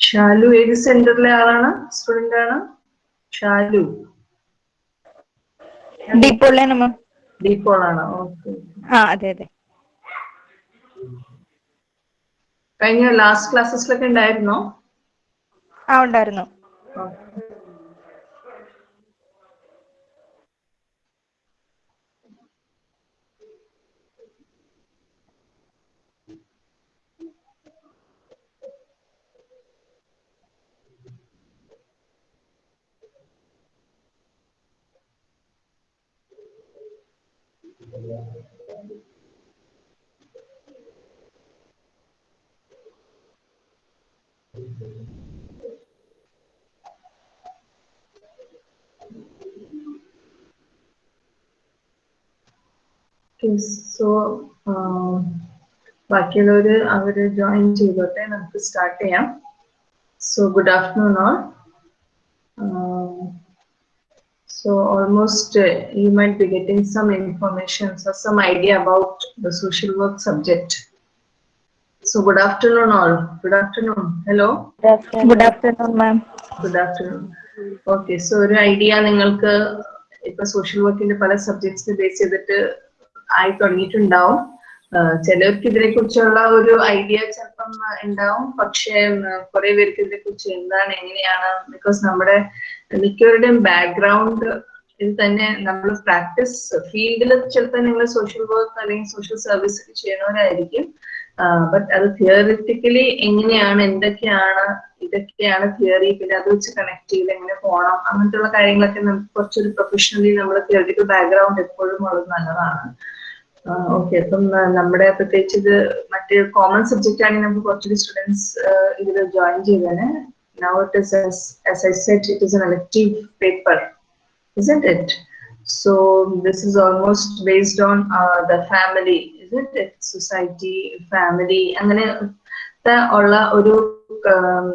ഷാലു ഏത് സെന്ററിലെ ആളാണ്? സ്റ്റുഡന്റ് ആണ്. ഷാലു. മാം ഓക്കെ ആ അതെ അതെ. കഴിഞ്ഞ ലാസ്റ്റ് ക്ലാസ്സസിലൊക്കെ ഉണ്ടായിരുന്നോ? ആ ഉണ്ടായിരുന്നു. Okay. Okay, so um, ബാക്കിയുള്ളവര് അവർ ജോയിൻ ചെയ്തോട്ടെ നമുക്ക് സ്റ്റാർട്ട് ചെയ്യാം so good afternoon all so almost uh, you might be getting some information or some idea about the social work subject so good afternoon all good afternoon hello Good afternoon, good afternoon ma'am. Good afternoon. Okay so ഒരു idea നിങ്ങൾക്ക് ഇപ്പൊ social വർക്കിന്റെ പല സബ്ജക്ട്സിനെ base ചെയ്തിട്ട് ആയി തുടങ്ങിയിട്ടുണ്ടാവും ചിലർക്ക് ഇതിനെ കുറിച്ചുള്ള ഒരു ഐഡിയ ചിലപ്പം ഉണ്ടാവും പക്ഷേ കുറെ പേർക്ക് ഇതിനെ കുറിച്ച് എന്താണ് എങ്ങനെയാണ് ബിക്കോസ് നമ്മുടെ മിക്കവരുടെയും ബാക്ക്ഗ്രൗണ്ട് ഇത് തന്നെ നമ്മൾ പ്രാക്ടീസ് ഫീൽഡിൽ ചിലപ്പോൾ നിങ്ങൾ സോഷ്യൽ വർക്ക് അല്ലെങ്കിൽ സോഷ്യൽ സർവീസ് ചെയ്യുന്നവരായിരിക്കും. ബട്ട് അത് തിയറിറ്റിക്കലി എങ്ങനെയാണ് എന്തൊക്കെയാണ് ഇതൊക്കെയാണ് തിയറി പിന്നെ അത് വെച്ച് കണക്ട് ചെയ്ത് എങ്ങനെ പോകണം അങ്ങനത്തെയുള്ള കാര്യങ്ങളൊക്കെ നമുക്ക് കുറച്ചൊരു പ്രൊഫഷണലി നമ്മൾ തിയറിറ്റിക്കൽ ബാക്ക്ഗ്രൗണ്ട് എപ്പോഴും ഉള്ളത് നല്ലതാണ്. ഓക്കെ അപ്പം നമ്മുടെ പ്രത്യേകിച്ച് ഇത് മറ്റേ കോമൺ സബ്ജക്റ്റ് ആണെങ്കിൽ നമുക്ക് കുറച്ചുകൂടി സ്റ്റുഡൻസ് ഇതിൽ ജോയിൻ ചെയ്തേനെ. Now it is as, as I said, it is an elective paper, isn't it? So this is almost based on uh, the family, isn't it? Society, family, അങ്ങനെ ഉള്ള ഒരു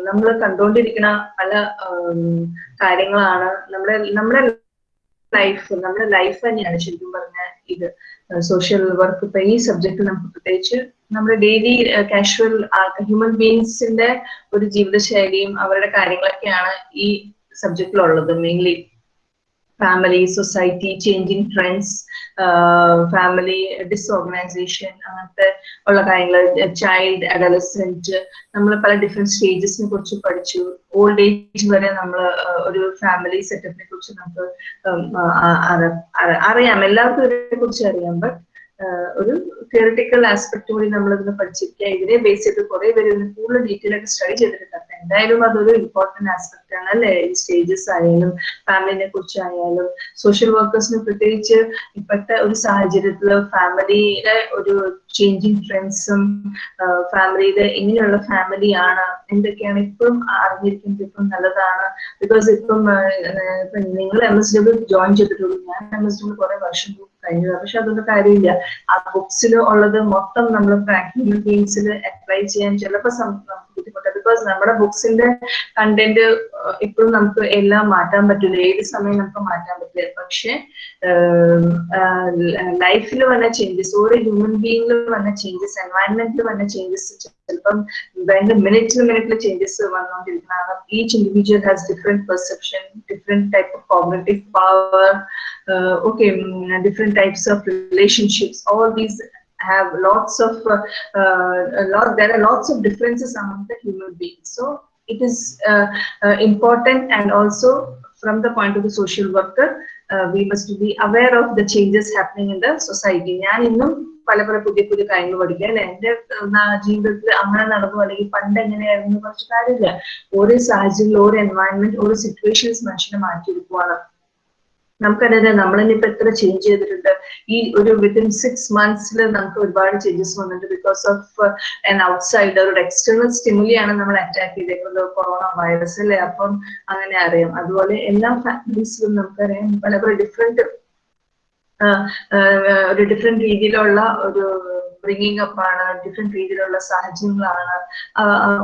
നമ്മൾ കണ്ടുകൊണ്ടിരിക്കുന്ന പല കാര്യങ്ങളാണ് നമ്മുടെ നമ്മുടെ ലൈഫ് നമ്മുടെ ലൈഫ് തന്നെയാണ് ശരിക്കും പറഞ്ഞ ഇത് സോഷ്യൽ വർക്ക് ഇപ്പൊ ഈ സബ്ജക്ട് നമുക്ക് പ്രത്യേകിച്ച് നമ്മുടെ ഡെയിലി കാഷ്വൽ ഹ്യൂമൻ ബീങ്സിന്റെ ഒരു ജീവിതശൈലിയും അവരുടെ കാര്യങ്ങളൊക്കെയാണ് ഈ സബ്ജക്റ്റിലുള്ളത് mainly family society changing trends family disorganisation അങ്ങനത്തെ ഉള്ള കാര്യങ്ങൾ ചൈൽഡ് അഡലസെന്റ് നമ്മൾ പല ഡിഫറെന്റ് സ്റ്റേജസിനെ കുറിച്ച് പഠിച്ചു. ഓൾഡ് ഏജ് വരെ നമ്മൾ ഒരു ഫാമിലി സെറ്റപ്പിനെ കുറിച്ച് നമുക്ക് അറിയാം. എല്ലാവർക്കും ഇതിനെ കുറിച്ച് അറിയാം. ബട്ട് ഒരു തിയറിറ്റിക്കൽ ആസ്പെക്ട് കൂടി നമ്മൾ ഇതിന് പഠിച്ചിരിക്കുക ഇതിനെ ബേസ് ചെയ്ത് കുറെ പേര് കൂടുതൽ ഡീറ്റെയിൽ ആയിട്ട് സ്റ്റഡി ചെയ്തിട്ടുണ്ട്. എന്തായാലും അതൊരു ഇമ്പോർട്ടന്റ് ആസ്പെക്ട് ആണ് അല്ലെ? ഈ സ്റ്റേജസ് ആയാലും ഫാമിലിനെ കുറിച്ചായാലും സോഷ്യൽ വർക്കേഴ്സിന് പ്രത്യേകിച്ച് ഇപ്പോഴത്തെ ഒരു സാഹചര്യത്തിൽ ഫാമിലിയുടെ ഒരു ചേഞ്ചിങ് ട്രെൻഡ്സും ഫാമിലിയിലെ എങ്ങനെയുള്ള ആണ് എന്തൊക്കെയാണ് ഇപ്പം അറിഞ്ഞിരിക്കുന്നത് ഇപ്പം നല്ലതാണ്. ബിക്കോസ് ഇപ്പം നിങ്ങൾ എം എസ് ഡബ്ല്യൂ ജോയിൻ ചെയ്തിട്ടുള്ളൂ. ഞാൻ എം എസ് ഡബ്ല്യൂ കുറെ വർഷം കഴിഞ്ഞതാണ് പക്ഷെ അതൊന്നും കാര്യമില്ല. ആ ബുക്സിൽ ഉള്ളത് മൊത്തം നമ്മൾ ഹ്യൂമൻ ബീങ്സിൽ അപ്ലൈ ചെയ്യാൻ ചിലപ്പോൾ ബുദ്ധിമുട്ട്. ബിക്കോസ് നമ്മുടെ ബുക്സിന്റെ കണ്ടന്റ് ഇപ്പോഴും നമുക്ക് എല്ലാം മാറ്റാൻ പറ്റില്ല. ഏത് സമയം നമുക്ക് മാറ്റാൻ പറ്റില്ല. പക്ഷെ ലൈഫിൽ വന്ന ചേഞ്ചസ് ഓരോ ഹ്യൂമൻ ബീയിങ്ങിൽ വന്ന ചേഞ്ചസ് എൻവയൺമെന്റിൽ വന്ന changes When the minute to minute changes each individual has different perception, different type of cognitive power, uh, okay, different types of relationships, all these have lots of, uh, uh, lot, there are lots of differences among the human beings. So it is important and also from the point of the social worker, we must be aware of the changes happening in the society. പല പല പുതിയ പുതിയ കാര്യങ്ങൾ പഠിക്കുക. അല്ലെ? എന്റെ ജീവിതത്തിൽ അങ്ങനെ നടന്നു അല്ലെങ്കിൽ പണ്ട് എങ്ങനെയായിരുന്നു കുറച്ച് കാര്യമില്ല. ഓരോ സാഹചര്യത്തിൽ ഓരോ എൻവയൺമെന്റ് ഓരോ സിറ്റുവേഷൻസ് മനുഷ്യനെ മാറ്റിയെടുക്കുവാണ്. നമുക്കറിയാം നമ്മൾ ഇപ്പൊ എത്ര ചേഞ്ച് ചെയ്തിട്ടുണ്ട്. ഈ ഒരു വിത്തിൻ സിക്സ് മന്ത്സിൽ നമുക്ക് ഒരുപാട് ചേഞ്ചസ് വന്നിട്ടുണ്ട്. ബിക്കോസ് ഓഫ് എൻ ഔട്ട്സൈഡർ ഒരു എക്സ്റ്റേണൽ സ്റ്റിമുലിയാണ് നമ്മൾ അറ്റാക്ക് ചെയ്തേക്കുന്നത്. കൊറോണ വൈറസ് അല്ലേ? അപ്പം അങ്ങനെ അറിയാം. അതുപോലെ എല്ലാ ഫാമിലീസിലും നമുക്കറിയാം പല പല ഡിഫറെന്റ് ഒരു ഡിഫറെന്റ് രീതിയിലുള്ള ഒരു ബ്രിങ്ങിങ് അപ്പ് ആണ് ഡിഫറെന്റ് രീതിയിലുള്ള സാഹചര്യങ്ങളാണ്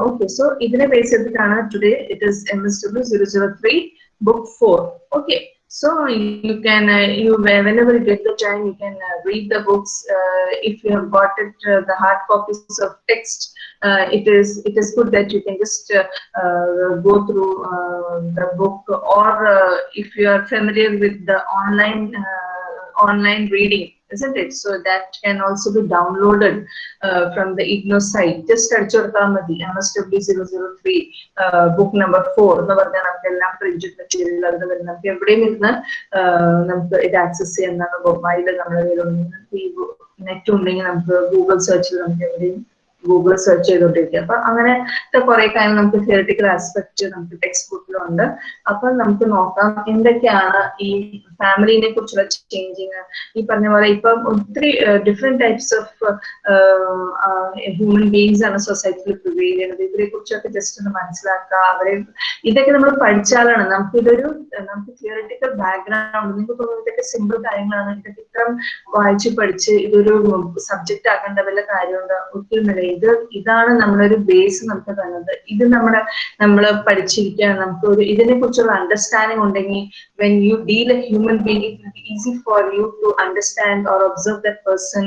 ഓക്കെ സോ ഇതിനെ ബേസ് ചെയ്തിട്ടാണ് today it is M S W zero zero three book four okay So you can, uh, you whenever you get the time, you can uh, read the books. Uh, if you have got it, uh, the hard copies of text, uh, it is it is good that you can just uh, uh, go through uh, the book, or uh, if you are familiar with the online uh, online reading, isn't it? So that can also be downloaded uh, from the IGNO site. Just search your Madi, MSW 003, uh, book number four. എന്ന് പറഞ്ഞാൽ നമുക്ക് എല്ലാം printed material അത് വരും നമുക്ക് എവിടെയും ഇരുന്ന് ആഹ് നമുക്ക് ഇത് ആക്സസ് ചെയ്യാവുന്നതാണ് മൊബൈൽ നമ്മുടെ കയ്യിലുണ്ടെങ്കിൽ ഈ നെറ്റ് ഉണ്ടെങ്കിൽ നമുക്ക് ഗൂഗിൾ സെർച്ചിൽ നമുക്ക് എവിടെയും ഗൂഗിൾ സെർച്ച് ചെയ്തോണ്ടിരിക്കുക അപ്പൊ അങ്ങനത്തെ കുറെ കാര്യം നമുക്ക് തിയറട്ടിക്കൽ ആസ്പെക്ട് നമുക്ക് ടെക്സ്റ്റ് ബുക്കിലുണ്ട് അപ്പൊ നമുക്ക് നോക്കാം എന്തൊക്കെയാണ് ഈ ഫാമിലിനെ കുറിച്ചുള്ള ചേഞ്ചിങ് ഈ പറഞ്ഞ പോലെ ഇപ്പം ഒത്തിരി different types of human beings ആണ് സൊസൈറ്റിയിൽ പ്രിവെയിൽ ചെയ്യുന്നത്. ഇവരെ കുറിച്ചൊക്കെ ജസ്റ്റ് ഒന്ന് മനസ്സിലാക്കുക അവരെ ഇതൊക്കെ നമ്മൾ പഠിച്ചാലാണ് നമുക്ക് ഇതൊരു നമുക്ക് തിയറട്ടിക്കൽ ബാക്ക്ഗ്രൗണ്ട് നിങ്ങൾക്ക് തോന്നുന്നു ഇതൊക്കെ സിമ്പിൾ കാര്യങ്ങളാണ്. ഇതൊക്കെ ഇത്രയും വായിച്ച് പഠിച്ച് ഇതൊരു സബ്ജക്റ്റ് ആക്കേണ്ട വല്ല കാര്യമുണ്ട്? ഒത്തിരി ഇത് ഇതാണ് നമ്മളൊരു ബേസ് നമുക്ക് തന്നത്. ഇത് നമ്മുടെ നമ്മൾ പഠിച്ചിരിക്കുകയാണ് നമുക്ക് ഒരു ഇതിനെ കുറിച്ചുള്ള അണ്ടർസ്റ്റാൻഡിങ് ഉണ്ടെങ്കിൽ when you deal a human being it will be easy for you to understand or observe that person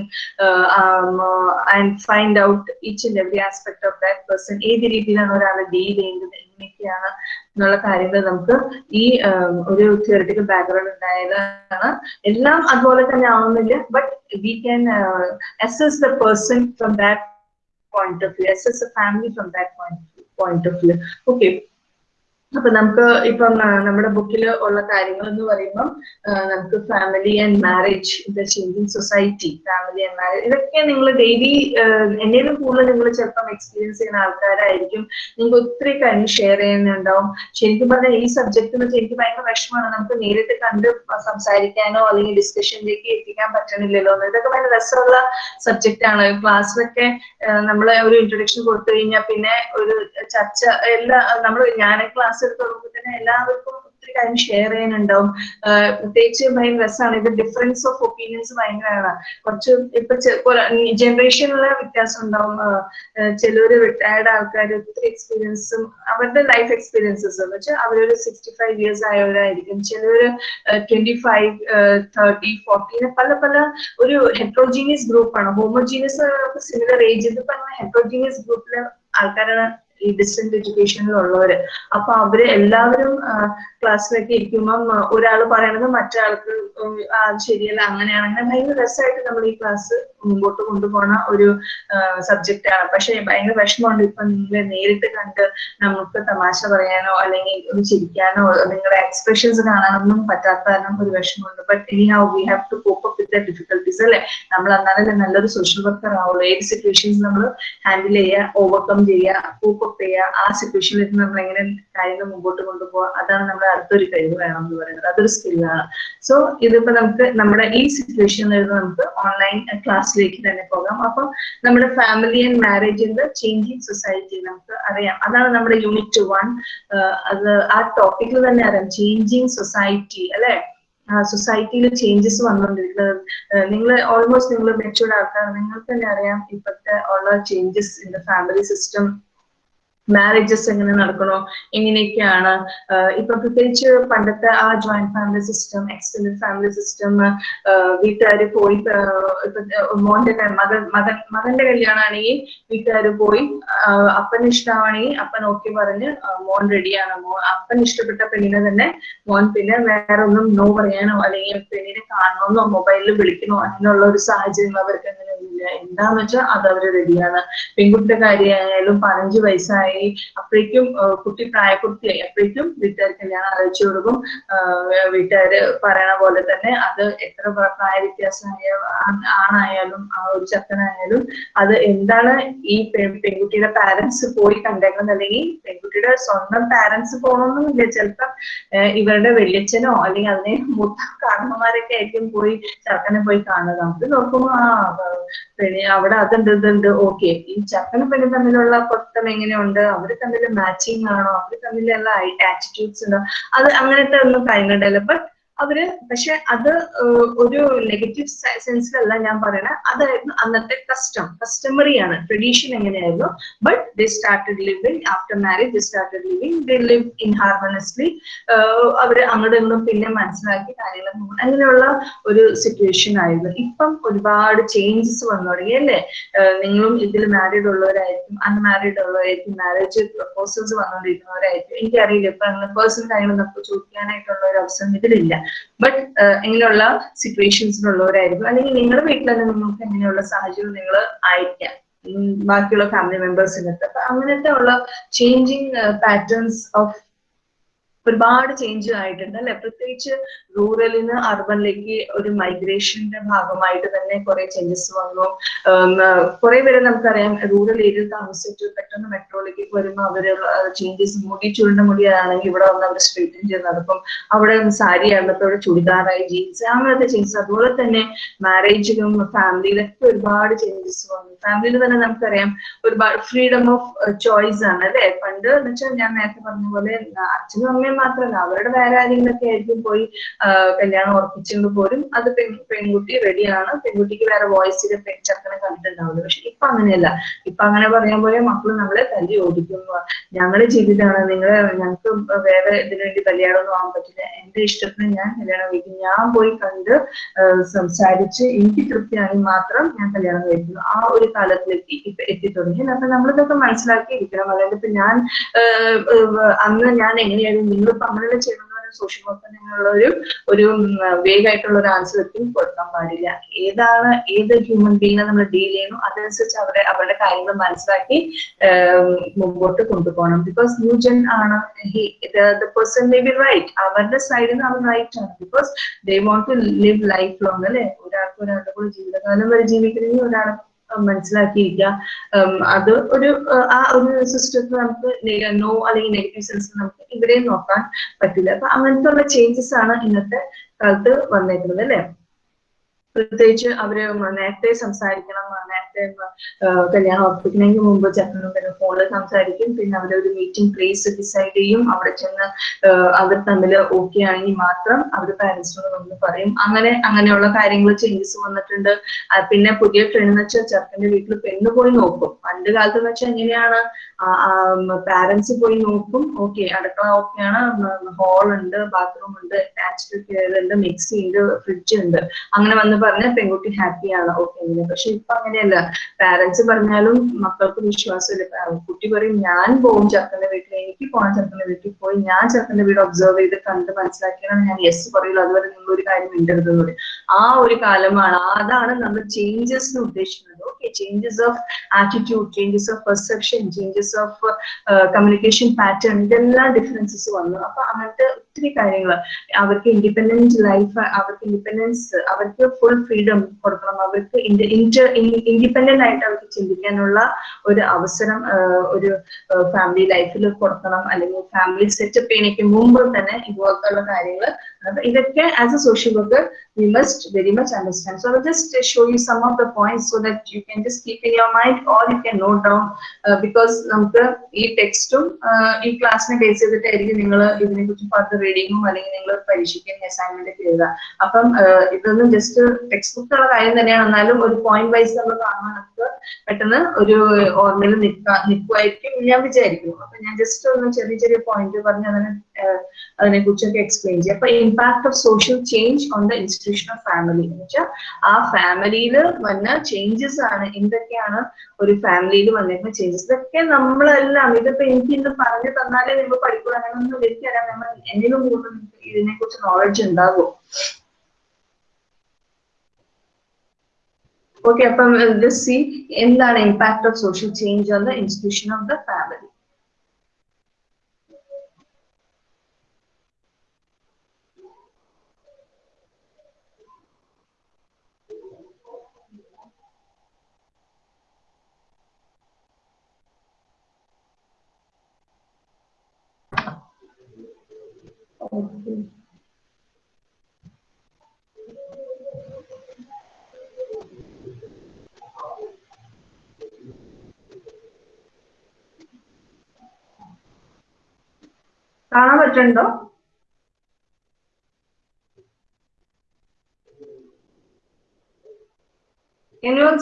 and um, out each and every aspect of that person ഏത് രീതിയിലാണ് ഒരാൾ ഡീൽ ചെയ്യുന്നത് എങ്ങനെയൊക്കെയാണ് എന്നുള്ള കാര്യങ്ങൾ നമുക്ക് ഈ ഉം, ഒരു തിയറട്ടിക്കൽ ബാക്ക്ഗ്രൗണ്ട് ഉണ്ടായതാണ്. എല്ലാം അതുപോലെ തന്നെ ആവുന്നില്ല but we can assess the person from that point of view, assess a family from that point, point of view. Okay, അപ്പൊ നമുക്ക് ഇപ്പം നമ്മുടെ ബുക്കിൽ ഉള്ള കാര്യങ്ങൾ എന്ന് പറയുമ്പം നമുക്ക് family and marriage the changing society family and marriage ഇതൊക്കെ നിങ്ങൾ ഡെയിലി എന്നേലും കൂടുതൽ നിങ്ങൾ ചിലപ്പം എക്സ്പീരിയൻസ് ചെയ്യുന്ന ആൾക്കാരായിരിക്കും. നിങ്ങൾക്ക് ഒത്തിരി കാര്യം ഷെയർ ചെയ്യുന്നുണ്ടാവും. ശരിക്കും പറഞ്ഞാൽ ഈ സബ്ജക്ട് എന്ന് വെച്ചാൽ എനിക്ക് ഭയങ്കര വിഷമമാണ് നമുക്ക് നേരിട്ട് കണ്ട് സംസാരിക്കാനോ അല്ലെങ്കിൽ ഡിസ്കഷനിലേക്ക് എത്തിക്കാൻ പറ്റണില്ലല്ലോ ഇതൊക്കെ ഭയങ്കര രസമുള്ള സബ്ജക്റ്റ് ആണ്. ക്ലാസ്സിലൊക്കെ നമ്മൾ ഒരു ഇൻട്രൊഡക്ഷൻ കൊടുത്തു കഴിഞ്ഞാൽ പിന്നെ ഒരു ചർച്ച എല്ലാ നമ്മൾ ഞാൻ ക്ലാസ് എടുത്ത് തന്നെ എല്ലാവർക്കും ഒത്തിരി കാര്യം ഷെയർ ചെയ്യാനുണ്ടാവും. പ്രത്യേകിച്ച് ഭയങ്കര രസമാണ് ഇത് ഡിഫറൻസ് ഓഫ് ഒപ്പീനിയൻസ് ഭയങ്കരമാണ്. കുറച്ച് ഇപ്പൊ ജനറേഷനിലെ വ്യത്യാസം ഉണ്ടാവും. ചിലര് റിട്ടയർഡ് ആൾക്കാർ ഒത്തിരി എക്സ്പീരിയൻസും അവരുടെ ലൈഫ് എക്സ്പീരിയൻസസ് വെച്ചാൽ അവരൊരു സിക്സ്റ്റി ഫൈവ് ഇയേഴ്സ് ആയവരായിരിക്കും. ചിലര് ട്വന്റി ഫൈവ് തേർട്ടി ഫോർട്ടി പല പല ഒരു ഹെറ്ററോജീനിയസ് ഗ്രൂപ്പാണ് ഹോമോജീനിയസ് സിമിലർ ഏജ് ഇതിപ്പോ ഹെറ്ററോജീനിയസ് ഗ്രൂപ്പിലെ ആൾക്കാരാണ് ഈ ഡിസ്റ്റന്റ് എഡ്യൂക്കേഷനിലുള്ളവര് അപ്പൊ അവർ എല്ലാവരും ക്ലാസ്സിലൊക്കെ ഇരിക്കുമ്പം ഒരാൾ പറയണത് ആ അത് ശരിയല്ല അങ്ങനെയാണ്. അങ്ങനെ ഭയങ്കര രസമായിട്ട് നമ്മൾ ഈ ക്ലാസ് മുമ്പോട്ട് കൊണ്ടുപോകുന്ന ഒരു സബ്ജക്റ്റ് ആണ്. പക്ഷെ ഭയങ്കര വിഷമമുണ്ട്. ഇപ്പൊ നിങ്ങളെ നേരിട്ട് കണ്ട് നമുക്ക് തമാശ പറയാനോ അല്ലെങ്കിൽ ഒന്ന് ചിരിക്കാനോ നിങ്ങളുടെ എക്സ്പ്രഷൻസ് കാണാനൊന്നും പറ്റാത്ത കാരണം ഒരു വിഷമമുണ്ട്. ബട്ട് ഇനി how we have to cope up with difficulties അല്ലെ? നമ്മൾ എന്നാലല്ലേ നല്ലൊരു സോഷ്യൽ വർക്കർ ആവുള്ളൂ. ഏത് സിറ്റുവേഷൻസ് നമ്മൾ ഹാൻഡിൽ ചെയ്യുക ഓവർകം ചെയ്യുക കോപ്പ് ചെയ്യുക ആ സിറ്റുവേഷനിൽ നമ്മൾ എങ്ങനെ കാര്യങ്ങൾ മുമ്പോട്ട് കൊണ്ടുപോകുക അതാണ് നമ്മുടെ അടുത്തൊരു കഴിവ് വേണം എന്ന് പറയുന്നത്. അതൊരു സ്കില്ലാണ് സോ ഇതിപ്പോ നമുക്ക് നമ്മുടെ ഈ സിറ്റുവേഷനിൽ നിന്ന് നമുക്ക് ഓൺലൈൻ ക്ലാസ്സിലേക്ക് തന്നെ പോകാം. അപ്പം നമ്മുടെ family and marriage in the changing society നമുക്ക് അറിയാം. അതാണ് നമ്മുടെ യൂണിറ്റ് വൺ അത് ആ ടോപ്പിക്കിൽ തന്നെ അറിയാം. ചേഞ്ചിങ് സൊസൈറ്റി അല്ലെ? സൊസൈറ്റിയിൽ ചേഞ്ചസ് വന്നുകൊണ്ടിരിക്കുന്നത് നിങ്ങൾ ഓൾമോസ്റ്റ് നിങ്ങൾ മെച്ചൂർഡ് ആൾക്കാർ നിങ്ങൾക്ക് തന്നെ അറിയാം ഇപ്പോഴത്തെ ഉള്ള changes in the family system marriages എങ്ങനെ നടക്കണോ? എങ്ങനെയൊക്കെയാണ്? ഇപ്പൊ പ്രത്യേകിച്ച് പണ്ടത്തെ ആ joint family system extended family system വീട്ടുകാർ പോയി മോന്റെ മകൻ മകൻ മകന്റെ കല്യാണമാണെങ്കിൽ വീട്ടുകാർ പോയി അപ്പൻ ഇഷ്ടമാണെങ്കിൽ അപ്പൻ ഓക്കെ പറഞ്ഞ് മോൻ റെഡിയാണ് മോൻ അപ്പൻ ഇഷ്ടപ്പെട്ട പെണ്ണിനെ തന്നെ മോൻ പിന്നെ വേറെ ഒന്നും നോ പറയാനോ അല്ലെങ്കിൽ പെണ്ണിനെ കാണണമെന്നോ മൊബൈലിൽ വിളിക്കണോ അങ്ങനെയുള്ള ഒരു സാഹചര്യം അവർക്ക് അങ്ങനെ ഇല്ല എന്താന്ന് വെച്ചാൽ അത് അവർ റെഡിയാണ് പെൺകുട്ടിയുടെ കാര്യമായാലും പതിനഞ്ച് വയസ്സായി അപ്പോഴേക്കും ആ, കുട്ടി പ്രായപൂർത്തിയായി അപ്പോഴേക്കും വീട്ടുകാർ കല്യാണം അറിയിച്ചു കൊടുക്കും. വീട്ടുകാര് പറയണ പോലെ തന്നെ അത് എത്ര പ്രായ വ്യത്യാസമായ ആണായാലും ആ ഒരു ചക്കനായാലും അത് എന്താണ് ഈ പെൺകുട്ടിയുടെ പാരന്റ്സ് പോയി കണ്ടേക്കുന്നത് അല്ലെങ്കിൽ പെൺകുട്ടിയുടെ സ്വന്തം പാരന്റ്സ് പോകണമെന്നില്ല. ചിലപ്പം ഇവരുടെ വെള്ളിച്ചനോ അല്ലെങ്കിൽ അതിനെ മൊത്തം കാരണന്മാരൊക്കെ ആയിരിക്കും പോയി ചക്കനെ പോയി കാണുക അത് നോക്കുമ്പോ ആ അവിടെ അതുണ്ട് ഇതുണ്ട്. ഓക്കെ. ഈ ചക്കനും പെണ്ണും തമ്മിലുള്ള പൊരുത്തം എങ്ങനെയുണ്ട്? അവർ തമ്മിൽ മാച്ചിങ് ആണോ? അവർ തമ്മിലുള്ള ആറ്റിറ്റ്യൂഡ്സ് ഉണ്ടോ? അത് അങ്ങനത്തെ ഒന്നും കാര്യങ്ങളുണ്ടല്ലോ ബട്ട് അവർ പക്ഷെ അത് ഒരു നെഗറ്റീവ് സെൻസിലല്ല ഞാൻ പറയണത് അതായിരുന്നു അന്നത്തെ കസ്റ്റം കസ്റ്റമറി ആണ്. ട്രഡീഷൻ എങ്ങനെയായിരുന്നു? But they started living after marriage they started living they live in harmoniously അവർ അങ്ങോട്ട് നിന്നും പിന്നെ മനസ്സിലാക്കി കാര്യങ്ങൾ. അങ്ങനെയുള്ള ഒരു സിറ്റുവേഷൻ ആയിരുന്നു. ഇപ്പം ഒരുപാട് ചേഞ്ചസ് വന്നു തുടങ്ങി അല്ലേ? നിങ്ങളും ഇതിൽ മാരീഡ് ഉള്ളവരായിരിക്കും അൺമാരീഡ് ഉള്ളവരായിരിക്കും മാരേജ് പ്രപ്പോസൽസ് വന്നുകൊണ്ടിരിക്കുന്നവരായിരിക്കും. എനിക്കറിയില്ല ഇപ്പൊ അങ്ങനെ പേഴ്സണൽ കാര്യങ്ങൾ നമുക്ക് ചോദിക്കാനായിട്ടുള്ള ഒരു അവസരം ഇതിലില്ല. ബട്ട് ഇങ്ങനെയുള്ള സിറ്റുവേഷൻസിലുള്ളവരായിരിക്കും അല്ലെങ്കിൽ നിങ്ങളുടെ വീട്ടിൽ തന്നെ നിങ്ങൾക്ക് എങ്ങനെയുള്ള സാഹചര്യം നിങ്ങൾ ആയിരിക്കാം. ഉം ബാക്കിയുള്ള ഫാമിലി മെമ്പേഴ്സിനടുത്ത് അപ്പൊ അങ്ങനത്തെ ഉള്ള ചേഞ്ചിങ് പാറ്റേൺസ് ഓഫ് ഒരുപാട് ചേഞ്ച് ആയിട്ടുണ്ട് അല്ലെ? പ്രത്യേകിച്ച് റൂറലിൽ നിന്ന് അർബനിലേക്ക് ഒരു മൈഗ്രേഷന്റെ ഭാഗമായിട്ട് തന്നെ കുറെ ചേഞ്ചസ് വന്നു. കുറെ പേരെ നമുക്കറിയാം റൂറൽ ഏരിയയിൽ താമസിച്ചിട്ട് പെട്ടെന്ന് മെട്രോയിലേക്ക് വരുമ്പോൾ അവർ ചേഞ്ചസ് മുടി ചുരുണ്ട മുടിയാണെങ്കിൽ ഇവിടെ വന്ന് അവർ സ്ട്രീറ്റിൽ ചെയ്ത് നടക്കും അവിടെ സാരി ആയിരുന്നപ്പോൾ അവിടെ ചുടിദാറായി ജീൻസ് അങ്ങനത്തെ ചേഞ്ചസ് അതുപോലെ തന്നെ മാരേജിലും ഫാമിലിയിലൊക്കെ ഒരുപാട് ചേഞ്ചസ് വന്നു. ഫാമിലിയിൽ തന്നെ നമുക്കറിയാം ഒരുപാട് ഫ്രീഡം ഓഫ് ചോയ്സ് ആണ് അല്ലെ? പണ്ട് എന്ന് വെച്ചാൽ ഞാൻ നേരത്തെ പറഞ്ഞ പോലെ അച്ഛനും അമ്മയും മാത്രമല്ല അവരുടെ വേറെ ആരെങ്കിലൊക്കെ ആയിരിക്കും പോയി കല്യാണം ഉറപ്പിച്ചുകൊണ്ട് പോലും അത് പെൺ പെൺകുട്ടി റെഡിയാണ് പെൺകുട്ടിക്ക് വേറെ വോയിസിൽ ചെറുക്കനെ കണ്ടിട്ടുണ്ടാവില്ല. പക്ഷെ ഇപ്പൊ അങ്ങനെയല്ല. ഇപ്പൊ അങ്ങനെ പറയാൻ പോലെ മക്കൾ നമ്മളെ തല്ലി ഓടിക്കുന്നു. ഞങ്ങളെ ജീവിതമാണ്. നിങ്ങളെ ഞങ്ങൾക്ക് വേറെ ഇതിനു വേണ്ടി കല്യാണം ഒന്നും ആവാൻ പറ്റില്ല. എന്റെ ഇഷ്ടത്തിന് ഞാൻ കല്യാണം കഴിക്കും. ഞാൻ പോയി കണ്ട് സംസാരിച്ച് എനിക്ക് തൃപ്തിയാണെങ്കിൽ മാത്രം ഞാൻ കല്യാണം കഴിക്കുന്നു. ആ ഒരു കാലത്തിലേക്ക് ഇപ്പൊ എത്തിത്തുടങ്ങി. അപ്പൊ നമ്മളിതൊക്കെ മനസ്സിലാക്കിയിരിക്കണം. അതായത് ഇപ്പൊ ഞാൻ അന്ന് ഞാൻ എങ്ങനെയായിരുന്നു? നിങ്ങളിപ്പോ അങ്ങനെ പറഞ്ഞ സോഷ്യൽ വർക്ക് എന്നുള്ള ഒരു ഒരു വേഗമായിട്ടുള്ള ഒരു ആൻസർ ഒരിക്കലും കൊടുക്കാൻ പാടില്ല. ഏതാണ് ഏത് ഹ്യൂമൻ ബീങ്ങിനെ നമ്മൾ ഡീൽ ചെയ്യുന്നു അതനുസരിച്ച് അവരെ അവരുടെ കാര്യങ്ങൾ മനസ്സിലാക്കി മുമ്പോട്ട് കൊണ്ടുപോകണം. ബിക്കോസ് ന്യൂ ജെൻ ആണ് പേഴ്സൺ മേ ബി റൈറ്റ് അവരുടെ സൈഡിൽ നിന്ന് അവർ റൈറ്റ് ആണ്. Because they want to live life long അല്ലെ? ഒരാൾക്ക് ഒരാളുടെ കൂടെ ജീവിതകാലം വരെ ജീവിക്കണമെങ്കിൽ ഒരാൾ മനസ്സിലാക്കിയിരിക്കുക. അത് ഒരു ആ ഒരു സിസ്റ്റത്തിൽ നമുക്ക് നോ അല്ലെങ്കിൽ നെഗറ്റീവ് സെൻസ് നമുക്ക് ഇവരെയും നോക്കാൻ പറ്റില്ല. അപ്പൊ അങ്ങനത്തെ ഉള്ള ചേഞ്ചസ് ആണ് ഇന്നത്തെ കാലത്ത് വന്നേക്കുന്നത് അല്ലെ? പ്രത്യേകിച്ച് അവർ നേരത്തെ സംസാരിക്കണം നേരത്തെ കല്യാണം ഉറപ്പിക്കുന്നതിന് മുമ്പ് ചെക്കനും ഫോണിൽ സംസാരിക്കും. പിന്നെ അവരൊരു മീറ്റിംഗ് പ്ലേസ് ഡിസൈഡ് ചെയ്യും. അവിടെ ചെന്ന് അവർ തമ്മിൽ ഓക്കെ ആണെങ്കിൽ മാത്രം അവർ പാരന്റ്സിനോട് വന്ന് പറയും. അങ്ങനെ അങ്ങനെയുള്ള കാര്യങ്ങൾ ചേഞ്ചസ് വന്നിട്ടുണ്ട്. പിന്നെ പുതിയ ട്രെൻഡ് എന്ന് വെച്ചാൽ ചെറുക്കന്റെ വീട്ടിൽ പെണ്ണ് പോയി നോക്കും. പണ്ട് കാലത്ത് എന്ന് വെച്ചാൽ എങ്ങനെയാണ് പാരന്റ്സ് പോയി നോക്കും. ഓക്കെ അടുക്കള ഓക്കെയാണ് ഹോൾ ഉണ്ട് ബാത്റൂം ഉണ്ട് അറ്റാച്ച്ഡ് ഉണ്ട് മിക്സി ഉണ്ട് ഫ്രിഡ്ജ് ഉണ്ട്. അങ്ങനെ വന്ന് പറഞ്ഞാൽ പെൺകുട്ടി ഹാപ്പിയാണ് ഓക്കെ പക്ഷെ ഇപ്പൊ അങ്ങനെയല്ല. പാരന്റ്സ് പറഞ്ഞാലും മക്കൾക്ക് വിശ്വാസമില്ല. കുട്ടി പറയും ഞാൻ പോകും ചെറുക്കന്റെ വീട്ടിൽ. എനിക്ക് പോകാൻ ചെറുക്കന്റെ വീട്ടിൽ. പോയി ഞാൻ ചെറുക്കന്റെ വീട് ഒബ്സർവ് ചെയ്ത് കണ്ട് മനസ്സിലാക്കിയാണ് ഞാൻ യെസ് പറയുള്ളൂ അതുവരെ നിങ്ങൾ ഒരു കാര്യം മിണ്ടരുതെന്ന് പറയും. ആ ഒരു കാലമാണ്. അതാണ് നമ്മൾ ചേഞ്ചസ് ഉദ്ദേശിക്കുന്നത്. Okay changes of attitude changes of perception changes of communication pattern ഇതെല്ലാം ഡിഫറൻസസ് വന്നു. അപ്പൊ അങ്ങനത്തെ ഒത്തിരി കാര്യങ്ങൾ അവർക്ക് ഇൻഡിപെൻഡന്റ് ലൈഫ് അവർക്ക് ഇൻഡിപെൻഡൻസ് അവർക്ക് ഫുൾ ഫ്രീഡം കൊടുക്കണം. അവർക്ക് ഇന്റർ ഇൻഡിപെൻഡന്റ് ആയിട്ട് അവർക്ക് ചിന്തിക്കാനുള്ള ഒരു അവസരം ഒരു ഫാമിലി ലൈഫിൽ കൊടുക്കണം. അല്ലെങ്കിൽ ഫാമിലി സെറ്റപ്പ് ചെയ്യണേക്ക് മുമ്പ് തന്നെ ഇതുപോലത്തുള്ള കാര്യങ്ങൾ ഇതൊക്കെ as a social worker we must very much understand. So I will just uh, show you some of the points so that you can just keep in your mind or you can note down uh, because നമുക്ക് ഈ ടെക്സ്റ്റും ഈ ക്ലാസ്സിനെ base ചെയ്തിട്ടായിരിക്കും നിങ്ങൾ ഇതിനെ കുറിച്ച് further റീഡിങ്ങും അല്ലെങ്കിൽ നിങ്ങൾ പരീക്ഷിക്കുന്ന അസൈൻമെന്റ് ഒക്കെ എഴുതുക. അപ്പം uh, ഇതൊന്നും ജസ്റ്റ് ടെക്സ്റ്റ് ബുക്കുള്ള കാര്യം തന്നെയാണ്. എന്നാലും ഒരു പോയിന്റ് വൈസ് നമ്മൾ കാണുമ്പോൾ നമുക്ക് പെട്ടെന്ന് ഒരു ഓർമ്മയിൽ നിൽക്കുക നിൽക്കുമായിരിക്കും ഞാൻ വിചാരിക്കുന്നു. അപ്പൊ ഞാൻ ജസ്റ്റ് ഒന്ന് ചെറിയ ചെറിയ പോയിന്റ് പറഞ്ഞ് അതിനെ uh, അതിനെ കുറിച്ചൊക്കെ എക്സ്പ്ലെയിൻ ചെയ്യും. അപ്പൊ impact of social change on the institution of family എന്ന് വെച്ചാൽ ആ ഫാമിലിയിൽ വന്ന ചേഞ്ചസ് ആണ്. എന്തൊക്കെയാണ് ഒരു ഫാമിലിയിൽ വന്നിരുന്ന ചേഞ്ചസ് ഇതൊക്കെ നമ്മളെല്ലാം ഇതിപ്പോ എനിക്ക് ഇന്ന് പറഞ്ഞു തന്നാലേ നിങ്ങൾ പഠിക്കുക അങ്ങനെയൊന്നും എനിക്കറിയാം നമ്മൾ എന്തെങ്കിലും കൂടുതൽ ഇതിനെ കുറിച്ച് നോളജ് ഉണ്ടാകും. ഓക്കെ അപ്പം സി എന്താണ് impact of social change on the institution of the family കാണാൻ പറ്റുണ്ടോ anyone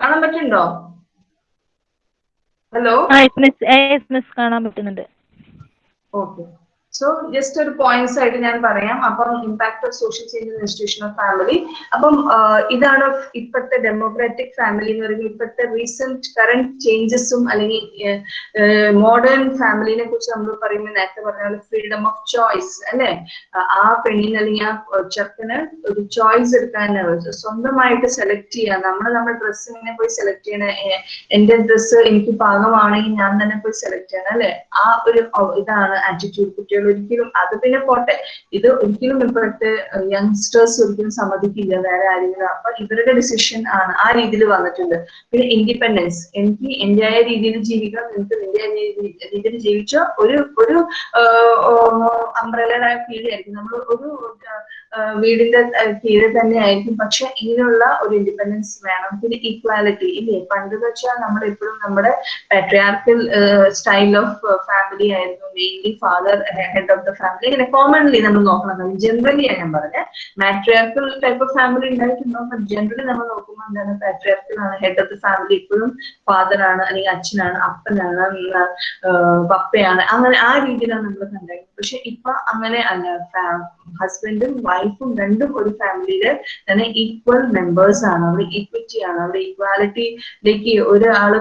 കാണാൻ പറ്റുന്നുണ്ടോ? ഹലോ കാണാൻ പറ്റുന്നുണ്ട്. ഓക്കെ സോ ജസ്റ്റ് ഒരു പോയിന്റ്സ് ആയിട്ട് ഞാൻ പറയാം. അപ്പം impact of social change in institution of family അപ്പം ഇതാണ് ഇപ്പോഴത്തെ ഡെമോക്രാറ്റിക് ഫാമിലി എന്ന് പറയുന്നത്. ഇപ്പോഴത്തെ റീസെന്റ് കറന്റ് ചേഞ്ചസും അല്ലെങ്കിൽ മോഡേൺ ഫാമിലിനെ കുറിച്ച് നമ്മൾ പറയുമ്പോൾ നേരത്തെ പറഞ്ഞ പോലെ ഫ്രീഡം ഓഫ് ചോയ്സ് അല്ലെ? ആ പെണ്ണിന് അല്ലെങ്കിൽ ആ ചെറുക്കന് ഒരു ചോയ്സ് എടുക്കാൻ സ്വന്തമായിട്ട് സെലക്ട് ചെയ്യാം നമ്മൾ നമ്മുടെ ഡ്രസ്സിനെ പോയി സെലക്ട് ചെയ്യണ. എന്റെ ഡ്രസ്സ് എനിക്ക് പാകമാണെങ്കിൽ ഞാൻ തന്നെ പോയി സെലക്ട് ചെയ്യണം അല്ലെ? ആ ഒരു ഇതാണ് ആറ്റിറ്റ്യൂഡ് കുട്ടികൾ ഒരിക്കലും അത് പിന്നെ പോട്ടെ. ഇത് ഒരിക്കലും ഇപ്പോഴത്തെ യങ്സ്റ്റേഴ്സ് ഒരിക്കലും സമ്മതിക്കില്ല. വേറെ ആരെങ്കിലും. അപ്പൊ ഇവരുടെ ഡിസിഷൻ ആണ് ആ രീതിയിൽ വന്നിട്ടുണ്ട്. പിന്നെ ഇൻഡിപെൻഡൻസ് എനിക്ക് എന്റെയായ രീതിയിൽ ജീവിക്കാം നിനക്ക് നിന്റെ രീതിയിൽ ജീവിച്ച? ഒരു ഒരു അംബ്രലയുടെ കീഴിലായിരിക്കും. നമ്മൾ ഒരു വീടിന്റെ കീഴിൽ തന്നെ ആയിരിക്കും. പക്ഷെ ഇങ്ങനെയുള്ള ഒരു ഇൻഡിപെൻഡൻസ് വേണം. പിന്നെ ഈക്വാലിറ്റി ഇല്ലേ? പണ്ട് വെച്ചാൽ നമ്മൾ എപ്പോഴും നമ്മുടെ പാട്രിയാർക്കൽ സ്റ്റൈൽ ഓഫ് ഫാമിലി ആയിരുന്നു. Mainly father head of the family ഇങ്ങനെ കോമൺലി നമ്മൾ നോക്കണം ജനറലി ഞാൻ പറഞ്ഞത് മാട്രിയാർക്കൽ ടൈപ്പ് ഓഫ് ഫാമിലി ഉണ്ടായിട്ടുണ്ടോ? ജനറലി നമ്മൾ നോക്കുമ്പോൾ എന്താണ്? പാട്രിയാർക്കൽ ആണ് ഹെഡ് ഓഫ് ദ ഫാമിലി ഇപ്പോഴും ഫാദർ ആണ് അല്ലെങ്കിൽ അച്ഛനാണ് അപ്പനാണ് പപ്പയാണ്. അങ്ങനെ ആ രീതിയിലാണ് നമ്മൾ കണ്ടായിരുന്നത് പക്ഷെ ഇപ്പൊ അങ്ങനെ അല്ല. ഹസ്ബൻഡും വൈഫും രണ്ടും ഒരു ഫാമിലിയിൽ തന്നെ ഈക്വൽ മെമ്പേഴ്സ് ആണ്. അവിടെ ഈക്വിറ്റി ആണ്. അവിടെ ഈക്വാലിറ്റിയിലേക്ക് ഒരാൾ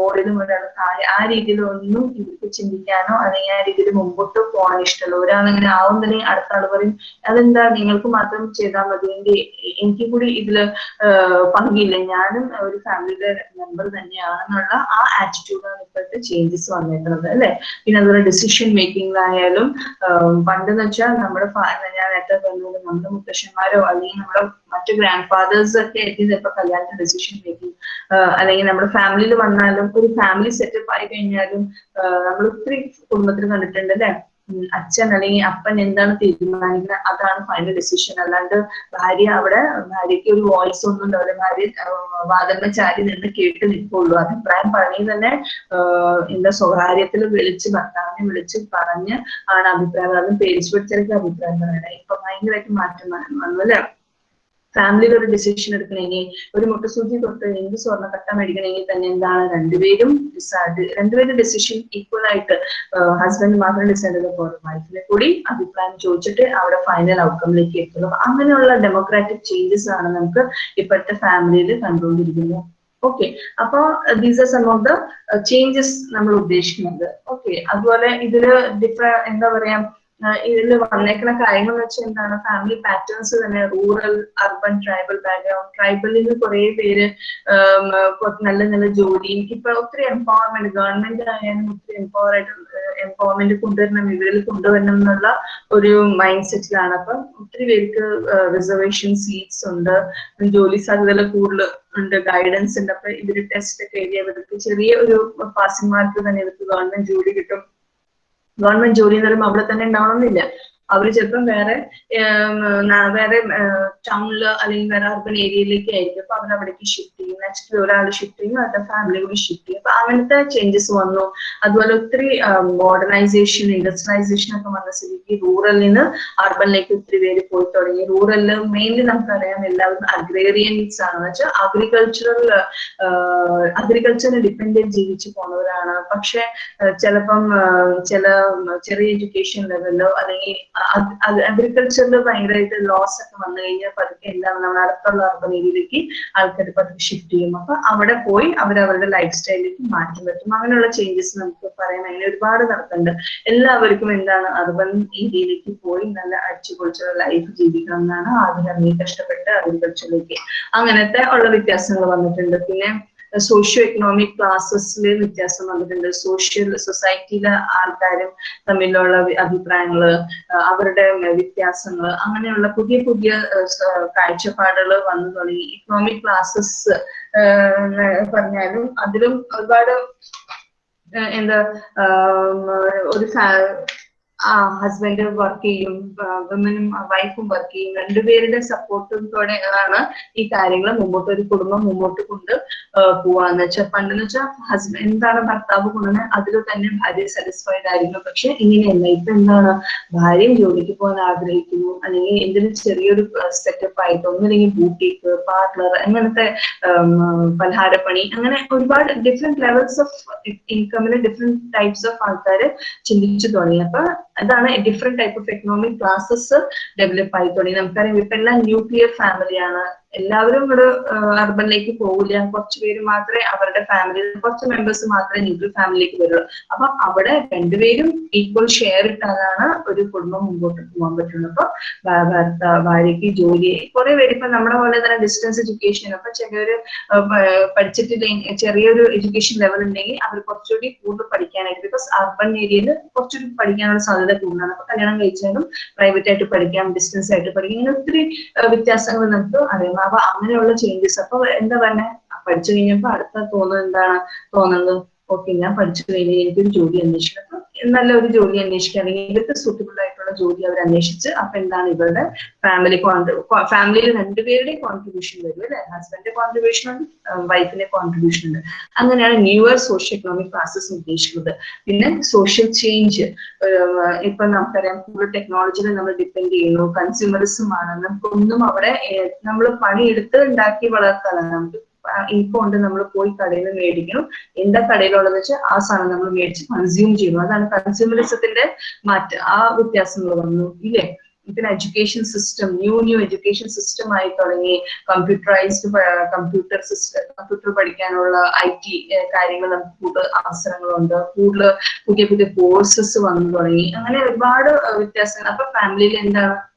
മോളിലും ഒരാൾ താഴെ ആ രീതിയിൽ ഒന്നും ഇവർക്ക് ചിന്തിക്കാനോ അല്ലെങ്കിൽ ആ രീതിയിൽ മുമ്പോട്ട് പോകാൻ ഇഷ്ടമല്ല. ഒരാളിങ്ങനെ ആവുന്നില്ലെങ്കിൽ അടുത്ത ആൾ പറയും അതെന്താ? നിങ്ങൾക്ക് മാത്രം ചെയ്താൽ മതി. എന്റെ എനിക്ക് കൂടി ഇതിൽ പങ്കില്ല. ഞാനും ഒരു ഫാമിലിയുടെ മെമ്പർ തന്നെയാണെന്നുള്ള ആ ആറ്റിറ്റ്യൂഡാണ് ഇപ്പോഴത്തെ ചേഞ്ചസ് വന്നിട്ടുള്ളത് അല്ലെ? പിന്നെ അതുപോലെ ഡിസിഷൻ മേക്കിംഗിലായാലും പണ്ടെന്ന് വെച്ചാൽ നമ്മുടെ ഞാൻ നേരത്തെ പറഞ്ഞത് നമ്മുടെ മുത്തശ്ശന്മാരോ അല്ലെങ്കിൽ നമ്മുടെ മറ്റു ഗ്രാൻഡ് ഫാദേഴ്സ് ഒക്കെ ആയിരിക്കും ചിലപ്പോൾ കല്യാണത്തിന് ഡെസിഷൻ മേക്കിംഗ് അല്ലെങ്കിൽ നമ്മുടെ ഫാമിലിയിൽ വന്നാലും ഒരു ഫാമിലി സെറ്റപ്പ് ആയി കഴിഞ്ഞാലും നമ്മൾ ഒത്തിരി കുടുംബത്തിൽ കണ്ടിട്ടുണ്ട് അല്ലെ? അച്ഛൻ അല്ലെങ്കിൽ അപ്പൻ എന്താണ് തീരുമാനിക്കുന്നത്? അതാണ് ഫൈനൽ ഡിസിഷൻ അല്ലാണ്ട് ഭാര്യ അവിടെ ഭാര്യയ്ക്ക് ഒരു വോയിസ് ഒന്നും ഉണ്ടാവില്ല ഭാര്യ വാദമ്മ ചാരി നിന്ന് കേട്ട് നിൽക്കുള്ളൂ. അഭിപ്രായം പറഞ്ഞ് തന്നെ എന്താ സ്വകാര്യത്തിൽ വിളിച്ച് ഭർത്താവിനെ വിളിച്ച് പറഞ്ഞ് ആണ് അഭിപ്രായം. അതും പേരിച്ച് പിടിച്ചൊക്കെ അഭിപ്രായം പറയണേ ഇപ്പൊ ഭയങ്കരമായിട്ട് മാറ്റം വന്നു അല്ലെ? ഫാമിലിയിൽ ഒരു ഡിസിഷൻ എടുക്കണമെങ്കിൽ ഒരു മുട്ടസൂചി തൊട്ട് എന്ത് സ്വർണ കട്ട മേടിക്കണമെങ്കിൽ തന്നെ എന്താണ് രണ്ടുപേരും decide- രണ്ടുപേരും ഡിസിഷൻ ഈക്വൽ ആയിട്ട് ഹസ്ബൻഡ് മാത്രം ഡിസൈഡ് ചെയ്ത പോലെ വൈഫിനെ കൂടി അഭിപ്രായം ചോദിച്ചിട്ട് അവിടെ ഫൈനൽ ഔട്ട്കമിലേക്ക് എത്തുന്നു. അങ്ങനെയുള്ള ഡെമോക്രാറ്റിക് ചേഞ്ചസ് ആണ് നമുക്ക് ഇപ്പോഴത്തെ ഫാമിലിയിൽ കണ്ടുകൊണ്ടിരിക്കുന്നത്. ഓക്കെ അപ്പൊ these are some of the changes നമ്മൾ ഉദ്ദേശിക്കുന്നത്. ഓക്കെ അതുപോലെ ഇതിൽ ഡിഫ എന്താ പറയാ ഇതിൽ വന്നേക്കുന്ന കാര്യങ്ങൾ വെച്ച് എന്താണ്? ഫാമിലി പാറ്റേൺസ് തന്നെ റൂറൽ അർബൻ ട്രൈബൽ ബാക്ക്ഗ്രൗണ്ട് ട്രൈബലിൽ നിന്ന് കുറെ പേര് നല്ല നല്ല ജോലി. ഇപ്പൊ ഒത്തിരി എംപവർമെന്റ് ഗവൺമെന്റ് ആയാലും ഒത്തിരി എംപവർ ആയിട്ട് എംപവർമെന്റ് കൊണ്ടുവരണം ഇവരിൽ കൊണ്ടുവരണം എന്നുള്ള ഒരു മൈൻഡ് സെറ്റിലാണ് അപ്പം ഒത്തിരി പേർക്ക് റിസർവേഷൻ സീറ്റ്സ് ഉണ്ട്. ജോലി സാധ്യതകൾ കൂടുതൽ ഉണ്ട് ഗൈഡൻസ് ഉണ്ട്. അപ്പൊ ഇവർ ടെസ്റ്റ് ഒക്കെ എഴുതി അവർക്ക് ചെറിയ ഒരു പാസിംഗ് മാർക്ക് തന്നെ ഇവർക്ക് ഗവൺമെന്റ് ജോലി കിട്ടും. ഗവൺമെന്റ് ജോലി എന്ന് പറയുമ്പോൾ അവിടെ തന്നെ ഉണ്ടാവണമെന്നില്ല. അവർ ചിലപ്പം വേറെ വേറെ ടൗണിൽ അല്ലെങ്കിൽ വേറെ അർബൻ ഏരിയയിലേക്ക് ആയിരിക്കും. അപ്പൊ അവർ അവിടേക്ക് ഷിഫ്റ്റ് ചെയ്യും. നെക്സ്റ്റ് ഒരാൾ ഷിഫ്റ്റ് ചെയ്യും അവരുടെ ഫാമിലി കൂടി ഷിഫ്റ്റ് ചെയ്യും. അപ്പൊ അങ്ങനത്തെ ചേഞ്ചസ് വന്നു. അതുപോലെ ഒത്തിരി മോഡേണൈസേഷൻ ഇൻഡസ്ട്രിയലൈസേഷൻ ഒക്കെ വന്ന സ്ഥിതിക്ക് റൂറലിൽ നിന്ന് അർബനിലേക്ക് ഒത്തിരി പേര് പോയി തുടങ്ങി. റൂറലിൽ മെയിൻലി നമുക്കറിയാം എല്ലാവരും അഗ്രേറിയൻസ് ആണെന്ന് വെച്ചാൽ അഗ്രികൾച്ചറൽ അഗ്രികൾച്ചറിനെ ഡിപ്പെൻഡന്റ് ജീവിച്ചു പോണവരാണ്. പക്ഷെ ചിലപ്പം ചില ചെറിയ എഡ്യൂക്കേഷൻ ലെവലിലോ അല്ലെങ്കിൽ അഗ്രികൾച്ചറിൽ ഭയങ്കരമായിട്ട് ലോസ് ഒക്കെ വന്നു കഴിഞ്ഞാൽ പതുക്കെ എന്താണ് നമ്മൾ അടുത്തുള്ള അർബൻ ഏരിയയിലേക്ക് ആൾക്കാർ പതുക്കെ ഷിഫ്റ്റ് ചെയ്യും. അപ്പൊ അവിടെ പോയി അവർ അവരുടെ ലൈഫ് സ്റ്റൈലിലേക്ക് മാറ്റം പറ്റും അങ്ങനെയുള്ള ചേഞ്ചസ് നമുക്ക് പറയാൻ അങ്ങനെ ഒരുപാട് നടക്കുന്നുണ്ട്. എല്ലാവർക്കും എന്താണ് അർബൻ ഏരിയയിലേക്ക് പോയി നല്ല അടിച്ചുപൊളിച്ചുള്ള ലൈഫ് ജീവിക്കണം എന്നാണ് ആദ്യം ഇറങ്ങി കഷ്ടപ്പെട്ട് അഗ്രികൾച്ചറിലേക്ക് അങ്ങനത്തെ ഉള്ള വ്യത്യാസങ്ങൾ വന്നിട്ടുണ്ട്. പിന്നെ സോഷ്യോ എക്കണോമിക് ക്ലാസ്സസിൽ വ്യത്യാസം വന്നിട്ടുണ്ട്. സോഷ്യൽ സൊസൈറ്റിയിലെ ആൾക്കാരും തമ്മിലുള്ള അഭിപ്രായങ്ങൾ അവരുടെ വ്യത്യാസങ്ങൾ അങ്ങനെയുള്ള പുതിയ പുതിയ കാഴ്ചപ്പാടുകൾ വന്നു തുടങ്ങി. ഇക്കണോമിക് ക്ലാസ്സസ് പറഞ്ഞാലും അതിലും ഒരുപാട് എന്താ ഒരു ഹസ്ബൻഡ് വർക്ക് ചെയ്യും വിമനും വൈഫും വർക്ക് ചെയ്യും. രണ്ടുപേരുടെ സപ്പോർട്ടോടെ ആണ് ഈ കാര്യങ്ങൾ മുമ്പോട്ട് ഒരു കുടുംബം മുമ്പോട്ട് കൊണ്ട് പോവാന്ന് വെച്ചാൽ പണ്ടെന്ന് വെച്ചാൽ ഹസ്ബൻഡ് എന്താണ് ഭർത്താവ് കൊണ്ടുവന്നത് അതിൽ തന്നെ ഭാര്യ സാറ്റിസ്ഫൈഡ് ആയിരുന്നു പക്ഷെ ഇങ്ങനെയല്ല. ഇപ്പൊ എന്താണ്? ഭാര്യയും ജോലിക്ക് പോകാൻ ആഗ്രഹിക്കുന്നു. അല്ലെങ്കിൽ എന്തെങ്കിലും ചെറിയൊരു സെറ്റപ്പ് ആയിട്ട് ഒന്നില്ലെങ്കിൽ ബൂട്ടീക്ക് പാർലർ അങ്ങനത്തെ പലഹാരപ്പണി അങ്ങനെ ഒരുപാട് ഡിഫറെന്റ് ലെവൽസ് ഓഫ് ഇൻകമിലെ ഡിഫറെന്റ് ടൈപ്സ് ഓഫ് ആൾക്കാർ ചിന്തിച്ചു തുടങ്ങി. അപ്പൊ അതാണ് different type of economic classes develop ആയി തുടങ്ങി നമുക്കറിയാം ഇപ്പൊ എല്ലാം ന്യൂക്ലിയർ ഫാമിലിയാണ് എല്ലാവരും ഇവിടെ അർബനിലേക്ക് പോകില്ല കുറച്ച് പേര് മാത്രമേ അവരുടെ ഫാമിലി കുറച്ച് മെമ്പേഴ്സ് മാത്രമേ ന്യൂക്ലിയർ ഫാമിലിയിലേക്ക് വരുള്ളൂ. അപ്പൊ അവിടെ രണ്ടുപേരും ഈക്വൽ ഷെയർ ഇട്ടാലാണ് ഒരു കുടുംബം മുമ്പോട്ട് പോകാൻ പറ്റുള്ളൂ. അപ്പൊ ഭർത്ത ഭാര്യയ്ക്ക് ജോലി കുറെ പേര് ഇപ്പൊ നമ്മുടെ പോലെ തന്നെ ഡിസ്റ്റൻസ് എഡ്യൂക്കേഷൻ അപ്പൊ ചിലവര് പഠിച്ചിട്ടില്ലെങ്കിൽ ചെറിയൊരു എഡ്യൂക്കേഷൻ ലെവൽ ഉണ്ടെങ്കിൽ അവർ കുറച്ചുകൂടി കൂടുതൽ പഠിക്കാനായിട്ട് ബിക്കോസ് അർബൻ ഏരിയയിൽ കുറച്ചുകൂടി പഠിക്കാനുള്ള സാധ്യത കൂടുതലാണ്. അപ്പൊ കല്യാണം കഴിച്ചാലും പ്രൈവറ്റ് ആയിട്ട് പഠിക്കാം ഡിസ്റ്റൻസ് ആയിട്ട് പഠിക്കാം. ഇങ്ങനെ ഒത്തിരി വ്യത്യാസങ്ങൾ നമുക്ക് അറിയാം. അപ്പൊ അങ്ങനെയുള്ള ചേഞ്ചസ് അപ്പൊ എന്താ പറഞ്ഞെ? പഠിച്ചു കഴിഞ്ഞപ്പോ അടുത്ത തോന്നുന്നത് എന്താണ്? തോന്നുന്നത് ഓക്കെ ഞാൻ പഠിച്ചു കഴിഞ്ഞ് എനിക്കൊരു ജോലി അന്വേഷിക്കണം. അപ്പൊ നല്ല ഒരു ജോലി അന്വേഷിക്കുക അല്ലെങ്കിൽ ഇവർക്ക് സൂട്ടബിൾ ആയിട്ടുള്ള ജോലി അവർ അന്വേഷിച്ച് അപ്പൊ എന്താണ് ഇവരുടെ ഫാമിലി ഫാമിലിയിൽ രണ്ടുപേരുടെയും കോൺട്രിബ്യൂഷൻ വരും അല്ലെ? ഹസ്ബൻഡിന്റെ കോൺട്രിബ്യൂഷൻ ഉണ്ട് വൈഫിന്റെ കോൺട്രിബ്യൂഷൻ ഉണ്ട്. അങ്ങനെയാണ് ന്യൂവർ സോഷ്യോ എക്കണോമിക് ക്ലാസസ് ഉദ്ദേശിക്കുന്നത്. പിന്നെ സോഷ്യൽ ചേഞ്ച് ഇപ്പൊ നമുക്കറിയാം കൂടുതൽ ടെക്നോളജിയിൽ നമ്മൾ ഡിപ്പെൻഡ് ചെയ്യുന്നു കൺസ്യൂമറിസം ആണ്. നമുക്കൊന്നും അവിടെ നമ്മൾ പണിയെടുത്ത് ഉണ്ടാക്കി വളർത്താനാണ് നമുക്ക് ഇൻഫോ ഉണ്ട് നമ്മൾ പോയി കടയിൽ നിന്ന് മേടിക്കണം. എന്താ കടയിലുള്ളതെന്ന് വെച്ചാൽ ആ സാധനം നമ്മൾ മേടിച്ച് കൺസ്യൂം ചെയ്യുന്നു അതാണ് കൺസ്യൂമറിസത്തിന്റെ മാറ്റം. ആ വ്യത്യാസങ്ങൾ വന്നു ഇല്ലേ? പിന്നെ education system new new education system ആയി തുടങ്ങി. കമ്പ്യൂട്ടറൈസ്ഡ് കമ്പ്യൂട്ടർ സിസ്റ്റം കമ്പ്യൂട്ടർ പഠിക്കാനുള്ള ഐ ടി കാര്യങ്ങൾ നമുക്ക് കൂടുതൽ അവസരങ്ങളുണ്ട്. കൂടുതൽ പുതിയ പുതിയ കോഴ്സസ് വന്നു തുടങ്ങി. അങ്ങനെ ഒരുപാട് വ്യത്യാസങ്ങൾ. അപ്പൊ ഫാമിലിയിൽ എന്താണ്?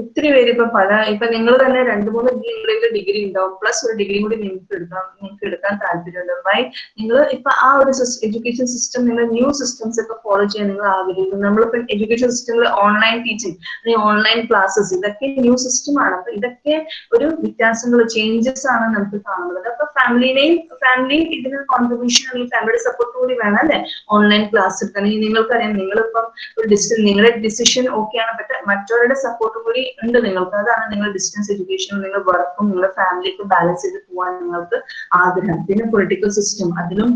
ഒത്തിരി പേര് ഇപ്പൊ പല ഇപ്പൊ നിങ്ങൾ തന്നെ രണ്ട് മൂന്ന് നിങ്ങളുടെ ഡിഗ്രി ഉണ്ടാവും. പ്ലസ് ഒരു ഡിഗ്രി കൂടി നിങ്ങൾക്ക് എടുക്കാം നിങ്ങൾക്ക് എടുക്കാൻ താല്പര്യമുണ്ട്. വൈ നിങ്ങൾ ഇപ്പൊ ആ ഒരു എഡ്യൂക്കേഷൻ സിസ്റ്റം നിങ്ങൾ ന്യൂ സിസ്റ്റംസ് ഒക്കെ ഫോളോ ചെയ്യാൻ നിങ്ങൾ ആഗ്രഹിക്കുന്നു. നമ്മളിപ്പോ എഡ്യൂക്കേഷൻ സിസ്റ്റങ്ങൾ ഓൺലൈൻ ടീച്ചിങ് അല്ലെങ്കിൽ ഓൺലൈൻ ക്ലാസ്സസ് ഇതൊക്കെ ന്യൂ സിസ്റ്റം ആണ്. അപ്പൊ ഇതൊക്കെ ഒരു വ്യത്യാസങ്ങൾ ചേഞ്ചസ് ആണ് നമുക്ക് കാണുന്നത്. അപ്പൊ ഫാമിലിനെയും ഫാമിലി ഇതിന് കോൺട്രിബ്യൂഷൻ അല്ലെങ്കിൽ ഫാമിലിയുടെ സപ്പോർട്ട് കൂടി വേണം അല്ലെ? ഓൺലൈൻ ക്ലാസ് എടുക്കാൻ. നിങ്ങൾക്കറിയാം നിങ്ങളിപ്പം ഒരു ഡിസിഷൻ നിങ്ങളുടെ ഡിസിഷൻ ഓക്കെ ആണ്. പക്ഷെ മറ്റവരുടെ സപ്പോർട്ടും കൂടി ഉണ്ട് നിങ്ങൾക്ക്. അതാണ് നിങ്ങൾ ഡിസ്റ്റൻസ് എഡ്യൂക്കേഷൻ നിങ്ങൾ വർക്കും നിങ്ങളുടെ ഫാമിലിക്ക് ബാലൻസ് ചെയ്ത് പോകാൻ നിങ്ങൾക്ക് ആഗ്രഹം. പിന്നെ പൊളിറ്റിക്കൽ സിസ്റ്റം അതിലും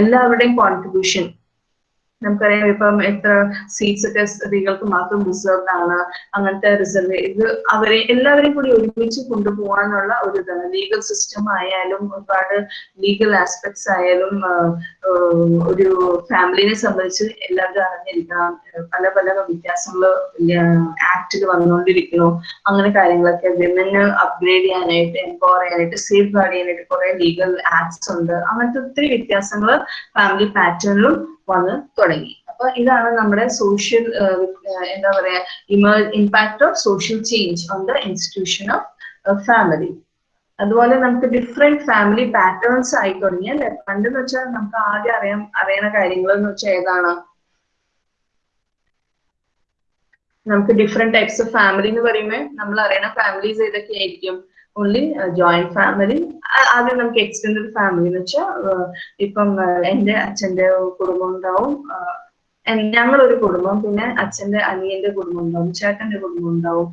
എല്ലാവരുടെയും കോൺട്രിബ്യൂഷൻ നമുക്കറിയാം ഇപ്പം എത്ര സീറ്റ്സ് ഒക്കെ സ്ത്രീകൾക്ക് മാത്രം റിസർവ്ഡ് ആണ്. അങ്ങനത്തെ റിസർവ് ഇത് അവരെ എല്ലാവരെയും കൂടി ഒരുമിച്ച് കൊണ്ടുപോകാനുള്ള ഒരു ഇതാണ്. ലീഗൽ സിസ്റ്റം ആയാലും ഒരുപാട് ലീഗൽ ആസ്പെക്ട്സ് ആയാലും ഒരു ഫാമിലിനെ സംബന്ധിച്ച് എല്ലാവരും അറിഞ്ഞിരിക്കണം. പല പല വ്യത്യാസങ്ങൾ ആക്ടിൽ വന്നുകൊണ്ടിരിക്കുന്നു അങ്ങനെ കാര്യങ്ങളൊക്കെ വിമന് അപ്ഗ്രേഡ് ചെയ്യാനായിട്ട് എംപവർ ചെയ്യാനായിട്ട് സേഫ് ഗാർഡ് ചെയ്യാനായിട്ട് കുറെ ലീഗൽ ആക്ട്സ് ഉണ്ട്. അങ്ങനത്തെ ഒത്തിരി വ്യത്യാസങ്ങൾ ഫാമിലി പാറ്റേണിലും വന്ന് തുടങ്ങി. അപ്പൊ ഇതാണ് നമ്മുടെ സോഷ്യൽ എന്താ പറയാ ഇമേർ impact of social change on the institution of family അതുപോലെ നമുക്ക് ഡിഫറെന്റ് ഫാമിലി പാറ്റേൺസ് ആയി തുടങ്ങി അല്ലെ? പണ്ടെന്ന് വെച്ചാൽ നമുക്ക് ആദ്യം അറിയാൻ അറിയണ കാര്യങ്ങൾ എന്ന് വെച്ചാൽ ഏതാണ്? നമുക്ക് ഡിഫറെന്റ് ടൈപ്സ് ഓഫ് ഫാമിലി എന്ന് പറയുമ്പോൾ നമ്മൾ അറിയണ ഫാമിലീസ് ഏതൊക്കെയായിരിക്കും? ഓൺലി ജോയിന്റ് ഫാമിലി ആദ്യം നമുക്ക് എക്സ്റ്റെൻഡഡ് ഫാമിലി എന്ന് വെച്ചാൽ ഇപ്പം എന്റെ അച്ഛന്റെ കുടുംബം ഉണ്ടാവും ഞങ്ങളൊരു കുടുംബം. പിന്നെ അച്ഛന്റെ അനിയന്റെ കുടുംബം ഉണ്ടാവും ചേട്ടന്റെ കുടുംബം ഉണ്ടാവും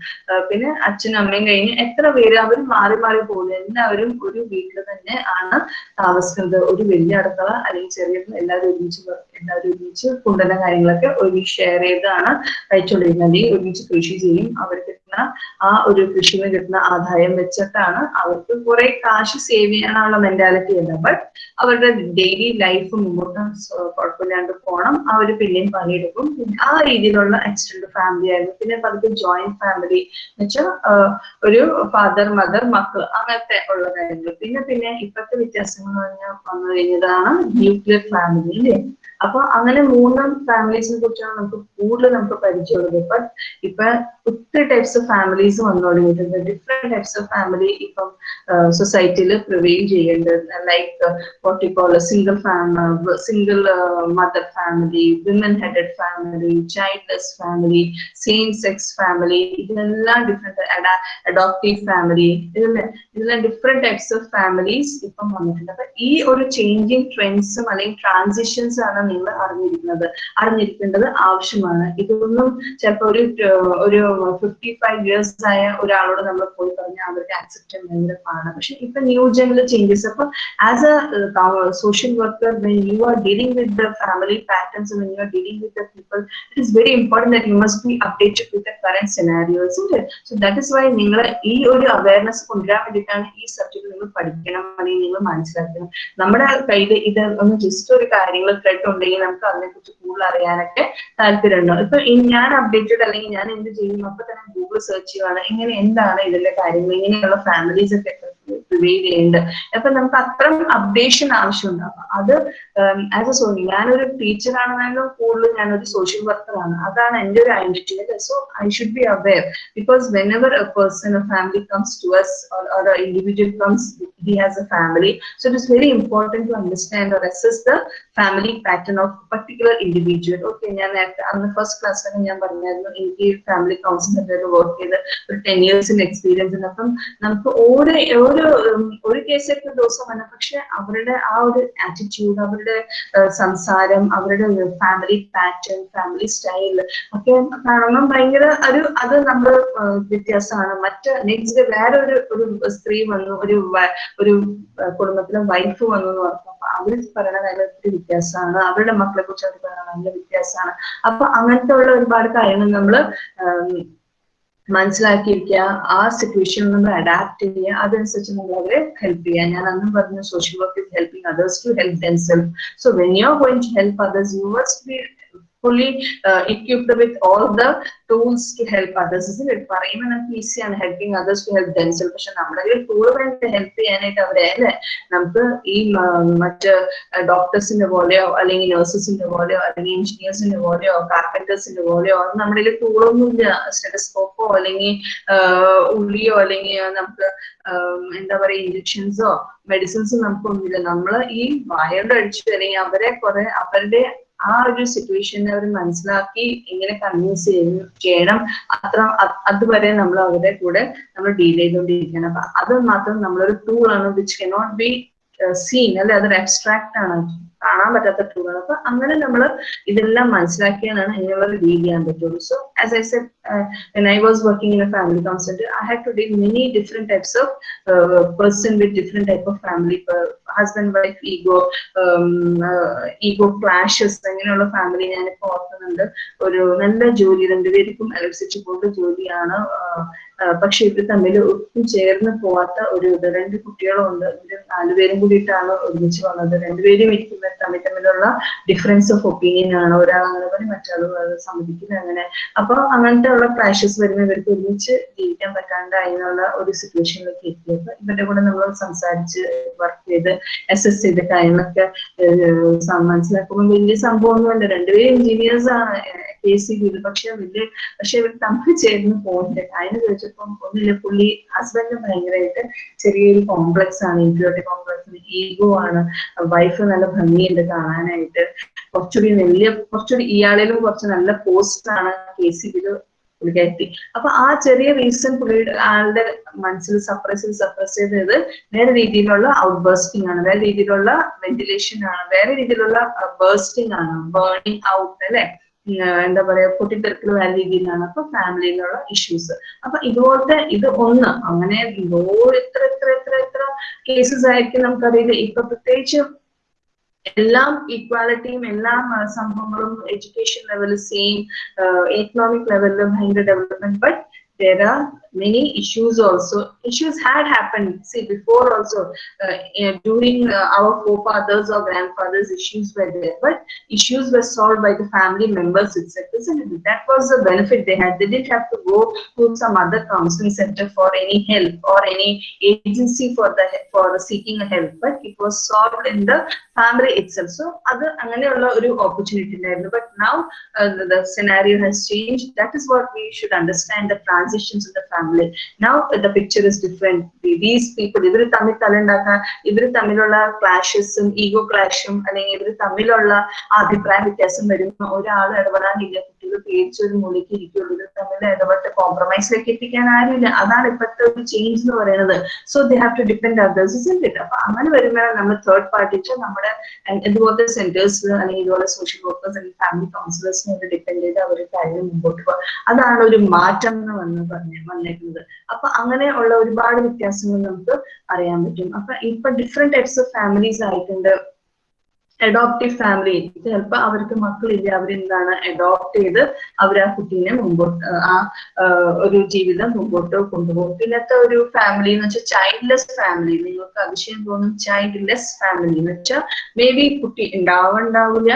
പിന്നെ അച്ഛനും അമ്മയും കഴിഞ്ഞ് എത്ര പേര് അവർ മാറി മാറി പോകുന്നു. എല്ലാവരും ഒരു വീട്ടിൽ തന്നെ ആണ് താമസിക്കുന്നത്. ഒരു വലിയ അടുക്കള അല്ലെങ്കിൽ ചെറിയ എല്ലാവരും ഒരുമിച്ച് എല്ലാവരും ഒരുമിച്ച് കൊണ്ടുവരുന്ന കാര്യങ്ങളൊക്കെ ഒരുമിച്ച് ഷെയർ ചെയ്താണ് കഴിച്ചുകൊണ്ടിരിക്കുന്നത് അല്ലെങ്കിൽ ഒരുമിച്ച് കൃഷി ചെയ്യും. അവർക്ക് കിട്ടുന്ന ആ ഒരു കൃഷിയിൽ നിന്ന് കിട്ടുന്ന ആദായം വെച്ചിട്ടാണ് അവർക്ക് കുറെ കാശ് സേവ് ചെയ്യാനുള്ള മെന്റാലിറ്റി ഉണ്ട്. ബട്ട് അവരുടെ ഡെയിലി ലൈഫ് മുമ്പോട്ട് കുഴപ്പമില്ലാണ്ട് പോകണം ഒരു പിന്നെയും പണിയെടുക്കും. ആ രീതിയിലുള്ള എക്സ്റ്റൻഡ് ഫാമിലി ആയിരുന്നു. പിന്നെ പതുക്കെ ജോയിന്റ് ഫാമിലി എന്ന് വെച്ചാൽ ഒരു ഫാദർ മദർ മക്കൾ അങ്ങനത്തെ ഉള്ള കാര്യങ്ങൾ പിന്നെ പിന്നെ ഇപ്പോഴത്തെ വ്യത്യാസങ്ങൾ പറഞ്ഞാൽ വന്നു കഴിഞ്ഞതാണ് ന്യൂക്ലിയർ ഫാമിലി അല്ലേ? അപ്പൊ അങ്ങനെ മൂന്ന് ഫാമിലീസിനെ കുറിച്ചാണ് നമുക്ക് കൂടുതൽ നമുക്ക് പരിചയമുള്ളത്. ഇപ്പൊ ഇപ്പൊ ഒത്തിരി ടൈപ്സ് ഓഫ് ഫാമിലീസ് വന്നു തുടങ്ങിയിട്ടുണ്ട്. ഡിഫറെന്റ് ടൈപ്സ് ഓഫ് ഫാമിലി ഇപ്പം സൊസൈറ്റിയിൽ പ്രിവെയിൽ ചെയ്യുന്നുണ്ട്. Like what we call single family single mother family women headed family childless family same sex family ഇതെല്ലാം ഡിഫറെന്റ് അഡോപ്റ്റീവ് ഫാമിലി ഇതെല്ലാം ഇതെല്ലാം ഡിഫറെന്റ് ടൈപ്സ് ഓഫ് ഫാമിലീസ് ഇപ്പം വന്നിട്ടുണ്ട്. അപ്പൊ ഈ ഒരു ചേഞ്ചിങ് ട്രെൻഡ്സും അല്ലെങ്കിൽ ട്രാൻസിഷൻസ് ആണ് നിങ്ങൾ അറിഞ്ഞിരിക്കുന്നത്. അറിഞ്ഞിരിക്കേണ്ടത് ആവശ്യമാണ്. ഇതൊന്നും ചിലപ്പോൾ ഒരു ഒരു ഫിഫ്റ്റി ഫൈവ് ഇയേഴ്സ് ആയ ഒരാളോട് നമ്മൾ പോയി പറഞ്ഞാൽ അവർക്ക് ആക്സെപ്റ്റ് ഭയങ്കര പാടാണ്. പക്ഷെ ഇപ്പൊ ന്യൂ ജനറൽ ചേഞ്ചസ് അപ്പൊ as a social worker when you are dealing with the family patterns when you are dealing with the people it is very important that you must be updated with the current scenarios so that is why നിങ്ങൾ ഈ ഒരു awareness കൊണ്ടുവരാൻ വേണ്ടിയിട്ടാണ് ഈ subject നിങ്ങൾ പഠിക്കണം അല്ലെങ്കിൽ നിങ്ങൾ മനസ്സിലാക്കണം. നമ്മുടെ കയ്യിൽ ഇത് ഒന്ന് ജസ്റ്റ് ഒരു കാര്യങ്ങൾ ത്രെഡ് ഉണ്ടെങ്കിൽ നമുക്ക് അതിനെക്കുറിച്ച് കൂടുതൽ അറിയാനൊക്കെ താല്പര്യമുണ്ടോ? ഇപ്പൊ ഞാൻ അപ്ഡേറ്റഡ് അല്ലെങ്കിൽ ഞാൻ എന്ത് ചെയ്യും അപ്പൊ തന്നെ ഗൂഗിൾ സെർച്ച് ചെയ്യുവാണ്. ഇങ്ങനെ എന്താണ് ഇതിന്റെ കാര്യങ്ങൾ? ഇങ്ങനെയുള്ള ഫാമിലീസ് ഒക്കെ പ്രിവെയിൽ ചെയ്യുന്നുണ്ട് അപ്പൊ നമുക്ക് അത്രയും അപ്ഡേഷൻ ആവശ്യമുണ്ട് അപ്പൊ അത് ആസ് എ സോണി ഞാനൊരു ടീച്ചർ ആണെന്നാലും കൂടുതൽ ഞാനൊരു സോഷ്യൽ വർക്കർ ആണ്. അതാണ് എന്റെ ഒരു identity so I should be aware because whenever a person a family comes to us or an individual comes he has a family. So it is very important to understand or assess the family pattern of particular individual. Okay അന്ന് first ക്ലാസ്സിലൊക്കെ ഞാൻ പറഞ്ഞായിരുന്നു എനിക്ക് family councillor work ചെയ്ത് ഒരു ten ഇയേഴ്സിന്റെ experience ഉണ്ട്. അപ്പം നമുക്ക് ഓരോ ഓരോ ഉം, ഒരു കേസൊക്കെ ദിവസം വന്ന. പക്ഷെ അവരുടെ ആ ഒരു ആറ്റിറ്റ്യൂഡ് അവരുടെ സംസാരം അവരുടെ ഫാമിലി പാറ്റേൺ ഫാമിലി സ്റ്റൈൽ ഒക്കെ കാണുമ്പോൾ ഭയങ്കര ഒരു അത് നമ്മൾ വ്യത്യാസമാണ്. മറ്റ് നെക്സ്റ്റ് വേറെ ഒരു ഒരു സ്ത്രീ വന്നു ഒരു ഒരു കുടുംബത്തിലെ വൈഫ് വന്നു എന്ന് പറഞ്ഞു. അപ്പൊ അവർ പറയണ നല്ല ഒത്തിരി വ്യത്യാസമാണ്. അവരുടെ മക്കളെ കുറിച്ച് അവർ പറയണ നല്ല വ്യത്യാസമാണ്. അപ്പൊ അങ്ങനത്തെ ഉള്ള ഒരുപാട് കാര്യങ്ങൾ നമ്മൾ മനസ്സിലാക്കിയിരിക്കുക ആ സിറ്റുവേഷൻ നമ്മൾ അഡാപ്റ്റ് ചെയ്യുക. അതനുസരിച്ച് നമ്മൾ അവരെ ഹെൽപ്പ് ചെയ്യുക. ഞാൻ അന്നും പറഞ്ഞു social work is helping others to help themselves so when you are going to help others you must be fully uh, equipped with all the tools to help others isn't പറയുമ്പോൾ നമുക്ക് ഈസിയാണ് helping others to help themselves പക്ഷെ നമ്മുടെ കയ്യിൽ tool വേണ്ട help ചെയ്യാനായിട്ട് അവരെ അല്ലേ? നമുക്ക് ഈ മറ്റ് ഡോക്ടേഴ്സിന്റെ പോലെയോ അല്ലെങ്കിൽ നഴ്സസിന്റെ പോലെയോ അല്ലെങ്കിൽ എഞ്ചിനീയേഴ്സിന്റെ പോലെയോ കാർപ്പന്റേഴ്സിന്റെ പോലെയോ നമ്മുടെ കയ്യിൽ ടൂളൊന്നുമില്ല സ്റ്റെറ്റസ്കോപ്പോ അല്ലെങ്കിൽ ഉള്ളിയോ അല്ലെങ്കിൽ നമുക്ക് എന്താ പറയാ ഇഞ്ചക്ഷൻസോ മെഡിസിൻസോ നമുക്കൊന്നുമില്ല. നമ്മൾ ഈ വായോട് അടിച്ചു അല്ലെങ്കിൽ അവരെ കുറെ അവരുടെ ആ ഒരു സിറ്റുവേഷനെ അവർ മനസ്സിലാക്കി എങ്ങനെ കൺവിൻസ് ചെയ്യണം. അത്ര അത് അതുവരെ നമ്മൾ അവരുടെ കൂടെ നമ്മൾ ഡീൽ ചെയ്തുകൊണ്ടിരിക്കണം അപ്പൊ അത് മാത്രം നമ്മളൊരു ടൂൾ ആണ് വിച്ച് കനോട്ട് ബി സീൻ അല്ലെ? അതൊരു അബ്സ്ട്രാക്ട് ആണ്. കാണാൻ പറ്റാത്ത ടൂളാണ് അപ്പൊ അങ്ങനെ നമ്മൾ ഇതെല്ലാം മനസ്സിലാക്കിയാണ് ഇങ്ങനെയുള്ള ഡീൽ ചെയ്യാൻ പറ്റുള്ളൂ. So as I said when I was working in a family counselor, I had to deal many different types of uh, person with different type of family, uh, wife ego ego clashes അങ്ങനെയുള്ള family ഞാനിപ്പോ ഓർക്കുന്നുണ്ട്. ഒരു നല്ല ജോലി രണ്ടുപേർക്കും കൊണ്ട് ജോലിയാണ് പക്ഷെ ഇവർ തമ്മിൽ ഒട്ടും ചേർന്ന് പോവാത്ത ഒരു ഇത്. രണ്ട് കുട്ടികളും ഉണ്ട് ഇവർ നാലുപേരും കൂടിയിട്ടാണ് ഒരുമിച്ച് വന്നത്. രണ്ടുപേരും ഇരിക്കുന്ന തമ്മിൽ തമ്മിലുള്ള ഡിഫറൻസ് ഓഫ് ഒപ്പീനിയൻ ആണ്. ഒരാൾ അങ്ങനെ പറയും മറ്റാൾ അത് സമ്മതിക്കില്ല അങ്ങനെ. അപ്പൊ അങ്ങനത്തെ ഉള്ള ക്ലാഷസ് വരുന്ന ഇവർക്ക് ഒരുമിച്ച് ജീവിക്കാൻ പറ്റാണ്ടായി എന്നുള്ള ഒരു സിറ്റുവേഷനിലേക്ക് എത്തിയപ്പോ ഇവരുടെ കൂടെ നമ്മൾ സംസാരിച്ച് വർക്ക് ചെയ്ത് അസസ് ചെയ്ത കാര്യങ്ങളൊക്കെ മനസ്സിലാക്കുമ്പോൾ വലിയ സംഭവമൊന്നുമല്ല. രണ്ടുപേരും എഞ്ചിനീയേഴ്സ് ആണ് കെ സി പക്ഷെ വലിയ പക്ഷെ ഇവർ തമ്മിൽ ചേർന്ന് പോകുന്നില്ല അതിന് ചോദിച്ചപ്പം ഒന്നില്ല പുള്ളി ഹസ്ബൻഡ് ഭയങ്കരമായിട്ട് ചെറിയൊരു കോംപ്ലക്സ് ആണ് ഇൻഫ്യൂരിറ്റി കോംപ്ലക്സ് ഈഗോ ആണ് വൈഫ് നല്ല ഭംഗിയുണ്ട് കാണാനായിട്ട്. കുറച്ചുകൂടി വലിയ കുറച്ചുകൂടി ഇയാളിലും കുറച്ച് നല്ല പോസ്റ്റ് ആണ് കെ സി ബിയിൽ അപ്പൊ ആ ചെറിയ റീസൺ പുള്ളിയുടെ ആളുടെ മനസ്സിൽ സപ്രസ് ചെയ്ത് സപ്രസ് ചെയ്തത് വേറെ രീതിയിലുള്ള ഔട്ട് ബേസ്റ്റിംഗ് ആണ് വേറെ രീതിയിലുള്ള വെന്റിലേഷൻ ആണ് വേറെ രീതിയിലുള്ള ബേസ്റ്റിംഗ് ആണ് ബേണിംഗ് ഔട്ട് അല്ലെ? എന്താ പറയാ പൊട്ടിത്തെറിക്കൽ വേറെ രീതിയിലാണ്. അപ്പൊ ഫാമിലിയിലുള്ള ഇഷ്യൂസ് അപ്പൊ ഇതുപോലത്തെ ഇത് ഒന്ന് അങ്ങനെ എന്തോ ഇത്ര ഇത്ര ഇത്ര ഇത്ര കേസസ് ആയിരിക്കും നമുക്കറിയില്ല. ഇപ്പൊ പ്രത്യേകിച്ച് എല്ലാം ഈക്വാലിറ്റിയും എല്ലാം സംഭവങ്ങളും എഡ്യൂക്കേഷൻ ലെവൽ സെയിം എക്കണോമിക് ലെവലിലും ഭയങ്കര development but there are many issues also. Issues had happened, see, before also, uh, eh, during uh, our forefathers or grandfathers, issues were there, but issues were solved by the family members itself, isn't it? That was the benefit they had. They didn't have to go to some other counseling center for any help or any agency for the for seeking help, but it was solved in the family itself. So, other, opportunity, but now uh, the, the scenario has changed. That is what we should understand the transitions in the family family. Now the picture is different. These people, ഇവർ തമ്മിൽ തലുണ്ടാക്കാൻ ഇവർ തമ്മിലുള്ള ക്ലാഷസും ego ക്ലാഷും അല്ലെങ്കിൽ ഇവർ തമ്മിലുള്ള അഭിപ്രായ വ്യത്യാസം വരുന്ന ഒരാൾ ഇടപെടാനില്ല കുട്ടികൾ പേടിച്ചൊരു മൂലയ്ക്ക് ഇരിക്കുള്ളൂ ഇത് തമ്മിൽ ഇടപെട്ട് കോംപ്രമൈസിലേക്ക് എത്തിക്കാൻ ആരുമില്ല. അതാണ് ഇപ്പോഴത്തെ ഒരു ചേഞ്ച് എന്ന് പറയുന്നത്. So they have to depend others is it അപ്പൊ അങ്ങനെ വരുമ്പോഴാണ് നമ്മൾ തേർഡ് പാർട്ടിക്ക് നമ്മുടെ ഇതുപോലത്തെ സെന്റേഴ്സ് അല്ലെങ്കിൽ ഇതുപോലെ സോഷ്യൽ വർക്കേഴ്സ് അല്ലെങ്കിൽ ഫാമിലി കൗൺസിലേഴ്സിനെ ഡിപെൻഡ് ചെയ്ത് അവർ കാര്യം മുമ്പോട്ട് പോകും അതാണ് ഒരു മാറ്റം എന്ന് വന്ന് പറഞ്ഞ് വന്നേക്കുന്നത്. അപ്പൊ അങ്ങനെ ഉള്ള ഒരുപാട് വ്യത്യാസങ്ങൾ നമുക്ക് അറിയാൻ പറ്റും. അപ്പൊ ഇപ്പൊ ഡിഫറെന്റ് ടൈപ്സ് ഓഫ് ഫാമിലീസ് ആയിട്ടുണ്ട്. അഡോപ്റ്റീവ് ഫാമിലി ചിലപ്പോൾ അവർക്ക് മക്കളില്ല അവരെന്താണ് അഡോപ്റ്റ് ചെയ്ത് അവർ ആ കുട്ടീനെ മുമ്പോട്ട് ആ ഒരു ജീവിതം മുമ്പോട്ട് കൊണ്ടുപോകും. പിന്നത്തെ ഒരു ഫാമിലി എന്ന് വെച്ചാൽ ചൈൽഡ്ലെസ് ഫാമിലി നിങ്ങൾക്ക് അതിശയം തോന്നും ചൈൽഡ്ലെസ് ഫാമിലി എന്ന് വെച്ചാൽ മേ ബി കുട്ടി ഉണ്ടാവുണ്ടാവില്ല.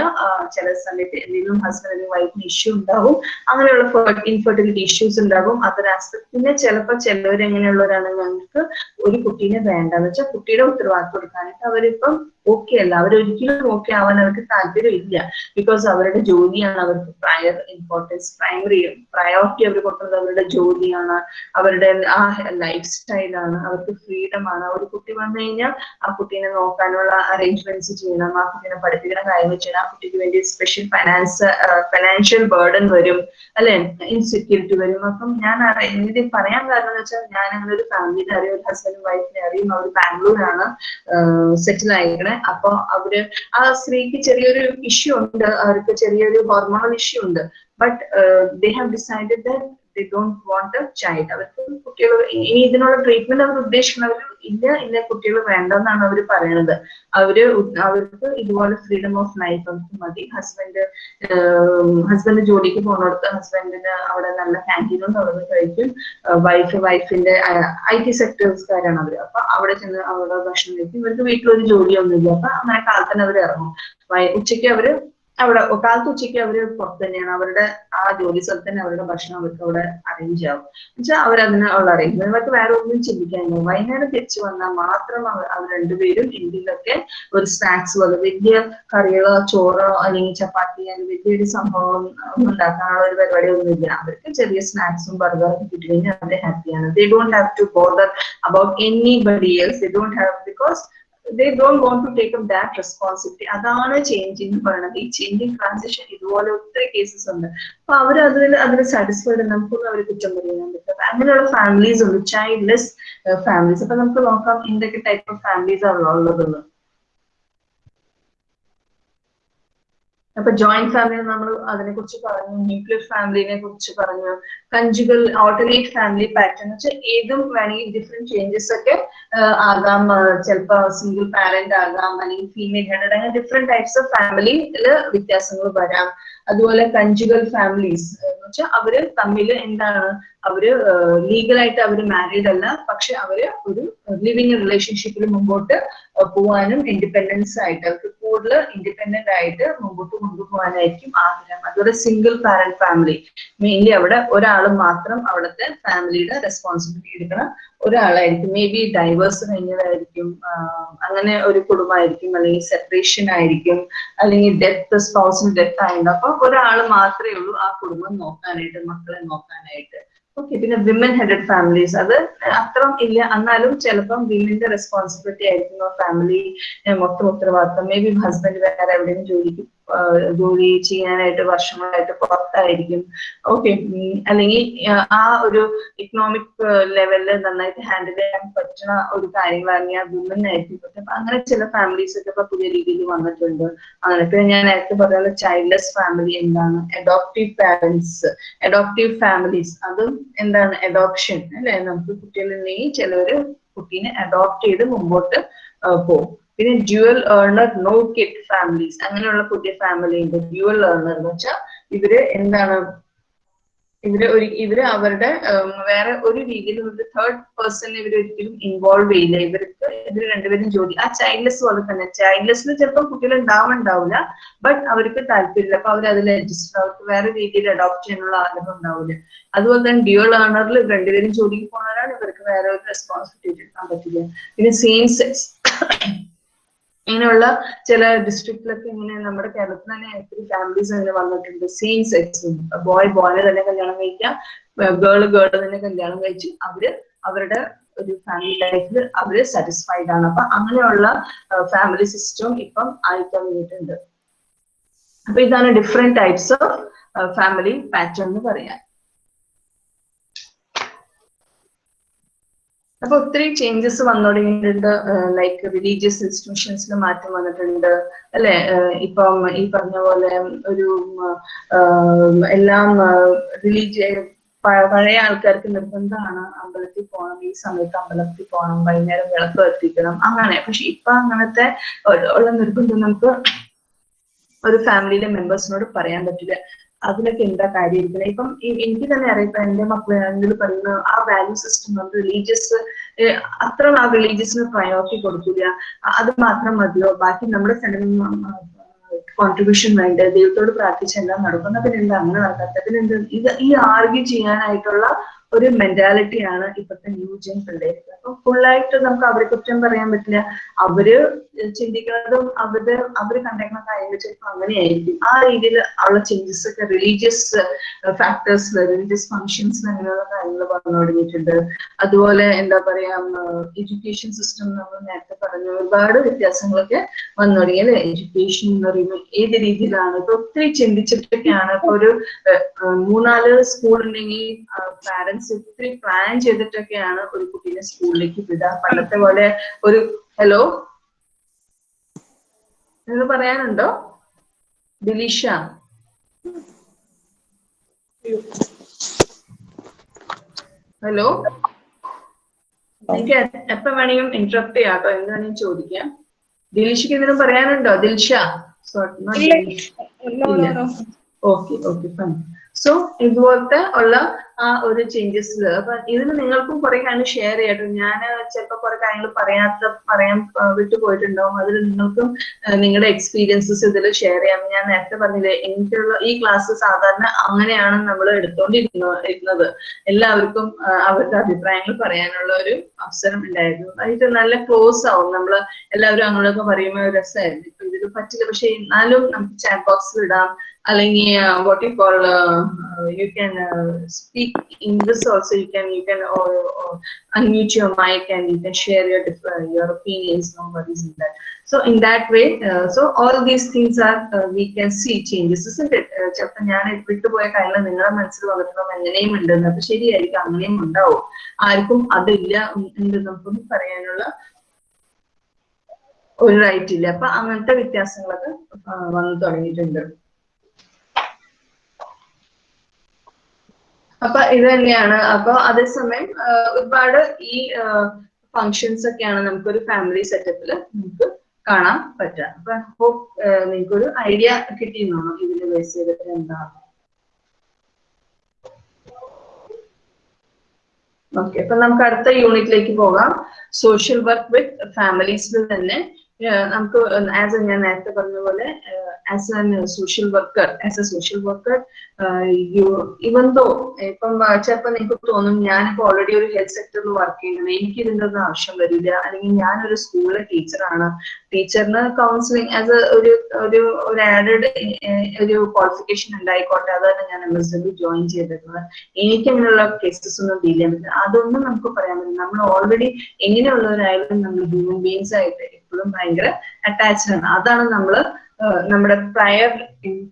ചില സമയത്ത് എന്തെങ്കിലും ഹസ്ബൻഡ് അല്ലെങ്കിൽ വൈഫിന് ഇഷ്യൂ ഉണ്ടാവും. അങ്ങനെയുള്ള ഇൻഫെർട്ടിലിറ്റി ഇഷ്യൂസ് ഉണ്ടാവും അതൊരു ആസ്പെക്ട് പിന്നെ ചിലപ്പോൾ ചിലവരെങ്ങനെയുള്ളവരാണ് ഞങ്ങൾക്ക് ഒരു കുട്ടീനെ വേണ്ടെന്ന് വെച്ചാൽ കുട്ടിയുടെ ഉത്തരവാദിത്വം എടുക്കാനായിട്ട് അവരിപ്പം ഓക്കെ അല്ല. അവരൊരിക്കലും ഓക്കെ ആവാൻ അവർക്ക് താല്പര്യമില്ല. ബിക്കോസ് അവരുടെ ജോലിയാണ് അവർക്ക് പ്രയർ ഇമ്പോർട്ടൻസ് പ്രൈമറി പ്രയോറിറ്റി അവർ കൊടുക്കുന്നത് അവരുടെ ജോലിയാണ് അവരുടെ ആ ലൈഫ് സ്റ്റൈലാണ് അവർക്ക് ഫ്രീഡം ആണ്. ഒരു കുട്ടി വന്നു കഴിഞ്ഞാൽ ആ കുട്ടീനെ നോക്കാനുള്ള അറേഞ്ച്മെന്റ്സ് ചെയ്യണം ആ കുട്ടീനെ പഠിപ്പിക്കുന്ന കാര്യങ്ങൾ ചെയ്യണം ആ കുട്ടിക്ക് വേണ്ടി സ്പെഷ്യൽ ഫൈനാൻസ് ഫൈനാൻഷ്യൽ ബേർഡൻ വരും അല്ലെ? ഇൻസെക്യൂരിറ്റി വരും. അപ്പം ഞാൻ എനിക്ക് പറയാൻ കാരണം എന്ന് വെച്ചാൽ ഞാൻ അങ്ങനെ ഒരു ഫാമിലിനെ അറിയും ഒരു ഹസ്ബൻഡും വൈഫിനെ അറിയും. അവർ ബാംഗ്ലൂരാണ് സെറ്റിൽ ആയിരിക്കണേ അപ്പൊ അവർ ആ സ്ത്രീക്ക് ചെറിയൊരു ഇഷ്യൂ ഉണ്ട് അവർക്ക് ചെറിയൊരു ഹോർമോണൽ ഇഷ്യൂ ഉണ്ട്. But they have decided that they don't want a child അവർക്ക് കുട്ടികൾ ഇനി ഇതിനുള്ള ട്രീറ്റ്മെന്റ് അവർ ഉദ്ദേശിക്കുന്നത് ഇല്ല ഇല്ല കുട്ടികൾ വേണ്ടെന്നാണ് അവർ പറയുന്നത് അവർ അവർക്ക് ഇതുപോലെ ഫ്രീഡം ഓഫ് ലൈഫ് അവർക്ക് മതി. ഹസ്ബൻഡ് ഹസ്ബൻഡ് ജോലിക്ക് പോകുന്നിടത്ത് ഹസ്ബൻഡിന് അവിടെ നല്ല ക്യാന്റീനും തുറന്ന് കഴിക്കും. വൈഫ് വൈഫിന്റെ ഐ ടി സെക്ടേഴ്സുകാരാണ് അവർ അപ്പൊ അവിടെ ചെന്ന് അവിടെ ഭക്ഷണം കഴിക്കും. ഇവർക്ക് വീട്ടിലൊരു ജോലിയൊന്നുമില്ല. അപ്പൊ അങ്ങനെ കാലത്തന്നെ അവർ ഇറങ്ങും. ഉച്ചയ്ക്ക് അവർ അവിടെ കാലത്ത് ഉച്ചയ്ക്ക് അവർ പുറത്ത് തന്നെയാണ്. അവരുടെ ആ ജോലി സ്ഥലത്ത് തന്നെ അവരുടെ ഭക്ഷണം അവർക്ക് അവിടെ അറേഞ്ച് ആവും എന്നുവെച്ചാൽ അവരതിന് ഉള്ള അറേഞ്ച്മെന്റ് അവർക്ക് വേറെ ഒന്നും ചിന്തിക്കാനില്ല. വൈകുന്നേരം തിരിച്ചു വന്നാൽ മാത്രം അവർ രണ്ടുപേരും ഇന്ത്യയിലൊക്കെ ഒരു സ്നാക്സ് പോലെ വലിയ കറികളോ ചോറോ അല്ലെങ്കിൽ ചപ്പാത്തി അല്ലെങ്കിൽ വലിയൊരു സംഭവം ഉണ്ടാക്കാനുള്ള ഒരു പരിപാടി ഒന്നുമില്ല അവർക്ക് ചെറിയ സ്നാക്സും ബർഗറും കിട്ടി കഴിഞ്ഞാൽ അവർ ഹാപ്പിയാണ് they don't have to bother about anybody else they don't have because they don't want to take up that responsibility അതാണ് ചേഞ്ച് എന്ന് പറയുന്നത് ഈ ചേഞ്ചിങ് ട്രാൻസിഷൻ ഇതുപോലെ ഒത്തിരി കേസസ് ഉണ്ട്. അപ്പൊ അവർ അതിൽ അതിൽ സാറ്റിസ്ഫൈഡ് നമുക്കൊന്നും അവർ കുറ്റം പറയാൻ പറ്റില്ല. അങ്ങനെയുള്ള ഫാമിലീസ് ഉണ്ട്. ചൈൽഡ്ലെസ് ഫാമിലീസ് അപ്പൊ നമുക്ക് നോക്കാം എന്തൊക്കെ ടൈപ്പ് ഓഫ് ഫാമിലീസ് ആണ് ഉള്ളതെന്ന്. അപ്പൊ ജോയിന്റ് ഫാമിലി നമ്മൾ അതിനെ കുറിച്ച് പറഞ്ഞു ന്യൂക്ലിയർ ഫാമിലിനെ കുറിച്ച് പറഞ്ഞു കഞ്ചുകൾ ഓൾട്ടർനേറ്റ് ഫാമിലി പാറ്റേൺ വെച്ചാൽ ഏതും വേണമെങ്കിൽ ഡിഫറെന്റ് ചേഞ്ചസ് ഒക്കെ ആകാം. ചിലപ്പോ സിംഗിൾ പാരന്റ് ആകാം അല്ലെങ്കിൽ ഫീമെയിൽ ഹെഡഡ് അങ്ങനെ ഡിഫറെന്റ് ടൈപ്സ് ഓഫ് ഫാമിലിയിൽ വ്യത്യാസങ്ങൾ വരാം. അതുപോലെ കഞ്ചുകൾ ഫാമിലീസ് എന്ന് വെച്ചാൽ അവർ തമ്മിൽ എന്താണ് അവർ ലീഗലായിട്ട് അവർ മാരീഡ് അല്ല പക്ഷെ അവർ ഒരു ലിവിങ് റിലേഷൻഷിപ്പിൽ മുമ്പോട്ട് പോവാനും ഇൻഡിപെൻഡൻസ് ആയിട്ട് അവർക്ക് കൂടുതൽ ഇൻഡിപെൻഡന്റ് ആയിട്ട് മുമ്പോട്ട് കൊണ്ടുപോകാനായിരിക്കും ആഗ്രഹം. അതുപോലെ സിംഗിൾ പാരന്റ് ഫാമിലി മെയിൻലി അവിടെ ഒരാൾ മാത്രം അവിടുത്തെ ഫാമിലിയുടെ റെസ്പോൺസിബിലിറ്റി എടുക്കണം. ഒരാളായിരിക്കും. മേ ബി ഡൈവേഴ്സ് കഴിഞ്ഞതായിരിക്കും അങ്ങനെ ഒരു കുടുംബമായിരിക്കും അല്ലെങ്കിൽ സെപ്പറേഷൻ ആയിരിക്കും അല്ലെങ്കിൽ ഡെത്ത് സ്പൗസിന് ഡെത്ത് ആയിരുന്നു അപ്പൊ ഒരാൾ മാത്രമേ ഉള്ളൂ ആ കുടുംബം നോക്കാനായിട്ട് മക്കളെ നോക്കാനായിട്ട്. ഓക്കെ പിന്നെ വിമൻ ഹെഡഡ് ഫാമിലീസ് അത് അത്ര ഇല്ല. എന്നാലും ചിലപ്പം വിമന്റെ റെസ്പോൺസിബിലിറ്റി ആയിരിക്കും ഫാമിലി മൊത്തം ഉത്തരവാദിത്തം. മേ ബി ഹസ്ബൻഡ് വേറെ എവിടെയും ജോലിക്ക് ജോലി ചെയ്യാനായിട്ട് വർഷങ്ങളായിട്ട് പുറത്തായിരിക്കും. ഓക്കെ അല്ലെങ്കിൽ ആ ഒരു ഇക്കണോമിക് ലെവലിൽ നന്നായിട്ട് ഹാൻഡിൽ ചെയ്യാൻ പറ്റുന്ന ഒരു കാര്യങ്ങളാണെങ്കിൽ ആ വിമൻ ആയിരിക്കും. പറ്റും അങ്ങനെ ചില ഫാമിലീസ് ഒക്കെ ഇപ്പൊ പുതിയ രീതിയിൽ വന്നിട്ടുണ്ട്. അങ്ങനെ പിന്നെ ഞാൻ നേരത്തെ പറഞ്ഞ ചൈൽഡ്ലെസ് ഫാമിലി എന്താണ്? അഡോപ്റ്റീവ് പാരന്റ്സ് അഡോപ്റ്റീവ് ഫാമിലീസ് അതും എന്താണ്? അഡോപ്ഷൻ അല്ലെ? നമുക്ക് കുട്ടികളുണ്ടെങ്കിൽ ചിലവര് കുട്ടീനെ അഡോപ്റ്റ് ചെയ്ത് മുമ്പോട്ട് പോകും. പിന്നെ dual earner no kid families അങ്ങനെയുള്ള പുതിയ ഫാമിലി ഉണ്ട്. ഡ്യുവൽ ഏർണർ എന്ന് വെച്ചാൽ ഇവർ എന്താണ്? ഇവർ ഒരു ഇവർ അവരുടെ വേറെ ഒരു രീതിയിൽ ഒരു തേർഡ് പേഴ്സൺ ഇവർ ഒരിക്കലും ഇൻവോൾവ് ചെയ്യില്ല. ഇവർക്ക് ഇവർ രണ്ടുപേരും ജോലി ആ ചൈൽഡ്ലെസ് പോലെ തന്നെ. ചൈൽഡ്ലെസ്സിൽ ചിലപ്പോൾ കുട്ടികൾ ഉണ്ടാവുന്നുണ്ടാവില്ല ബട്ട് അവർക്ക് താല്പര്യമില്ല. അപ്പൊ അവർ അതിൽ അഡ്ജസ്റ്റ് അവർക്ക് വേറെ രീതിയിൽ അഡോപ്റ്റ് ചെയ്യാനുള്ള ആഗ്രഹം ഉണ്ടാവില്ല. അതുപോലെ തന്നെ ഡ്യുവൽ ഏർണറിൽ രണ്ടുപേരും ജോലിക്ക് പോകുന്നവരാണ്. ഇവർക്ക് വേറെ ഒരു റെസ്പോൺസിബിലിറ്റി എടുക്കാൻ പറ്റില്ല. പിന്നെ സെയിം സെക്സ് ഇങ്ങനെയുള്ള ചില ഡിസ്ട്രിക്റ്റിലൊക്കെ ഇങ്ങനെ നമ്മുടെ കേരളത്തിൽ തന്നെ ഒത്തിരി ഫാമിലീസ് അങ്ങനെ വന്നിട്ടുണ്ട്. സെയിം സെക്സ് ബോയ് ബോയിനെ തന്നെ കല്യാണം കഴിക്കാം. ഗേൾ ഗേൾ തന്നെ കല്യാണം കഴിച്ച്. അവർ അവരുടെ ഒരു ഫാമിലി ലൈഫിൽ അവർ സാറ്റിസ്ഫൈഡ് ആണ്. അപ്പൊ അങ്ങനെയുള്ള ഫാമിലി സിസ്റ്റം ഇപ്പം ആയി വേണ്ടിയിട്ടുണ്ട്. അപ്പൊ ഇതാണ് different types of family pattern എന്ന് പറയാം. അപ്പൊ ഒത്തിരി ചേഞ്ചസ് വന്നു തുടങ്ങിയിട്ടുണ്ട് ലൈക്ക് റിലീജിയസ് ഇൻസ്റ്റിറ്റ്യൂഷൻസിൽ മാറ്റം വന്നിട്ടുണ്ട്. അല്ലെ? ഇപ്പം ഈ പറഞ്ഞ പോലെ ഒരു എല്ലാം റിലീജിയ പഴയ ആൾക്കാർക്ക് നിർബന്ധമാണ് അമ്പലത്തിൽ പോകണം. ഈ സമയത്ത് അമ്പലത്തിൽ പോകണം. വൈകുന്നേരം വിളക്ക് എത്തിക്കണം അങ്ങനെ. പക്ഷെ ഇപ്പൊ അങ്ങനത്തെ ഉള്ള നിർബന്ധം നമുക്ക് ഒരു ഫാമിലിയിലെ മെമ്പേഴ്സിനോട് പറയാൻ പറ്റില്ല. അതിലൊക്കെ എന്താ കാര്യം ഇപ്പം എനിക്ക് തന്നെ അറിയാം എന്റെ മക്കളെ പറയുന്ന ആ വാല്യൂ സിസ്റ്റം നമ്മൾ റിലീജിയസ് അത്ര ആ റിലീജിയസിന് പ്രയോറിറ്റി കൊടുക്കില്ല അത് മാത്രം മതിയോ? ബാക്കി നമ്മുടെ കോൺട്രിബ്യൂഷൻ വേണ്ട? ദൈവത്തോട് പ്രാർത്ഥിച്ച് എല്ലാം നടക്കുന്ന അങ്ങനെ നടക്കാത്ത പിന്നെന്ത് ഇത് ഈ ആർഗ്യൂ ചെയ്യാനായിട്ടുള്ള ഒരു മെന്റാലിറ്റിയാണ് ഇപ്പോഴത്തെ ന്യൂ ജെൻ പിള്ളേർക്ക്. അപ്പൊ ഫുള്ളായിട്ട് നമുക്ക് അവരെ കുറ്റം പറയാൻ പറ്റില്ല. അവർ ചിന്തിക്കുന്നതും അവർ അവർ കണ്ടേക്കുന്ന കാര്യങ്ങൾ ചിലപ്പോൾ അങ്ങനെയായിരിക്കും. ആ രീതിയിൽ ഉള്ള ചേഞ്ചസ് ഒക്കെ റിലീജിയസ് ഫാക്ടേഴ്സ് റിലീജിയസ് ഫങ്ഷൻസ് അങ്ങനെയുള്ള കാര്യങ്ങൾ പറഞ്ഞു തുടങ്ങിയിട്ടുണ്ട്. അതുപോലെ എന്താ പറയാ എഡ്യൂക്കേഷൻ സിസ്റ്റം നമ്മൾ നേരത്തെ പറഞ്ഞു ഒരുപാട് വ്യത്യാസങ്ങളൊക്കെ വന്നു തുടങ്ങി അല്ലെ? എഡ്യൂക്കേഷൻ എന്ന് പറയുമ്പോൾ ഏത് രീതിയിലാണ്? ഇപ്പൊ ഒത്തിരി ചിന്തിച്ചിട്ടൊക്കെയാണ്. ഇപ്പൊ ഒരു മൂന്നാൽ സ്കൂൾ ഉണ്ടെങ്കിൽ പാരന്റ്സ് ഒത്തിരി പ്ലാൻ ചെയ്തിട്ടൊക്കെയാണ് ഒരു കുട്ടീനെ സ്കൂളിലേക്ക് വിടുക. പണ്ടത്തെ പോലെ ഒരു ഹലോ നിങ്ങൾ പറയാനുണ്ടോ? ദിലീഷ? ഹലോ എനിക്ക് എപ്പോ വേണമെങ്കിലും ഇന്ററപ്റ്റ് ചെയ്യാം കേട്ടോ എന്ന് വേണമെങ്കിലും ചോദിക്കാം. ദിലീഷയ്ക്ക് എന്തെങ്കിലും പറയാനുണ്ടോ? Dilsha? Okay okay fine so ഇതുപോലത്തെ ഉള്ള ആ ഒരു ചേഞ്ചസിൽ അപ്പൊ ഇതിന് നിങ്ങൾക്കും കുറെ കാര്യങ്ങൾ ഷെയർ ചെയ്യട്ടോ ഞാൻ ചിലപ്പോൾ കുറെ കാര്യങ്ങൾ പറയാത്ത പറയാൻ വിട്ടുപോയിട്ടുണ്ടാവും അതിൽ നിങ്ങൾക്കും നിങ്ങളുടെ എക്സ്പീരിയൻസസ് ഇതിൽ ഷെയർ ചെയ്യാം. ഞാൻ നേരത്തെ പറഞ്ഞില്ലേ എനിക്കുള്ള ഈ ക്ലാസ് സാധാരണ അങ്ങനെയാണ് നമ്മൾ എടുത്തോണ്ടിരുന്ന ഇരുന്നത്. എല്ലാവർക്കും അവരുടെ അഭിപ്രായങ്ങൾ പറയാനുള്ള ഒരു അവസരം ഉണ്ടായിരുന്നു. അതിട്ട് നല്ല ക്ലോസ് ആവും. നമ്മൾ എല്ലാവരും അങ്ങനെയൊക്കെ പറയുമ്പോൾ രസമായിരുന്നു ഇപ്പൊ ഇതിൽ പറ്റില്ല. പക്ഷെ എന്നാലും നമുക്ക് ചാറ്റ് ബോക്സിൽ ഇടാം. അല്ലെങ്കിൽ what you call you can speak in this also you can you can unmute your mic and you can share your your opinions. No worries in that. So in that way uh, so all these things are uh, we can see changes isn't it? Uh, ചിലപ്പോൾ ഞാൻ വിട്ടുപോയ കാര്യങ്ങൾ നിങ്ങളുടെ മനസ്സിൽ വന്നിട്ടുണ്ടാവും എങ്ങനെയും ഉണ്ടെന്ന്. അപ്പൊ ശരിയായിരിക്കും അങ്ങനെയും ഉണ്ടാവും. ആർക്കും അതില്ല എന്ന് നമുക്കൊന്നും പറയാനുള്ള ഒരു റൈറ്റ് ഇല്ല. അപ്പൊ അങ്ങനത്തെ വ്യത്യാസങ്ങളൊക്കെ വന്നു തുടങ്ങിയിട്ടുണ്ട്. അപ്പൊ ഇത് തന്നെയാണ്. അപ്പൊ അതേസമയം ഒരുപാട് ഈ ഫങ്ഷൻസ് ഒക്കെയാണ് നമുക്കൊരു ഫാമിലി സെറ്റപ്പിൽ നമുക്ക് കാണാൻ പറ്റുക. അപ്പൊ ഹോപ്പ് നിങ്ങൾക്കൊരു ഐഡിയ കിട്ടിയെന്നാണോ ഇതിന് ബേസ് ചെയ്തിട്ട് എന്താ. ഓക്കെ അപ്പൊ നമുക്ക് അടുത്ത യൂണിറ്റിലേക്ക് പോകാം. സോഷ്യൽ വർക്ക് വിത്ത് ഫാമിലീസിൽ തന്നെ നമുക്ക് ആസ് ഞാൻ നേരത്തെ പറഞ്ഞ പോലെ as a social worker as a social worker you even though ഇപ്പം ചിലപ്പോൾ നിങ്ങൾക്ക് തോന്നും ഞാനിപ്പോ ഓൾറെഡി ഒരു ഹെൽത്ത് സെക്ടറിൽ വർക്ക് ചെയ്യുന്നത് എനിക്ക് ഇതിന്റെ ഒന്നും ആവശ്യം വരില്ല അല്ലെങ്കിൽ ഞാനൊരു സ്കൂളിലെ ടീച്ചറാണ് ടീച്ചറിന് കൗൺസിലിംഗ് ആസ് ഒരു ഒരു ഒരു ആഡഡ് ഒരു ക്വാളിഫിക്കേഷൻ ഉണ്ടായിക്കോട്ടെ. അതാണ് ഞാൻ എം എസ് ഡബ്ല്യു ജോയിൻ ചെയ്തിരുന്നത് എനിക്ക് അങ്ങനെയുള്ള കേസസ് ഒന്നും ഡീൽ ചെയ്യാൻ പറ്റില്ല. അതൊന്നും നമുക്ക് പറയാൻ പറ്റില്ല. നമ്മൾ ഓൾറെഡി എങ്ങനെയുള്ളവരായാലും നമ്മൾ ഹ്യൂമൻ ബീങ്സ് ആയിട്ട് എപ്പോഴും ഭയങ്കര അറ്റാച്ച്ഡ് ആണ്. അതാണ് നമ്മൾ നമ്മുടെ പ്രയർ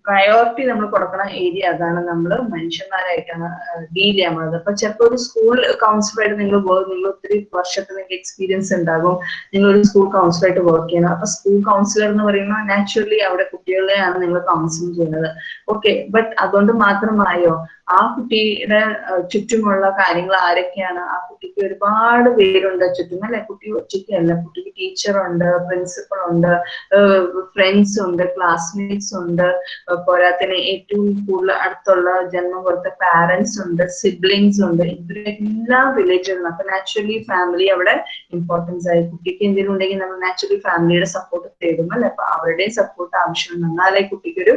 പ്രയോറിറ്റി നമ്മൾ കൊടുക്കുന്ന ഏരിയ അതാണ് നമ്മൾ മനുഷ്യന്മാരായിട്ടാണ് ഡീൽ ചെയ്യാൻ പോകുന്നത് അപ്പൊ ചിലപ്പോൾ ഒരു സ്കൂൾ കൗൺസിലറായിട്ട് നിങ്ങൾ നിങ്ങൾ ഒത്തിരി വർഷത്തെ നിങ്ങൾക്ക് എക്സ്പീരിയൻസ് ഉണ്ടാകും നിങ്ങൾ ഒരു സ്കൂൾ കൗൺസിലറായിട്ട് വർക്ക് ചെയ്യണം. അപ്പൊ സ്കൂൾ കൗൺസിലർ എന്ന് പറയുമ്പോൾ നാച്ചുറലി അവിടെ കുട്ടികളെയാണ് നിങ്ങൾ കൗൺസിലിംഗ് ചെയ്യുന്നത്. ഓക്കെ ബട്ട് അതുകൊണ്ട് മാത്രമായോ ആ കുട്ടിയുടെ ചുറ്റുമുള്ള കാര്യങ്ങൾ ആരൊക്കെയാണ്? ആ കുട്ടിക്ക് ഒരുപാട് പേരുണ്ട് ചുറ്റും അല്ലെ? കുട്ടി ഒറ്റയ്ക്കല്ല. കുട്ടിക്ക് ടീച്ചറുണ്ട് പ്രിൻസിപ്പൾ ഉണ്ട് ഫ്രണ്ട്സ് ഉണ്ട് ക്ലാസ്മേറ്റ്സ് ഉണ്ട്. പോരാത്തിന് ഏറ്റവും കൂടുതൽ അടുത്തുള്ള ജന്മം കൊടുത്ത പാരന്റ്സ് ഉണ്ട് സിബ്ലിങ്സ് ഉണ്ട്. ഇവരെല്ലാം റിലേറ്റഡ് അപ്പൊ നാച്ചുറലി ഫാമിലി അവിടെ ഇമ്പോർട്ടൻസ് ആയി. കുട്ടിക്ക് എന്തെങ്കിലും ഉണ്ടെങ്കിൽ നമ്മൾ നാച്ചുറലി ഫാമിലിയുടെ സപ്പോർട്ട് തേടും അല്ലെ? അപ്പൊ അവരുടെയും സപ്പോർട്ട് ആവശ്യം എന്നാലേ കുട്ടിക്ക് ഒരു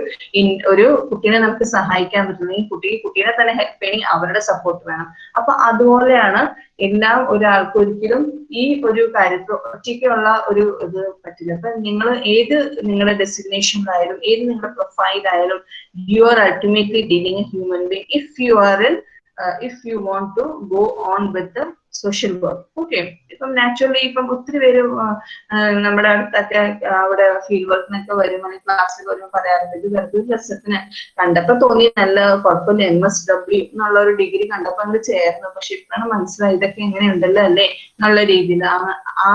ഒരു കുട്ടീനെ നമുക്ക് സഹായിക്കാൻ പറ്റുന്നെങ്കിൽ കുട്ടിക്ക് കുട്ടി കുട്ടീനെ തന്നെ ഹെൽപ്പ് ചെയ്യണമെങ്കിൽ അവരുടെ സപ്പോർട്ട് വേണം. അപ്പൊ അതുപോലെയാണ് എല്ലാം ഒരാൾക്ക് ഒരിക്കലും ഈ ഒരു കാര്യത്തിൽ ഒറ്റയ്ക്കുള്ള ഒരു ഇത് പറ്റില്ല. അപ്പൊ നിങ്ങൾ ഏത് നിങ്ങളുടെ ഡെസ്റ്റിനേഷനിലായാലും ഏത് നിങ്ങളുടെ പ്രൊഫൈലായാലും you are ultimately dealing a human being if you are in if you want to go on with social work okay ഇപ്പം നാച്ചുറലി ഇപ്പം ഒത്തിരി പേര് നമ്മുടെ അടുത്തൊക്കെ അവിടെ ഫീൽഡ് വർക്കിനൊക്കെ വരുമ്പോൾ ക്ലാസ്സിൽ വരുമ്പോൾ പറയാറുണ്ട് ഇത് വെറുതെ രസത്തിന് കണ്ടപ്പോ തോന്നി നല്ല കുഴപ്പമില്ല എം എസ് ഡബ്ല്യു എന്നുള്ള ഒരു ഡിഗ്രി കണ്ടപ്പോ അങ്ങ് ചേർന്നു. പക്ഷെ ഇപ്പോഴാണ് മനസ്സിലായി ഇതൊക്കെ എങ്ങനെയുണ്ടല്ലോ അല്ലേ? എന്നുള്ള രീതിയിൽ. ആ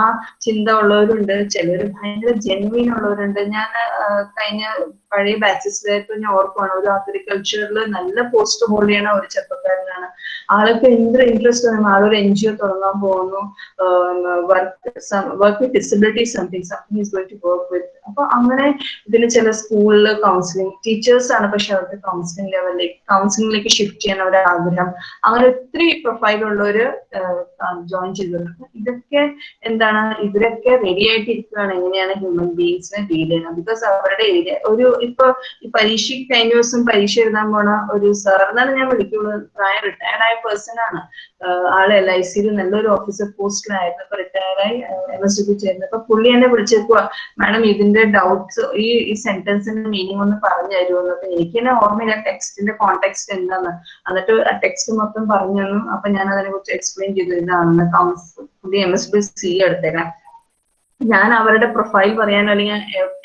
ചിന്ത ഉള്ളവരുണ്ട് ചിലർ ഭയങ്കര ജെന്വിൻ ഉള്ളവരുണ്ട്. ഞാൻ കഴിഞ്ഞ പഴയ ബാച്ചസിലായപ്പോ ഞാൻ ഓർക്കുവാണ് ഒരു അഗ്രികൾച്ചറിൽ നല്ല പോസ്റ്റ് ഹോൾഡ് ചെയ്യണ ഒരു ചെറുപ്പക്കാരനാണ്. ആൾക്ക് എന്ത് ഇൻട്രസ്റ്റ് ആളൊരു എൻ ജി ഒ തുടങ്ങാൻ പോകുന്നു. Work work with disability something something is going to work with അപ്പൊ അങ്ങനെ ഇതിന് ചില സ്കൂളിൽ കൗൺസിലിംഗ് ടീച്ചേഴ്സ് ആണ് പക്ഷെ അവർക്ക് കൗൺസിലിംഗ് ലെവലിലേക്ക് കൗൺസിലിംഗിലേക്ക് ഷിഫ്റ്റ് ചെയ്യാൻ അവരുടെ ആഗ്രഹം. അങ്ങനെ ഒത്തിരി പ്രൊഫൈൽ ഉള്ളവര് ജോയിൻ ചെയ്തിട്ടുണ്ട്. ഇതൊക്കെ എന്താണ് ഇവരൊക്കെ റെഡി ആയിട്ട് ഇരിക്കുകയാണ് എങ്ങനെയാണ് ഹ്യൂമൻ ബീങ്സിനെ ഡീൽ ചെയ്യുന്നത്? ബിക്കോസ് അവരുടെ ഏരിയ ഒരു ഇപ്പൊ ഈ പരീക്ഷയ്ക്ക് കഴിഞ്ഞ ദിവസം പരീക്ഷ എഴുതാൻ പോണ ഒരു സാർ എന്നാലും ഞാൻ വിളിക്കുള്ളൂ പ്രായം റിട്ടയർഡ് ആയ പേഴ്സൺ ആണ്. ആൾ എൽ ഐ സിയിൽ നല്ലൊരു ഓഫീസർ പോസ്റ്റിലായിരുന്നു ഇപ്പൊ റിട്ടയറായി എം എസ് ഡി അപ്പൊ പുള്ളി എന്നെ വിളിച്ചേക്കുക മാഡം ഇതിന്റെ ഡൗട്ട്സ് ഈ ഈ സെന്റൻസിന്റെ മീനിങ് ഒന്ന് പറഞ്ഞു തരുമെന്ന് അപ്പൊ എനിക്ക് തന്നെ ഓർമ്മയില്ല ടെക്സ്റ്റിന്റെ കോണ്ടെക്സ്റ്റ് എന്താന്ന്. എന്നിട്ട് ആ ടെക്സ്റ്റ് മൊത്തം പറഞ്ഞു തന്നു. അപ്പൊ ഞാൻ അതിനെ കുറിച്ച് എക്സ്പ്ലെയിൻ ചെയ്തു ഇതാണെന്ന് കൗൺസിൽ പുതിയ എം എസ് ബി സി എടുത്തേക്കാം ഞാൻ അവരുടെ പ്രൊഫൈൽ പറയാനോ അല്ലെങ്കിൽ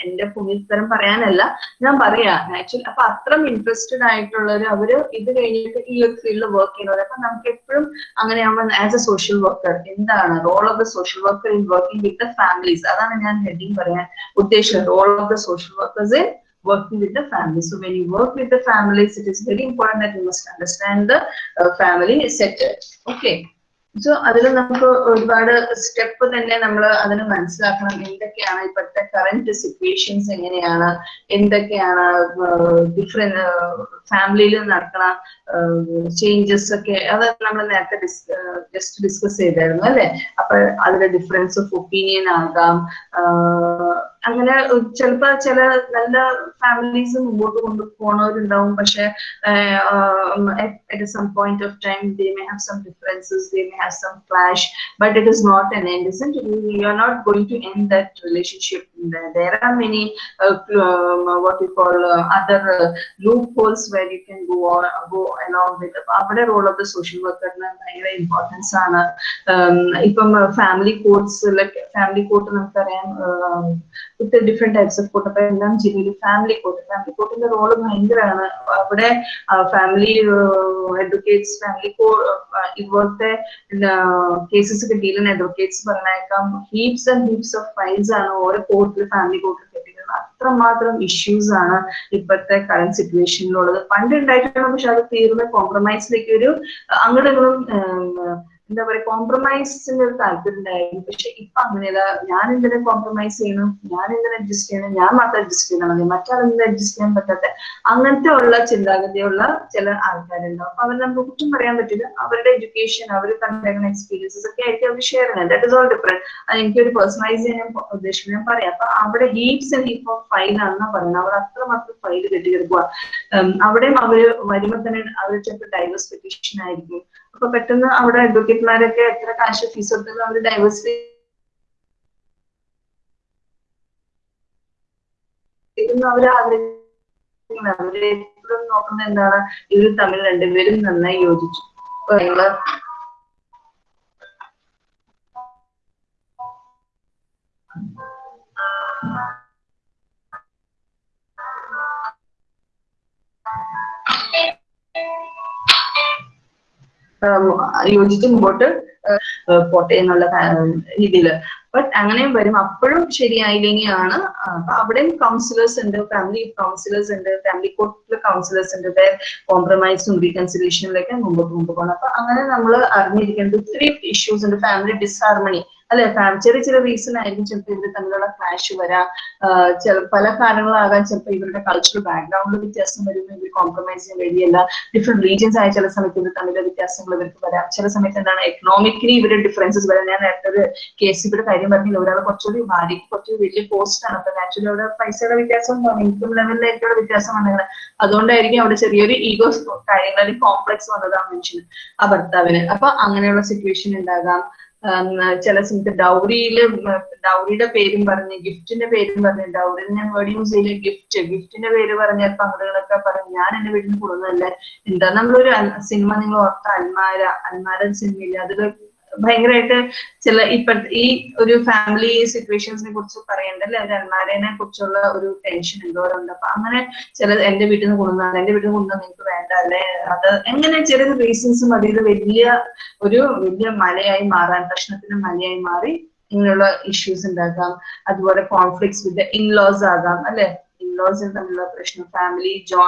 എന്റെ ഭൂമിസ്ഥലം പറയാനല്ല ഞാൻ പറയാ. ആക്ച്വലി അപ്പൊ അത്രയും ഇൻട്രസ്റ്റഡ് ആയിട്ടുള്ളവർ അവർ ഇത് കഴിഞ്ഞിട്ട് ഈ ഒരു ഫീൽഡിൽ വർക്ക് ചെയ്യുന്നവർ അപ്പൊ നമുക്ക് എപ്പോഴും അങ്ങനെ ആവുമ്പോൾ ആസ് എ സോഷ്യൽ വർക്കർ എന്താണ് role of the social worker in working with the families അതാണ് ഞാൻ ഹെഡിങ് പറയാൻ ഉദ്ദേശിച്ചത്. Role of the social workers in working with the family so when you work with the families, it is very important that you must understand the uh, family okay Okay. So അതിൽ നമുക്ക് ഒരുപാട് step തന്നെ നമ്മൾ അതിന് മനസ്സിലാക്കണം. എന്തൊക്കെയാണ് ഇപ്പോഴത്തെ current situations എങ്ങനെയാണ്? എന്തൊക്കെയാണ് ഡിഫറെന്റ് ഫാമിലിയിൽ നടക്കണ ചേഞ്ചസ് ഒക്കെ അത് നമ്മൾ നേരത്തെ ജസ്റ്റ് ഡിസ്കസ് ചെയ്തായിരുന്നു അല്ലെ? അപ്പൊ അതിന്റെ ഡിഫറൻസ് ഓഫ് ഒപ്പീനിയൻ ആകാം അങ്ങനെ ചിലപ്പോ ചില നല്ല ഫാമിലീസ് മുമ്പോട്ട് കൊണ്ടു പോണവരുണ്ടാവും പക്ഷെ at some point of time they may have some differences they may have some clash but it is not an end isn't it you are not going to end that relationship there, there are many uh, um, what you call uh, other uh, loopholes where you can go on go along with അവിടെ role of the social വർക്കറിന് ഭയങ്കര importance ആണ് ഇപ്പം family കോർട്സിലൊക്കെ family court നമുക്കറിയാം with different types of court അപ്പൊ എല്ലാം ജില്ലയിൽ ഫാമിലി കോട്ട് ഫാമിലി കോട്ടിന്റെ റോൾ ഭയങ്കരമാണ് അവിടെ ഫാമിലി അഡ്വക്കേറ്റ്സ് ഫാമിലി കോ ഇതുപോലത്തെ കേസസ് ഒക്കെ ഡീൽ ചെയ്യുന്ന അഡ്വക്കേറ്റ്സ് പറഞ്ഞേക്കാം heaps and heaps of files ആണ് ഓരോ കോർട്ടിൽ ഫാമിലി കോർട്ടിൽ അത്രമാത്രം ഇഷ്യൂസ് ആണ് ഇപ്പോഴത്തെ കറന്റ് സിറ്റുവേഷനിലുള്ളത് പണ്ട് ഉണ്ടായിട്ടാണ് പക്ഷെ അത് തീർന്ന കോംപ്രമൈസിലേക്ക് ഒരു അങ്ങോട്ടും എന്താ പറയാ കോംപ്രമൈസിന്റെ ഒരു താല്പര്യം ഉണ്ടായിരുന്നു പക്ഷെ ഇപ്പൊ അങ്ങനെയല്ല ഞാൻ എന്തിനെ കോംപ്രമൈസ് ചെയ്യണം? ഞാൻ എന്തിനെ അഡ്ജസ്റ്റ് ചെയ്യണം? ഞാൻ മാത്രം അഡ്ജസ്റ്റ് ചെയ്യണം മതി. മറ്റാളെന്ത് അഡ്ജസ്റ്റ് ചെയ്യാൻ പറ്റാത്ത അങ്ങനത്തെ ഉള്ള ചിന്താഗതിയുള്ള ചില ആൾക്കാരുണ്ടാവും അപ്പൊ അവർ നമുക്ക് കുറ്റം പറയാൻ പറ്റില്ല. അവരുടെ എഡ്യൂക്കേഷൻ അവർ തന്നിരിക്കുന്ന എക്സ്പീരിയൻസസ് ഒക്കെ ആയിട്ട് അവർ ഷെയർ ചെയ്യുന്നത്. ദാറ്റ് ഇസ് ഓൾ ഡിഫറെന്റ് അത് എനിക്കൊരു പേഴ്സണലൈസ് ചെയ്യാൻ ഉദ്ദേശിക്കുന്നത് ഞാൻ പറയാം. അപ്പൊ അവിടെ heaps and heap of file ആണെന്നാ പറയുന്നത്. അവർ അത്രമാത്രം ഫൈൽ കെട്ടിക്കിടക്കുക അവിടെയും അവർ വരുമ്പോൾ തന്നെ അവർ ചിലപ്പോൾ ഡൈവേഴ്സ് പെറ്റീഷൻ ആയിരിക്കും. അപ്പൊ പെട്ടെന്ന് അവിടെ അഡ്വക്കേറ്റ്മാരൊക്കെ എത്ര കാശ് ഫീസ് കൊടുത്തത് അവർ ഡൈവേഴ്സ് അവർ ആഗ്രഹിക്കുന്നത് അവർ എപ്പോഴും നോക്കുന്നത് എന്താണ്? ഇവർ തമ്മിൽ രണ്ടുപേരും നന്നായി യോജിച്ചു. Thank നിങ്ങൾ യോജിച്ച് മുമ്പോട്ട് പോട്ടെ എന്നുള്ള രീതിയിൽ ബട്ട് അങ്ങനെയും വരും. അപ്പോഴും ശരിയായില്ലെങ്കിൽ ആണ് അവിടെയും കൗൺസിലേഴ്സ് ഉണ്ട് ഫാമിലി കൗൺസിലേഴ്സ് ഉണ്ട് ഫാമിലി കോർട്ടിലെ കൗൺസിലേഴ്സ് ഉണ്ട് കോംപ്രമൈസും റീകൺസിലേഷനിലൊക്കെ മുമ്പോട്ട് കൊണ്ടുപോകണം. അപ്പൊ അങ്ങനെ നമ്മൾ അറിഞ്ഞിരിക്കേണ്ട ഒത്തിരി ഇഷ്യൂസ് ഉണ്ട്. ഫാമിലി ഡിസ്ഹാർമണി അല്ലെ ചെറിയ ചെറിയ റീസൺ ആയിരിക്കും ചിലപ്പോൾ ഇവർ തമ്മിലുള്ള ക്ലാഷ് വരാം. പല കാരണങ്ങളാകാൻ ചിലപ്പോൾ ഇവരുടെ കൾച്ചറൽ ബാക്ക്ഗ്രൗണ്ടിൽ വ്യത്യാസം വരും ഇവർ കോംപ്രമൈസ് ചെയ്യാൻ ഡിഫറെന്റ് റീജിയൻസ് ആയ ചില സമയത്ത് ഇവർ തമ്മിലുള്ള വ്യത്യാസങ്ങൾ ഇവർക്ക് വരാം. ചില സമയത്ത് എന്താണ് എക്കണോമിക്കലി ഇവരുടെ ഡിഫറൻസസ് വരാം. ഞാൻ നേരത്തെ ഒരു കേസ് ഇവിടെ കാര്യം പറഞ്ഞില്ല ഒരാൾ കുറച്ചുകൂടി ഭാര്യയ്ക്ക് കുറച്ച് വലിയ പോസ്റ്റ് ആണ്. അപ്പൊ നാച്ചുറലി അവിടെ പൈസയുടെ വ്യത്യാസം ഇൻകം ലെവലിലേക്കുള്ള വ്യത്യാസം വന്നത് അതുകൊണ്ടായിരിക്കും അവിടെ ചെറിയൊരു ഈഗോ കാര്യങ്ങളിൽ കോംപ്ലക്സ് വന്നതാണ് ആ മനുഷ്യന് ആ ഭർത്താവിന്. അപ്പൊ അങ്ങനെയുള്ള സിറ്റുവേഷൻ ഉണ്ടാകാം ചില സമയത്ത് ഡൗറിയിൽ ഡൗറിയുടെ പേരും പറഞ്ഞ് ഗിഫ്റ്റിന്റെ പേരും പറഞ്ഞ് ഡൗറി ഞാൻ വേർഡ് യൂസ് ചെയ്യില്ല ഗിഫ്റ്റ് ഗിഫ്റ്റിന്റെ പേര് പറഞ്ഞ പങ്കുകളൊക്കെ പറഞ്ഞു ഞാൻ എന്റെ വീട്ടിൽ കൊടുക്കുന്നതല്ല എന്താ നമ്മളൊരു സിനിമ നിങ്ങൾ ഓർത്ത അൽമാര അൽമാര സിനിമയില്ല അതിൽ ഭയങ്കരമായിട്ട് ചില ഇപ്പോഴത്തെ ഈ ഒരു ഫാമിലി സിറ്റുവേഷൻസിനെ കുറിച്ച് പറയണ്ടല്ലേ? ഒരു അൽമാരനെ കുറിച്ചുള്ള ഒരു ടെൻഷൻ എന്തോരുണ്ട് അപ്പൊ അങ്ങനെ ചില എന്റെ വീട്ടിൽ നിന്ന് കൊണ്ടുവന്നാൽ എന്റെ വീട്ടിൽ നിന്ന് കൊണ്ടുവന്നാൽ നിങ്ങൾക്ക് വേണ്ട അല്ലെ? അത് എങ്ങനെ ചെറിയ റീസൺസ് മതി. ഇത് വലിയ ഒരു വലിയ മലയായി മാറാൻ പ്രശ്നത്തിന് മലയായി മാറി ഇങ്ങനെയുള്ള ഇഷ്യൂസ് ഉണ്ടാക്കാം അതുപോലെ കോൺഫ്ലിക്ട്സ് വിത്ത് ഇൻലോസ് ആകാം അല്ലെ? ഇൻലോസ് തമ്മിലുള്ള പ്രശ്നം ഫാമിലി ജോ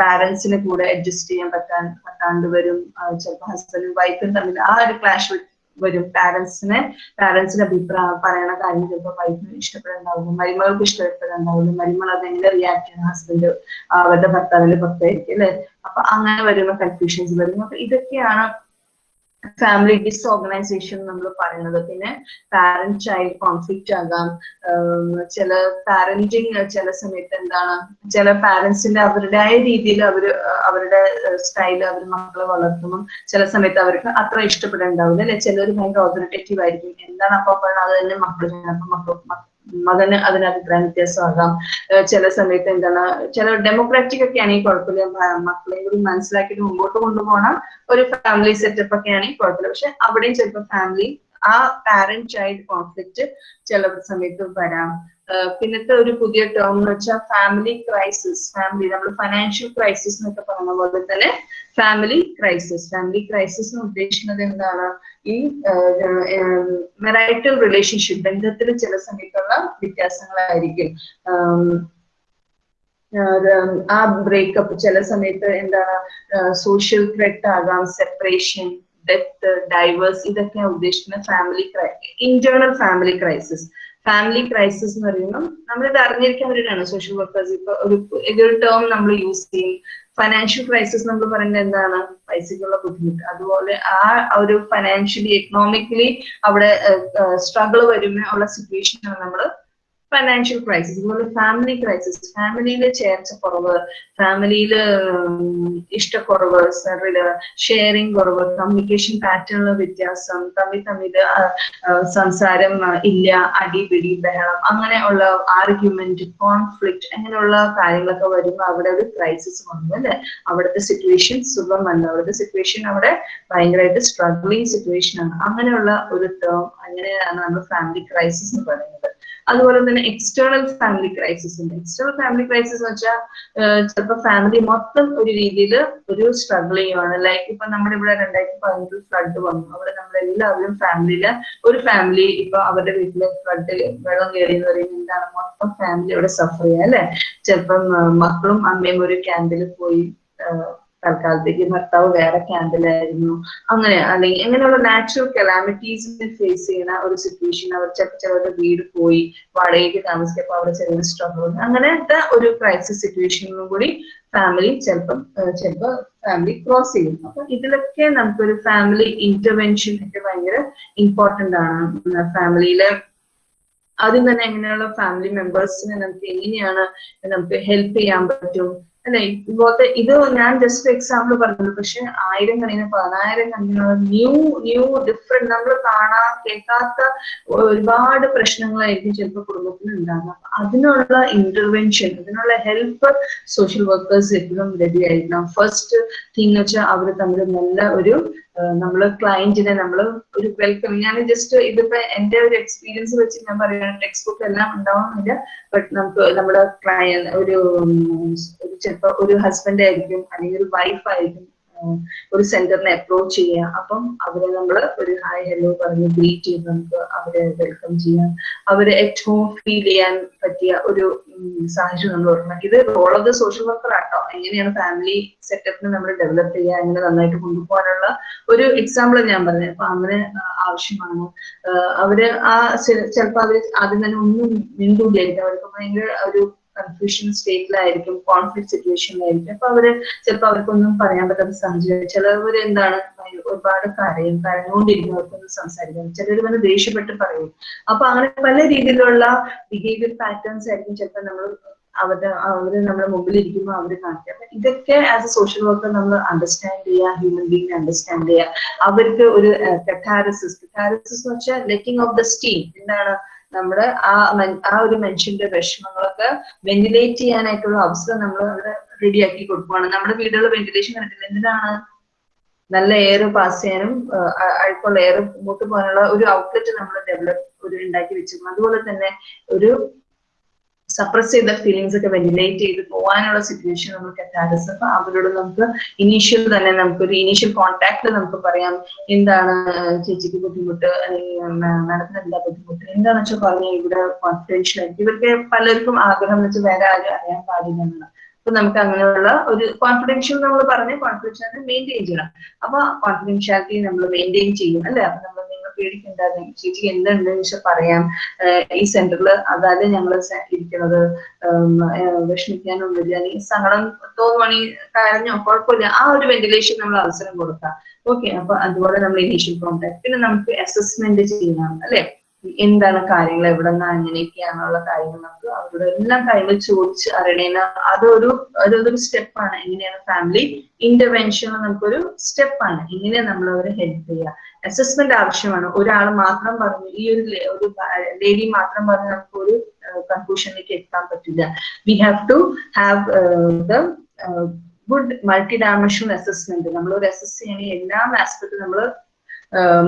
പാരന്റ്സിന് കൂടെ അഡ്ജസ്റ്റ് ചെയ്യാൻ പറ്റാൻ പറ്റാണ്ട് വരും. ചിലപ്പോൾ ഹസ്ബൻഡും വൈഫും തമ്മിൽ ആ ഒരു ക്ലാഷ് വരും. പാരന്റ്സിനെ പാരന്റ്സിന്റെ അഭിപ്രായം പറയണ കാര്യം ചിലപ്പോൾ വൈഫിന് ഇഷ്ടപ്പെടുന്നുണ്ടാവില്ല മരുമകൾക്ക് ഇഷ്ടപ്പെടുന്നുണ്ടാവില്ല മരുമകൾ അതെങ്ങനെ റിയാക്ട് ചെയ്യണം ഹസ്ബൻഡ് അവരുടെ ഭർത്താവിന്റെ പുറത്തായിരിക്കും അല്ലെ? അപ്പൊ അങ്ങനെ വരുന്ന കൺഫ്യൂഷൻസ് വരും. അപ്പൊ ഇതൊക്കെയാണ് ഫാമിലി ഡിസ്ഓർഗനൈസേഷൻ നമ്മൾ പറയുന്നത്. പിന്നെ പാരന്റ് ചൈൽഡ് കോൺഫ്ലിക്റ്റ് ആകാം. ചില പാരന്റിങ് ചില സമയത്ത് എന്താണ് ചില പാരന്റ്സിന്റെ അവരുടേതായ രീതിയിൽ അവർ അവരുടെ സ്റ്റൈൽ അവർ മക്കളെ വളർത്തണം ചില സമയത്ത് അവർക്ക് അത്ര ഇഷ്ടപ്പെടേണ്ടാവില്ല. അല്ലെ? ചിലർ ഭയങ്കര ഓതറിറ്റേറ്റീവ് ആയിരിക്കും. എന്താണ് അപ്പൊ പറയുന്നത് അത് തന്നെ മക്കൾ മക്കൾ മകന് അതിന് അഭിപ്രായ വ്യത്യാസമാകാം. ചില സമയത്ത് എന്താണ് ചില ഡെമോക്രാറ്റിക് ഒക്കെ ആണെങ്കിൽ കുഴപ്പമില്ല. മക്കളെയും കൂടി മനസ്സിലാക്കിയിട്ട് മുമ്പോട്ട് കൊണ്ടുപോകണം. ഒരു ഫാമിലി സെറ്റപ്പ് ഒക്കെ ആണെങ്കിൽ കുഴപ്പമില്ല. പക്ഷെ അവിടെയും ചിലപ്പോൾ ഫാമിലി ആ പാരന്റ് ചൈൽഡ് കോൺഫ്ലിക്റ്റ് ചില സമയത്ത് വരാം. പിന്നത്തെ ഒരു പുതിയ ടേം എന്ന് വെച്ചാൽ ഫാമിലി ക്രൈസിസ് ഫാമിലി നമ്മൾ ഫൈനാൻഷ്യൽ ക്രൈസിസ് എന്നൊക്കെ പറയുന്ന പോലെ തന്നെ ഫാമിലി ക്രൈസിസ് ഫാമിലി ക്രൈസിസ് എന്ന് ഉദ്ദേശിക്കുന്നത് എന്താണ്? ഈ മെറൈറ്റൽ റിലേഷൻഷിപ്പ് ബന്ധത്തിൽ ചില സമയത്തുള്ള വ്യത്യാസങ്ങളായിരിക്കും. ആം, ബ്രേക്കപ്പ് ചില സമയത്ത് എന്താണ്? സോഷ്യൽ ത്രെറ്റ് ആകാം സെപ്പറേഷൻ ഡെത്ത് ഡൈവേഴ്സ് ഇതൊക്കെ ഉദ്ദേശിക്കുന്ന family internal family crisis family crisis എന്ന് പറയുമ്പോൾ നമ്മളിത് അറിഞ്ഞിരിക്കാൻ വേണ്ടിയിട്ടാണ് സോഷ്യൽ വർക്കേഴ്സ് ഇപ്പൊ ഒരു ഇതൊരു ടേം നമ്മൾ യൂസ് ചെയ്യും. ഫൈനാൻഷ്യൽ ക്രൈസിസ് നമ്മൾ പറയുന്നത് എന്താണ്? പൈസക്കുള്ള ബുദ്ധിമുട്ട്. അതുപോലെ ആ ഒരു ഫൈനാൻഷ്യലി എക്കണോമിക്കലി അവിടെ സ്ട്രഗിൾ വരുമ്പോൾ ഉള്ള സിറ്റുവേഷനാണ് നമ്മൾ ഫൈനാൻഷ്യൽ ക്രൈസിസ് അതുപോലെ ഫാമിലി ക്രൈസിസ് ഫാമിലിയിൽ ചേർച്ച കുറവ് ഫാമിലിയിൽ ഇഷ്ടക്കുറവ് ഷെയറിങ് കുറവ് കമ്മ്യൂണിക്കേഷൻ പാറ്റേണിലെ വ്യത്യാസം തമ്മിൽ തമ്മിൽ സംസാരം ഇല്ല അടിപിടി ബഹളം അങ്ങനെയുള്ള ആർഗ്യുമെന്റ് കോൺഫ്ലിക്റ്റ് അങ്ങനെയുള്ള കാര്യങ്ങളൊക്കെ വരുമ്പോൾ അവിടെ ഒരു ക്രൈസിസ് വന്നു അല്ലെ? അവിടുത്തെ സിറ്റുവേഷൻ സുഖമല്ല അവിടുത്തെ സിറ്റുവേഷൻ അവിടെ ഭയങ്കരമായിട്ട് സ്ട്രഗ്ലിങ് സിറ്റുവേഷൻ ആണ്. അങ്ങനെയുള്ള ഒരു ടേം അങ്ങനെയാണ് നമ്മൾ ഫാമിലി ക്രൈസിസ് എന്ന് പറയുന്നത്. അതുപോലെ തന്നെ എക്സ്റ്റേണൽ ഫാമിലി ക്രൈസിസ് ഉണ്ട്. എക്സ്റ്റേണൽ ഫാമിലി ക്രൈസിസ് എന്ന് വെച്ചാൽ ചിലപ്പോൾ ഫാമിലി മൊത്തം ഒരു രീതിയിൽ ഒരു സ്ട്രഗിൾ ചെയ്യുവാണ്. ലൈക്ക് ഇപ്പൊ നമ്മുടെ ഇവിടെ രണ്ടായിരത്തി പതിനെട്ടിൽ ഫ്ലഡ് വന്നു. അവിടെ നമ്മളെല്ലാവരും ഫാമിലിയിൽ ഒരു ഫാമിലി ഇപ്പൊ അവരുടെ വീട്ടിലെ ഫ്ലഡ് വെള്ളം കയറി എന്ന് പറയുന്നത് എന്താണ്? മൊത്തം ഫാമിലി അവിടെ സഫർ ചെയ്യുക അല്ലെ? ചിലപ്പം മക്കളും അമ്മയും ഒരു ക്യാമ്പിൽ പോയി തൽക്കാലത്തേക്ക് ഭർത്താവ് വേറെ ക്യാമ്പിലായിരുന്നു അങ്ങനെ അല്ലെങ്കിൽ എങ്ങനെയുള്ള നാച്ചുറൽ കലാമിറ്റീസിനെ ഫേസ് ചെയ്യുന്ന ഒരു സിറ്റുവേഷൻ അവർ ചിലപ്പോൾ ചിലരുടെ വീട് പോയി വാടകയ്ക്ക് താമസിക്കപ്പോൾ അവിടെ ചെറിയ സ്ട്രഗിൾ അങ്ങനത്തെ ഒരു ക്രൈസിസ് സിറ്റുവേഷനും കൂടി ഫാമിലി ചിലപ്പം ചിലപ്പോൾ ഫാമിലി ക്രോസ് ചെയ്യും. അപ്പൊ ഇതിലൊക്കെ നമുക്കൊരു ഫാമിലി ഇന്റർവെൻഷൻ ഒക്കെ ഭയങ്കര ഇമ്പോർട്ടന്റ് ആണ്. ഫാമിലിയിലെ ആദ്യം തന്നെ എങ്ങനെയുള്ള ഫാമിലി മെമ്പേഴ്സിനെ നമുക്ക് എങ്ങനെയാണ് നമുക്ക് ഹെൽപ്പ് ചെയ്യാൻ പറ്റും? അല്ലെ? ഇതുപോലത്തെ ഇത് ഞാൻ ജസ്റ്റ് എക്സാമ്പിൾ പറഞ്ഞത് പക്ഷെ ആയിരം കണക്കിന് പതിനായിരം കണക്കിനുള്ള ന്യൂ ന്യൂ ഡിഫറെന്റ് നമ്മൾ കാണാ കേൾക്കാത്ത ഒരുപാട് പ്രശ്നങ്ങളായിരിക്കും ചിലപ്പോൾ ഉണ്ടാകുക അപ്പൊ അതിനുള്ള ഇന്റർവെൻഷൻ അതിനുള്ള ഹെൽപ്പ് സോഷ്യൽ വർക്കേഴ്സ് എപ്പോഴും റെഡി ആയിരിക്കണം. ഫസ്റ്റ് തിങ് വെച്ചാൽ അവർ തമ്മിൽ നല്ല ഒരു നമ്മൾ ക്ലയന്റിനെ നമ്മൾ ഒരു വെൽക്കം ഞാൻ ജസ്റ്റ് ഇതിപ്പോ എന്റെ ഒരു എക്സ്പീരിയൻസ് വെച്ച് ഞാൻ പറയുകയാണ് ടെക്സ്റ്റ് ബുക്ക് എല്ലാം ഉണ്ടാവുന്നില്ല ബട്ട് നമുക്ക് നമ്മുടെ ക്ലയന്റ് ഒരു ചിലപ്പോ ഒരു ഹസ്ബൻഡ് ആയിരിക്കും അല്ലെങ്കിൽ ഒരു വൈഫ് ആയിരിക്കും ഒരു സെന്ററിനെ അപ്രോച്ച് ചെയ്യുക അപ്പം അവരെ നമ്മൾ ഒരു ഹായ് ഹലോ പറഞ്ഞ് ഗ്രീറ്റ് ചെയ്ത് നമുക്ക് അവരെ വെൽക്കം ചെയ്യാം. അവരെ ഏറ്റവും ഫീൽ ചെയ്യാൻ പറ്റിയ ഒരു സാഹചര്യം നമ്മൾ ഓർക്കണം ഇത് role of the social worker ആട്ടോ. എങ്ങനെയാണ് ഫാമിലി സെറ്റപ്പിനെ നമ്മൾ ഡെവലപ്പ് ചെയ്യുക എങ്ങനെ നന്നായിട്ട് കൊണ്ടുപോകാനുള്ള ഒരു എക്സാമ്പിൾ ഞാൻ പറഞ്ഞത്. അപ്പൊ അങ്ങനെ ആവശ്യമാണ്. അവർ ആ ചിലപ്പോൾ അവർ ആദ്യം തന്നെ ഒന്നും മിണ്ടൂലായിരിക്കും. അവർക്ക് ഭയങ്കര ഒരു കൺഫ്യൂഷൻ സ്റ്റേറ്റിലായിരിക്കും കോൺഫ്ലിക്ട് സിറ്റുവേഷനിലായിരിക്കും അപ്പൊ അവർ ചിലപ്പോൾ അവർക്കൊന്നും പറയാൻ പറ്റാത്ത സാഹചര്യം. ചിലവർ എന്താണ് ഒരുപാട് കരയും കരഞ്ഞുകൊണ്ടിരിക്കും അവർക്കൊന്നും സംസാരിക്കാം ചിലർ വന്ന് ദേഷ്യപ്പെട്ട് പറയും. അപ്പൊ അങ്ങനെ പല രീതിയിലുള്ള ബിഹേവിയർ പാറ്റേൺസ് ആയിരിക്കും ചിലപ്പോൾ നമ്മൾ അവരുടെ അവർ നമ്മുടെ മുമ്പിൽ ഇരിക്കുമ്പോൾ അവർ കാണിക്കുക. അപ്പൊ ഇതൊക്കെ ആസ് എ സോഷ്യൽ വർക്കർ നമ്മൾ അണ്ടർസ്റ്റാൻഡ് ചെയ്യുക ഹ്യൂമൻ ബീങ് അണ്ടർസ്റ്റാൻഡ് ചെയ്യുക അവർക്ക് ഒരു കെറ്റാരസിസ് കെറ്റാരസിസ് എന്ന് വെച്ചാൽ ലെറ്റിംഗ് ഓഫ് ദ സ്റ്റീം എന്താണ്? നമ്മുടെ ആ ആ ഒരു മനുഷ്യന്റെ വിഷമങ്ങളൊക്കെ വെന്റിലേറ്റ് ചെയ്യാനായിട്ടുള്ള അവസരം നമ്മൾ അവിടെ റെഡിയാക്കി കൊടുക്കുവാണ്. നമ്മുടെ വീടുകളിൽ വെന്റിലേഷൻ കണ്ടിട്ടില്ല? എന്തിനാണ് നല്ല എയർ പാസ് ചെയ്യാനും അഴുക്കുള്ള എയർ മുമ്പോട്ട് പോകാനുള്ള ഒരു ഔട്ട്ലെറ്റ് നമ്മൾ ഡെവലപ്പ് ഒരു ഉണ്ടാക്കി വെച്ചിരുന്നു അതുപോലെ തന്നെ ഒരു സപ്രസ് ചെയ്ത ഫീലിങ്സ് ഒക്കെ വെന്റിലേറ്റ് ചെയ്ത് പോകാനുള്ള സിറ്റുവേഷൻ നമുക്ക് കറ്റാരസ് അപ്പൊ അവരോട് നമുക്ക് ഇനീഷ്യൽ തന്നെ നമുക്ക് ഒരു ഇനീഷ്യൽ കോൺടാക്ട് നമുക്ക് പറയാം. എന്താണ് ചേച്ചിക്ക് ബുദ്ധിമുട്ട്? അല്ലെങ്കിൽ മാഡത്തിന് എന്താ ബുദ്ധിമുട്ട്? എന്താണെന്ന് വെച്ചാൽ പറഞ്ഞാൽ ഇവിടെ കോൺഫിഡൻഷ്യൽ ആയിട്ട് ഇവർക്ക് പലർക്കും ആഗ്രഹം വെച്ചാൽ വേറെ ആരും അറിയാൻ പാടില്ല എന്നാണ്. അപ്പൊ നമുക്ക് അങ്ങനെയുള്ള ഒരു കോൺഫിഡൻഷ്യൽ നമ്മൾ പറഞ്ഞ് കോൺഫിഡൻഷ്യൽ മെയിന്റെയിൻ ചെയ്യണം. അപ്പൊ കോൺഫിഡൻഷ്യാലിറ്റി നമ്മൾ മെയിന്റെയിൻ ചെയ്യും അല്ലെ? അപ്പൊ നമ്മൾ പേടിക്കേണ്ടത് ചേച്ചിക്ക് എന്തുണ്ട്? വെച്ചാൽ പറയാം. ഈ സെന്ററിൽ അതായത് ഞങ്ങൾ ഇരിക്കുന്നത് വിഷമിക്കാനൊന്നുമില്ല അല്ലെങ്കിൽ സങ്കടം തോന്നുവാണെങ്കിൽ കരഞ്ഞോ. കുഴപ്പമില്ല. ആ ഒരു വെന്റിലേഷൻ നമ്മൾ അവസരം കൊടുക്കാം. ഓക്കെ അപ്പൊ അതുപോലെ നമ്മൾ ഇനീഷ്യൽ കോൺടാക്ട് പിന്നെ നമുക്ക് അസസ്മെന്റ് ചെയ്യാം അല്ലെ? എന്താണ് കാര്യങ്ങൾ? എവിടെ നിന്ന് അങ്ങനെയൊക്കെയാണുള്ള കാര്യങ്ങൾ നമുക്ക് അവരുടെ എല്ലാ കാര്യങ്ങൾ ചോദിച്ച് അറിയണേന അതൊരു അതൊരു സ്റ്റെപ്പാണ് എങ്ങനെയാണ് ഫാമിലി ഇന്റർവെൻഷൻ നമുക്കൊരു സ്റ്റെപ്പാണ് ഇങ്ങനെ നമ്മൾ അവരെ ഹെൽപ്പ് ചെയ്യുക അസസ്മെന്റ് ആവശ്യമാണ്. ഒരാൾ മാത്രം പറഞ്ഞു ഈ ഒരു ഒരു ലേഡി മാത്രം പറഞ്ഞു നമുക്ക് ഒരു കൺക്ലൂഷനിലേക്ക് എത്താൻ പറ്റില്ല. We have to have the good multi dimensional assessment നമ്മൾ ഒരു അസസ് ചെയ്യണമെങ്കിൽ എല്ലാ ആസ്പെക്ടും നമ്മൾ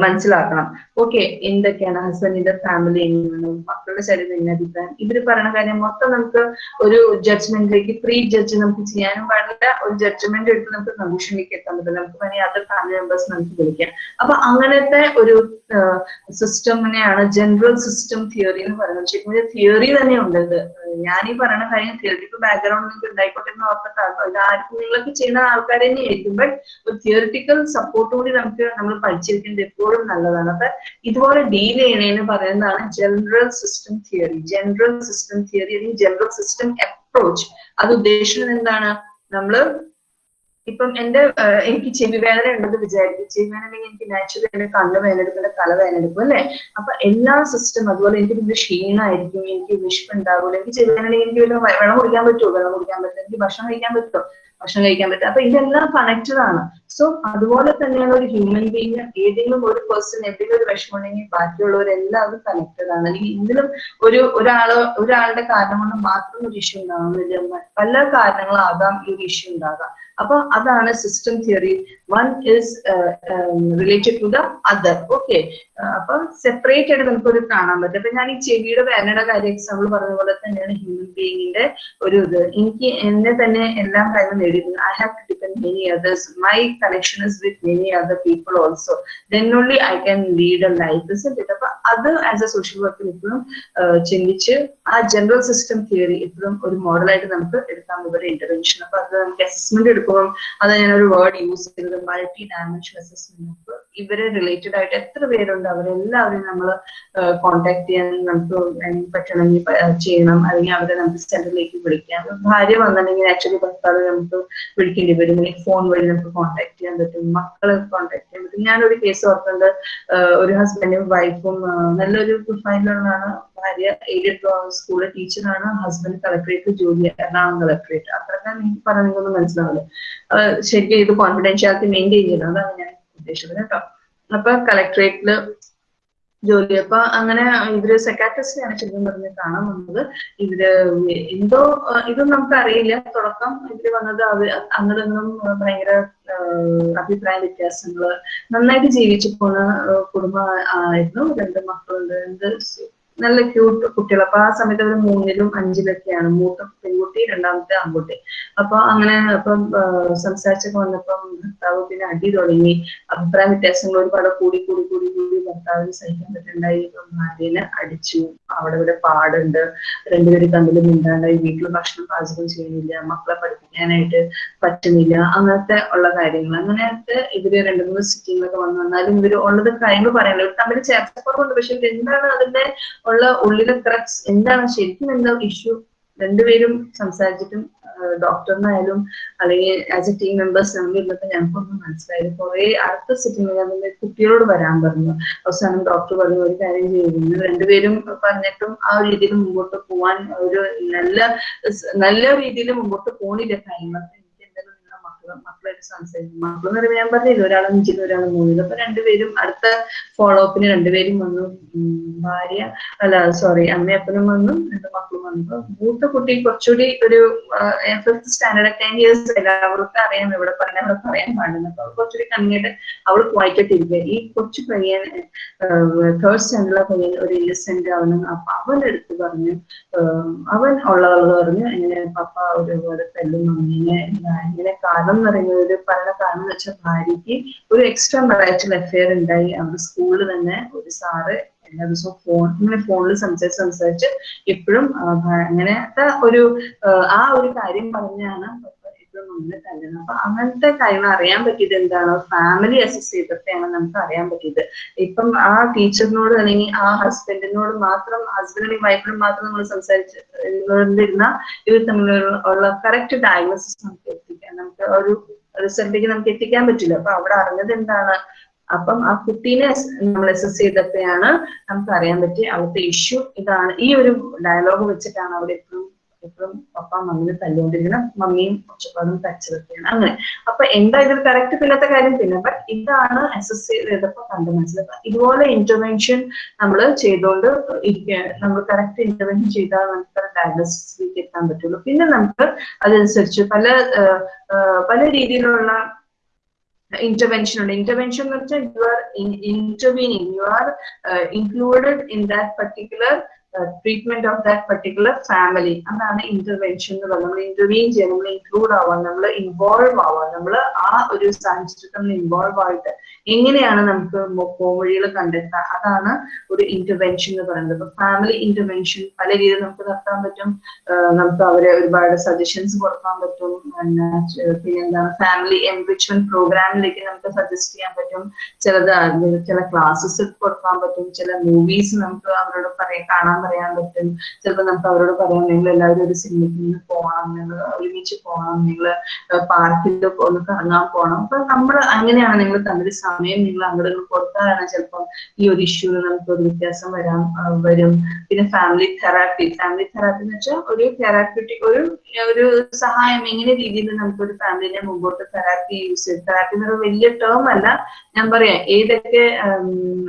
മനസ്സിലാക്കണം. ഓക്കെ എന്തൊക്കെയാണ് ഹസ്ബൻഡിന്റെ ഫാമിലി എങ്ങനെയാണ് മക്കളുടെ ശരീരം എങ്ങനെ അഭിപ്രായം? ഇവർ പറയുന്ന കാര്യം മൊത്തം നമുക്ക് ഒരു ജഡ്ജ്മെന്റിലേക്ക് പ്രീ ജഡ്ജ് നമുക്ക് ചെയ്യാനും പാടില്ല. ഒരു ജഡ്ജ്മെന്റ് എടുത്ത് നമുക്ക് കൺക്ലൂഷനിലേക്ക് എത്താൻ പറ്റില്ല. നമുക്ക് വേണമെങ്കിൽ അതർ ഫാമിലി മെമ്പേഴ്സ് നമുക്ക് വിളിക്കാം. അപ്പൊ അങ്ങനത്തെ ഒരു സിസ്റ്റമിനെയാണ് ജനറൽ സിസ്റ്റം തിയറി എന്ന് പറയുന്നത്. ശരിക്കും തിയറി തന്നെ ഉണ്ട് ഞാൻ ഈ പറയുന്ന കാര്യം തിയറിറ്റിക്കൽ ബാക്ക്ഗ്രൗണ്ട് നിങ്ങൾക്ക് ഉണ്ടായിക്കോട്ടെ എന്ന് ഓർത്തിട്ടാണ് ഇത് ആർക്കും നിങ്ങളൊക്കെ ചെയ്യുന്ന ആൾക്കാർ തന്നെ ആയിരിക്കും ബട്ട് ഒരു തിയറിറ്റിക്കൽ സപ്പോർട്ട് കൂടി നമുക്ക് നമ്മൾ പഠിച്ചിരിക്കുന്നത് എപ്പോഴും നല്ലതാണ്. അപ്പൊ ഇതുപോലെ ഡീൽ ചെയ്യണേന്ന് പറയുന്നതാണ് general system theory general system theory അല്ലെങ്കിൽ ജനറൽ സിസ്റ്റം അപ്രോച്ച് അത് ഉദ്ദേശിക്കുന്നത് എന്താണ്? നമ്മൾ ഇപ്പം എന്റെ എനിക്ക് ചെവി വേദന ഉണ്ടെന്ന് വിചാരിക്കും. ചെവി വേദന ഉണ്ടെങ്കിൽ എനിക്ക് നാച്ചുറലി എന്റെ കണ്ണ് വേദനെടുക്കും എന്റെ തല വേദനെടുക്കും അല്ലെ? അപ്പൊ എല്ലാ സിസ്റ്റം അതുപോലെ എനിക്ക് വലിയ ക്ഷീണമായിരിക്കും എനിക്ക് വിശപ്പ് ഉണ്ടാവുള്ളൂ എനിക്ക് ചെവി വേദന എനിക്ക് വെള്ളം കുടിക്കാൻ പറ്റുമോ? വെള്ളം കുടിക്കാൻ പറ്റില്ല എനിക്ക് ഭക്ഷണം കഴിക്കാൻ പറ്റുമോ? ഭക്ഷണം കഴിക്കാൻ പറ്റും അപ്പൊ ഇതെല്ലാം കണക്റ്റഡ് ആണ്. സോ അതുപോലെ തന്നെയാണ് ഒരു ഹ്യൂമൻ ബീങ് ഏതെങ്കിലും ഒരു പേഴ്സൺ എന്തെങ്കിലും ഒരു വിഷമം ഉണ്ടെങ്കിൽ ബാക്കിയുള്ളവരെല്ലാവരും കണക്റ്റഡ് ആണ്. അല്ലെങ്കിൽ എന്തെങ്കിലും ഒരു ഒരാൾ ഒരാളുടെ കാരണം കൊണ്ട് മാത്രം ഒരു ഇഷ്യൂ ഉണ്ടാകുന്നില്ല പല കാരണങ്ങളാകാം ഈ ഒരു ഇഷ്യൂ ഉണ്ടാകാം. അപ്പൊ അതാണ് system theory one is related to the other okay അപ്പൊ സെപ്പറേറ്റ് ആയിട്ട് നമുക്കൊരു കാണാൻ പറ്റും. അപ്പൊ ഞാൻ ഈ ചെവിയുടെ വേനയുടെ കാര്യം എക്സാമ്പിൾ പറഞ്ഞ പോലെ തന്നെയാണ് ഹ്യൂമൻ ബീയിങ്ങിന്റെ ഒരു ഇത്. എനിക്ക് എന്നെ തന്നെ എല്ലാം കാര്യം നേടിയിരുന്നു I have to depend many others my connection is with many other people also then only I can lead a life അപ്പൊ അത് ആസ് എ സോഷ്യൽ വർക്കർ ഇപ്പോഴും ചിന്തിച്ച് ആ ജനറൽ സിസ്റ്റം തിയറി ഇപ്പോഴും ഒരു മോഡലായിട്ട് നമുക്ക് എടുക്കാൻ പോകുന്ന ഇന്റർവെൻഷൻ അപ്പൊ അത് നമുക്ക് അസസ്മെന്റ് എടുക്കുമ്പോൾ അത് ഞാനൊരു വേർഡ് യൂസ് ചെയ്തത് മൾട്ടി ഡയമെൻഷൻ അസസ്മെന്റ് ഇവരെ റിലേറ്റഡ് ആയിട്ട് എത്ര പേരുണ്ട് അവരെല്ലാവരെയും നമ്മൾ കോണ്ടാക്ട് ചെയ്യാൻ നമുക്ക് പറ്റണമെങ്കിൽ ചെയ്യണം. അല്ലെങ്കിൽ അവരെ നമുക്ക് സെന്ററിലേക്ക് വിളിക്കാം. ഭാര്യ വന്നിട്ടുണ്ടെങ്കിൽ ആക്ച്വലി ഭർത്താവ് നമുക്ക് വിളിക്കേണ്ടി വരും. അല്ലെങ്കിൽ ഫോൺ വഴി നമുക്ക് കോണ്ടാക്ട് ചെയ്യാൻ പറ്റും. മക്കളെ കോണ്ടാക്ട് ചെയ്യാൻ പറ്റും. ഞാനൊരു കേസ് ഓർക്കുന്നത് ഒരു ഹസ്ബൻഡും വൈഫും നല്ലൊരു പ്രൊഫൈലറാണ് ഭാര്യ എയ്ഡഡ് സ്കൂളിലെ ടീച്ചറാണ് ഹസ്ബൻഡ് കളക്ടറേറ്റ് ജോലി എറണാകുളം കളക്ടറേറ്റ് അത്രക്കാൻ എനിക്ക് പറഞ്ഞതൊന്നും മനസ്സിലാവില്ല. ശരിക്കും ഇത് കോൺഫിഡൻഷ്യാലിറ്റി മെയിന്റെയിൻ ചെയ്യണം. അതാണ് ഞാൻ ഉദ്ദേശിച്ചത് കേട്ടോ. അപ്പൊ കളക്ട്രേറ്റിൽ ജോലി അപ്പൊ അങ്ങനെ ഇവർ സെക്രട്ടറിസ്റ്റിനെയാണ് ശരിക്കും പറഞ്ഞ് കാണാൻ വന്നത്. ഇവർ എന്തോ ഇതൊന്നും നമുക്ക് അറിയില്ല തുടക്കം ഇവർ വന്നത് അവർ അങ്ങോട്ടൊന്നും ഭയങ്കര അഭിപ്രായ വ്യത്യാസങ്ങൾ നന്നായിട്ട് ജീവിച്ചു പോണ കുടുംബ ആയിരുന്നു. രണ്ട് മക്കളുണ്ട്. രണ്ട് നല്ല ക്യൂട്ട് കുട്ടികൾ അപ്പൊ ആ സമയത്ത് അവർ മൂന്നിലും അഞ്ചിലൊക്കെയാണ്. മൂത്ത പെൺകുട്ടി രണ്ടാമത്തെ ആൺകുട്ടി. അപ്പൊ അങ്ങനെ അപ്പം സംസാരിച്ചൊക്കെ വന്നപ്പം ഭർത്താവ് പിന്നെ അടി തുടങ്ങി. അഭിപ്രായ വ്യത്യാസങ്ങൾ ഒരുപാട് കൂടി കൂടി കൂടി കൂടി ഭർത്താവിന് സഹിക്കാൻ പറ്റുണ്ടായി. ഭാര്യനെ അടിച്ചു. അവിടെ ഇവിടെ പാടുണ്ട്. രണ്ടുപേരും തമ്മിൽ മിണ്ടാണ്ടായി. വീട്ടിൽ ഭക്ഷണം പാചകം ചെയ്യുന്നില്ല. മക്കളെ പഠിപ്പിക്കാനായിട്ട് പറ്റുന്നില്ല. അങ്ങനത്തെ ഉള്ള കാര്യങ്ങൾ അങ്ങനത്തെ ഇവർ രണ്ടു മൂന്ന് സിറ്റിങ്ങളൊക്കെ വന്നു വന്നാലും ഇവർ ഉള്ളത് കാര്യങ്ങൾ ഇവർ തമ്മിൽ ചേർച്ചക്കുറവുണ്ട്. പക്ഷെ ഇവരെന്താണ് അതിന്റെ ഉള്ള ഉള്ളിലെ ക്രക്സ് എന്താണ്? ശരിക്കും എന്താ ഇഷ്യൂ രണ്ടുപേരും സംസാരിച്ചിട്ടും ഡോക്ടറിനായാലും അല്ലെങ്കിൽ ആസ് എ ടീം മെമ്പേഴ്സ് നമ്മൾ ഇരുന്നപ്പോൾ ഞങ്ങൾക്കൊന്നും മനസ്സിലായത് കുറെ അടുത്ത സിറ്റിംഗ് കുട്ടികളോട് വരാൻ പറഞ്ഞു. അവസാനം ഡോക്ടർ പറഞ്ഞു ഒരു കാര്യം ചെയ്യുന്നു രണ്ടുപേരും പറഞ്ഞിട്ടും ആ രീതിയിൽ മുമ്പോട്ട് പോവാൻ ഒരു നല്ല നല്ല രീതിയിൽ മുമ്പോട്ട് പോണില്ല. കാര്യങ്ങളൊക്കെ മക്കളെ മക്കളായിട്ട് സംസാരിക്കും മക്കൾ എന്ന് പറയുമ്പോൾ ഞാൻ പറഞ്ഞില്ല ഒരാൾ അഞ്ചിലും ഒരാൾ മൂന്നിലും. അപ്പൊ രണ്ടുപേരും അടുത്ത ഫോളോ അപ്പിന് രണ്ടുപേരും വന്നു. ഭാര്യ അല്ല സോറി അമ്മയപ്പനും വന്നു രണ്ട് മക്കളും വന്നു. അപ്പൊ മൂത്ത കുട്ടി കുറച്ചുകൂടി ഒരു ഫിഫ്ത് സ്റ്റാൻഡേർഡ് ടെൻ ഇയേഴ്സ് എല്ലാവർക്കും അറിയാം ഇവിടെ പറയാൻ അവിടെ പറയാൻ പാടില്ല. അപ്പൊ കുറച്ചുകൂടി കണ്ണിട്ട് അവൾ വായിക്കത്തിരിക്കുക ഈ കൊച്ചു പയ്യൻ തേർഡ് സ്റ്റാൻഡേർഡ് പയ്യൻ ഒരു ഇന്നസെന്റ് ആവണം. അപ്പൊ അവന്റെ അടുത്ത് പറഞ്ഞു അവൻ ഉള്ളവൾ പറഞ്ഞു എങ്ങനെ പപ്പ ഒരുപാട് തല്ലും അങ്ങനെ ഇങ്ങനെ കാരണം എന്ന് പറയുന്നത് ഒരു പറയുന്ന കാരണം വെച്ച വെച്ചാൽ ഭാര്യയ്ക്ക് ഒരു എക്സ്ട്രാ മറാറ്റൽ അഫെയർ ഉണ്ടായി. അവിടെ സ്കൂളിൽ തന്നെ ഒരു സാറ് എല്ലാ ദിവസവും ഫോൺ ഇങ്ങനെ ഫോണിൽ സംസാരിച്ച് സംസാരിച്ച് എപ്പോഴും അങ്ങനത്തെ ഒരു ആ ഒരു കാര്യം പറഞ്ഞാണ് നമ്മൾ അപ്പൊ അങ്ങനത്തെ കാര്യങ്ങൾ അറിയാൻ പറ്റിയത് എന്താണ്? ഫാമിലി അസസ് ചെയ്തിട്ടാണ് നമുക്ക് അറിയാൻ പറ്റിയത്. ഇപ്പം ആ ടീച്ചറിനോട് അല്ലെങ്കിൽ ആ ഹസ്ബൻഡിനോട് മാത്രം ഹസ്ബൻഡിനും വൈഫിനും മാത്രം നമ്മൾ സംസാരിച്ച് ഇരുന്ന ഇവർ തമ്മിലുള്ള കറക്റ്റ് ഡയഗ്നോസിസ് നമുക്ക് നമുക്ക് ഒരു റിസൾട്ടിലേക്ക് നമുക്ക് എത്തിക്കാൻ പറ്റില്ല. അപ്പൊ അവിടെ അറിഞ്ഞത് എന്താണ്? അപ്പം ആ കുട്ടീനെ നമ്മൾ അസസ് ചെയ്തപ്പോഴാണ് നമുക്ക് അറിയാൻ പറ്റിയ അവിടുത്തെ ഇഷ്യൂ ഇതാണ്. ഈ ഒരു ഡയലോഗ് വെച്ചിട്ടാണ് അവിടെ എപ്പോഴും എപ്പോഴും പപ്പ മമ്മിനെ തല്ലുകൊണ്ടിരിക്കണം മമ്മിയും ഒച്ചപ്പാടും തച്ചതൊക്കെയാണ്. അങ്ങനെ. അപ്പൊ എന്താ ഇതിൽ കറക്റ്റ് പിന്നത്തെ കാര്യം? പിന്നെ ബട്ട് ഇതാണ് അസസ് ചെയ്തപ്പോ കണ്ട് മനസ്സിലാക്കുക ഇതുപോലെ ഇന്റർവെൻഷൻ നമ്മൾ ചെയ്തുകൊണ്ട് ഇരിക്കുക നമ്മൾ കറക്റ്റ് ഇന്റർവെൻഷൻ ചെയ്താൽ നമുക്ക് ഡയഗ്നോസിസിലേക്ക് എത്താൻ പറ്റുള്ളൂ. പിന്നെ നമുക്ക് അതനുസരിച്ച് പല പല രീതിയിലുള്ള intervention ഉണ്ട്. Intervention എന്ന് വെച്ചാൽ in, intervening. You are uh, included in that particular treatment of that particular family അതാണ് ഇന്റർവെൻഷൻ എന്ന് പറയുന്നത് നമ്മൾ ഇന്റർവീൻ ചെയ്യാൻ നമ്മൾ ഇൻക്ലൂഡ് ആവാൻ നമ്മൾ ഇൻവോൾവ് ആവാൻ നമ്മൾ ആ ഒരു സാഹചര്യത്തിൽ നമ്മൾ ഇൻവോൾവ് ആയിട്ട് എങ്ങനെയാണ് നമുക്ക് പോംവഴികൾ കണ്ടെത്തുക? അതാണ് ഒരു ഇന്റർവെൻഷൻ എന്ന് പറയുന്നത്. ഫാമിലി ഇന്റർവെൻഷൻ പല രീതിയിൽ നമുക്ക് നടത്താൻ പറ്റും. നമുക്ക് അവരെ ഒരുപാട് സജഷൻസ് കൊടുക്കാൻ പറ്റും. പിന്നെ പിന്നെ എന്താണ് ഫാമിലി എൻറിച്ച്മെന്റ് പ്രോഗ്രാമിലേക്ക് നമുക്ക് സജസ്റ്റ് ചെയ്യാൻ പറ്റും. ചിലത് ചില ക്ലാസ്സസ് കൊടുക്കാൻ പറ്റും. ചില മൂവീസ് നമുക്ക് അവരോട് പറയാൻ കാണാൻ പറയാൻ പറ്റും. ചിലപ്പോൾ നമുക്ക് അവരോട് പറയാം നിങ്ങൾ എല്ലാവരും ഒരു സിനിമയ്ക്ക് നിന്ന് പോകണം. നിങ്ങൾ ഒരുമിച്ച് പോകണം. നിങ്ങൾ പാർക്കിൽ ഒന്ന് കറങ്ങാൻ പോകണം. അപ്പൊ നമ്മൾ അങ്ങനെയാണ് നിങ്ങൾ തമ്മിൽ സമയം നിങ്ങൾ അങ്ങോട്ട് കൊടുത്താലാണ് ചിലപ്പം ഈ ഒരു ഇഷ്യൂ നമുക്ക് ഒരു വ്യത്യാസം വരാൻ വരും. പിന്നെ ഫാമിലി തെറാപ്പി ഫാമിലി തെറാപ്പി എന്ന് വെച്ചാൽ ഒരു തെറാപ്യൂട്ടിക് ഒരു ഒരു സഹായം എങ്ങനെ രീതിയിൽ നമുക്ക് ഒരു ഫാമിലിനെ മുമ്പോട്ട് തെറാപ്പി യൂസ് ചെയ്ത് തെറാപ്പി എന്ന് പറയുന്നത് വലിയ ടേം അല്ല. ഞാൻ പറയാം ഏതൊക്കെ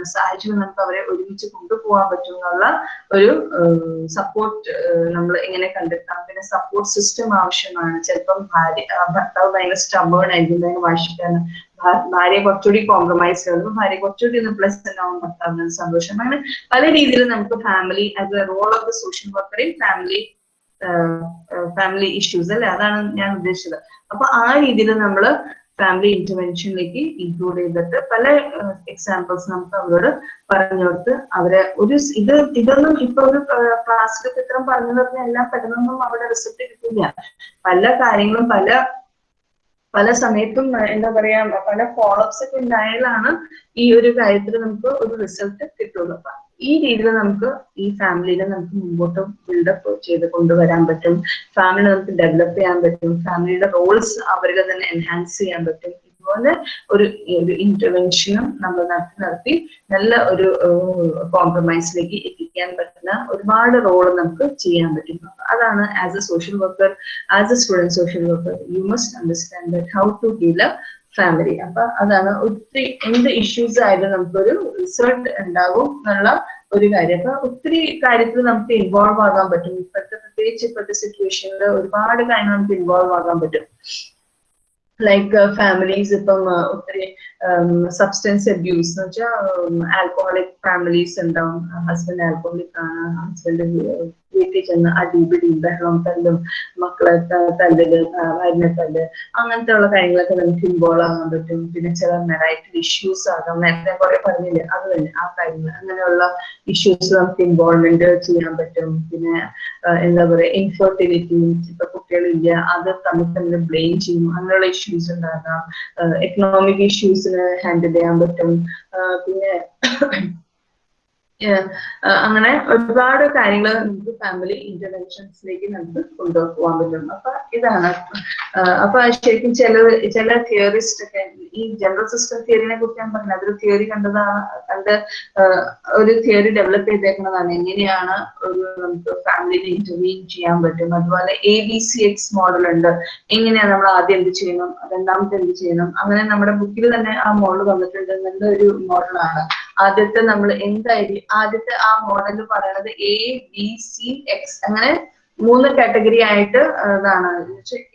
സാഹചര്യം നമുക്ക് അവരെ ഒരുമിച്ച് കൊണ്ടുപോകാൻ പറ്റും എന്നുള്ള ഒരു സപ്പോർട്ട് നമ്മൾ എങ്ങനെ കണ്ടെത്താം. പിന്നെ സപ്പോർട്ട് സിസ്റ്റം ആവശ്യമാണ്. ചിലപ്പം ഭാര്യ ഭർത്താവ് ഭയങ്കര സ്റ്റബേൺ ആയിരിക്കും ഭയങ്കര വാശിക്കാണ് ഭാ- ഭാര്യ കുറച്ചുകൂടി കോംപ്രമൈസ് ചെയ്യുന്നു ഭാര്യ കുറച്ചുകൂടി ഒന്ന് പ്ലസ് ആവും ഭർത്താവിന് സന്തോഷം അങ്ങനെ പല രീതിയിൽ നമുക്ക് family a role of the social worker in family family issues അല്ലെ? അതാണ് ഞാൻ ഉദ്ദേശിച്ചത്. അപ്പൊ ആ രീതിയിൽ നമ്മൾ ഫാമിലി ഇന്റർവെൻഷനിലേക്ക് ഇൻക്ലൂഡ് ചെയ്തിട്ട് പല എക്സാമ്പിൾസ് നമുക്ക് അവരോട് പറഞ്ഞു കൊടുത്ത് അവരെ ഒരു ഇത് ഇതൊന്നും ഇപ്പൊ ഒരു ക്ലാസ്സിൽ ഇത്രയും പറഞ്ഞു പറഞ്ഞ എല്ലാം പെട്ടെന്നൊന്നും അവിടെ റിസൾട്ട് കിട്ടില്ല. പല കാര്യങ്ങളും പല പല സമയത്തും എന്താ പറയാ പല ഫോളോപ്സ് ഒക്കെ ഉണ്ടായാലാണ് ഈ ഒരു കാര്യത്തിൽ നമുക്ക് ഒരു റിസൾട്ട് കിട്ടുള്ളൂ. അപ്പൊ ഈ രീതിയിൽ നമുക്ക് ഈ ഫാമിലിനെ നമുക്ക് മുമ്പോട്ട് ബിൽഡപ്പ് ചെയ്ത് കൊണ്ടുവരാൻ പറ്റും. ഫാമിലി നമുക്ക് ഡെവലപ്പ് ചെയ്യാൻ പറ്റും. ഫാമിലിയുടെ റോൾസ് അവരിൽ തന്നെ എൻഹാൻസ് ചെയ്യാൻ പറ്റും. ഇതുപോലെ ഒരു ഒരു ഇന്റർവെൻഷനും നമ്മൾ നടത്തി നടത്തി നല്ല ഒരു കോംപ്രമൈസിലേക്ക് എത്തിക്കാൻ പറ്റുന്ന ഒരുപാട് റോൾ നമുക്ക് ചെയ്യാൻ പറ്റും. അതാണ് as a social worker as a student social worker you must understand that how to deal a family അപ്പൊ അതാണ് ഒത്തിരി എന്ത് ഇഷ്യൂസ് ആയാലും നമുക്കൊരു റിസൾട്ട് ഉണ്ടാകും എന്നുള്ള ഒരു കാര്യം. അപ്പൊ ഒത്തിരി കാര്യത്തിൽ നമുക്ക് ഇൻവോൾവ് ആകാൻ പറ്റും. ഇപ്പോഴത്തെ പ്രത്യേകിച്ച് ഇപ്പോഴത്തെ സിറ്റുവേഷനിൽ ഒരുപാട് കാര്യങ്ങൾ നമുക്ക് ഇൻവോൾവ് ആകാൻ പറ്റും. ലൈക്ക് ഫാമിലീസ് ഇപ്പം ആ, ഒത്തിരി സബ്സ്റ്റൻസ് അബ്യൂസ് എന്ന് വെച്ചാൽ ആൽക്കോഹോളിക് ഫാമിലീസ് ഉണ്ടാവും. ഹസ്ബൻഡ് ആൽക്കോഹോളിക് ആണ് ഹസ്ബൻഡ് വീട്ടിൽ ചെന്ന് അടിപിടിയും ബഹളം തല്ലും മക്കളെ തല്ലല് ഭാര്യനെ തല്ല് അങ്ങനത്തെ ഉള്ള കാര്യങ്ങളൊക്കെ നമുക്ക് ഇൻവോൾവ് ആകാൻ പറ്റും. പിന്നെ ചില മെറൈറ്റൽ ഇഷ്യൂസ് ആകാം. നേരത്തെ കുറെ പറഞ്ഞില്ലേ? അത് തന്നെ. ആ കാര്യങ്ങൾ. അങ്ങനെയുള്ള ഇഷ്യൂസ് നമുക്ക് ഇൻവോൾവ്മെന്റ് ചെയ്യാൻ പറ്റും. പിന്നെ എന്താ പറയാ ഇൻഫെർട്ടിലിറ്റി ഇപ്പൊ കുട്ടികളില്ല അത് തമ്മിൽ തമ്മിൽ ബ്ലെയിം ചെയ്യും. അങ്ങനെയുള്ള ഇഷ്യൂസ് ഉണ്ടാകാം. എക്കണോമിക് ഇഷ്യൂസിന് ഹാൻഡിൽ ചെയ്യാൻ പറ്റും. പിന്നെ അങ്ങനെ ഒരുപാട് കാര്യങ്ങൾ നമുക്ക് ഫാമിലി ഇന്റർവെൻഷൻസിലേക്ക് നമുക്ക് കൊണ്ടുപോകാൻ പറ്റും. അപ്പൊ ഇതാണ്. അപ്പൊ ശരിക്കും ചില ചില തിയറിസ്റ്റ് ഒക്കെ ഈ ജനറൽ സിസ്റ്റം തിയറിനെ കുറിച്ച് ഞാൻ പറഞ്ഞത് അതൊരു തിയറി കണ്ടതാണ് കണ്ട് ഒരു തിയറി ഡെവലപ്പ് ചെയ്തേക്കുന്നതാണ്. എങ്ങനെയാണ് ഒരു നമുക്ക് ഫാമിലിനെ ഇന്റർവ്യൂ ചെയ്യാൻ പറ്റും? അതുപോലെ A B C X model ഉണ്ട്. എങ്ങനെയാണ് നമ്മൾ ആദ്യം എന്ത് ചെയ്യണം? രണ്ടാമത്തെ എന്ത് ചെയ്യണം? അങ്ങനെ നമ്മുടെ ബുക്കിൽ തന്നെ ആ മോഡൽ വന്നിട്ടുണ്ട്. നല്ലൊരു മോഡലാണ് ആദ്യത്തെ നമ്മൾ എന്തായിരിക്കും ആദ്യത്തെ ആ മോഡൽ പറയണത് എ ബി സി എക്സ് അങ്ങനെ മൂന്ന് കാറ്റഗറി ആയിട്ട് ഇതാണ്.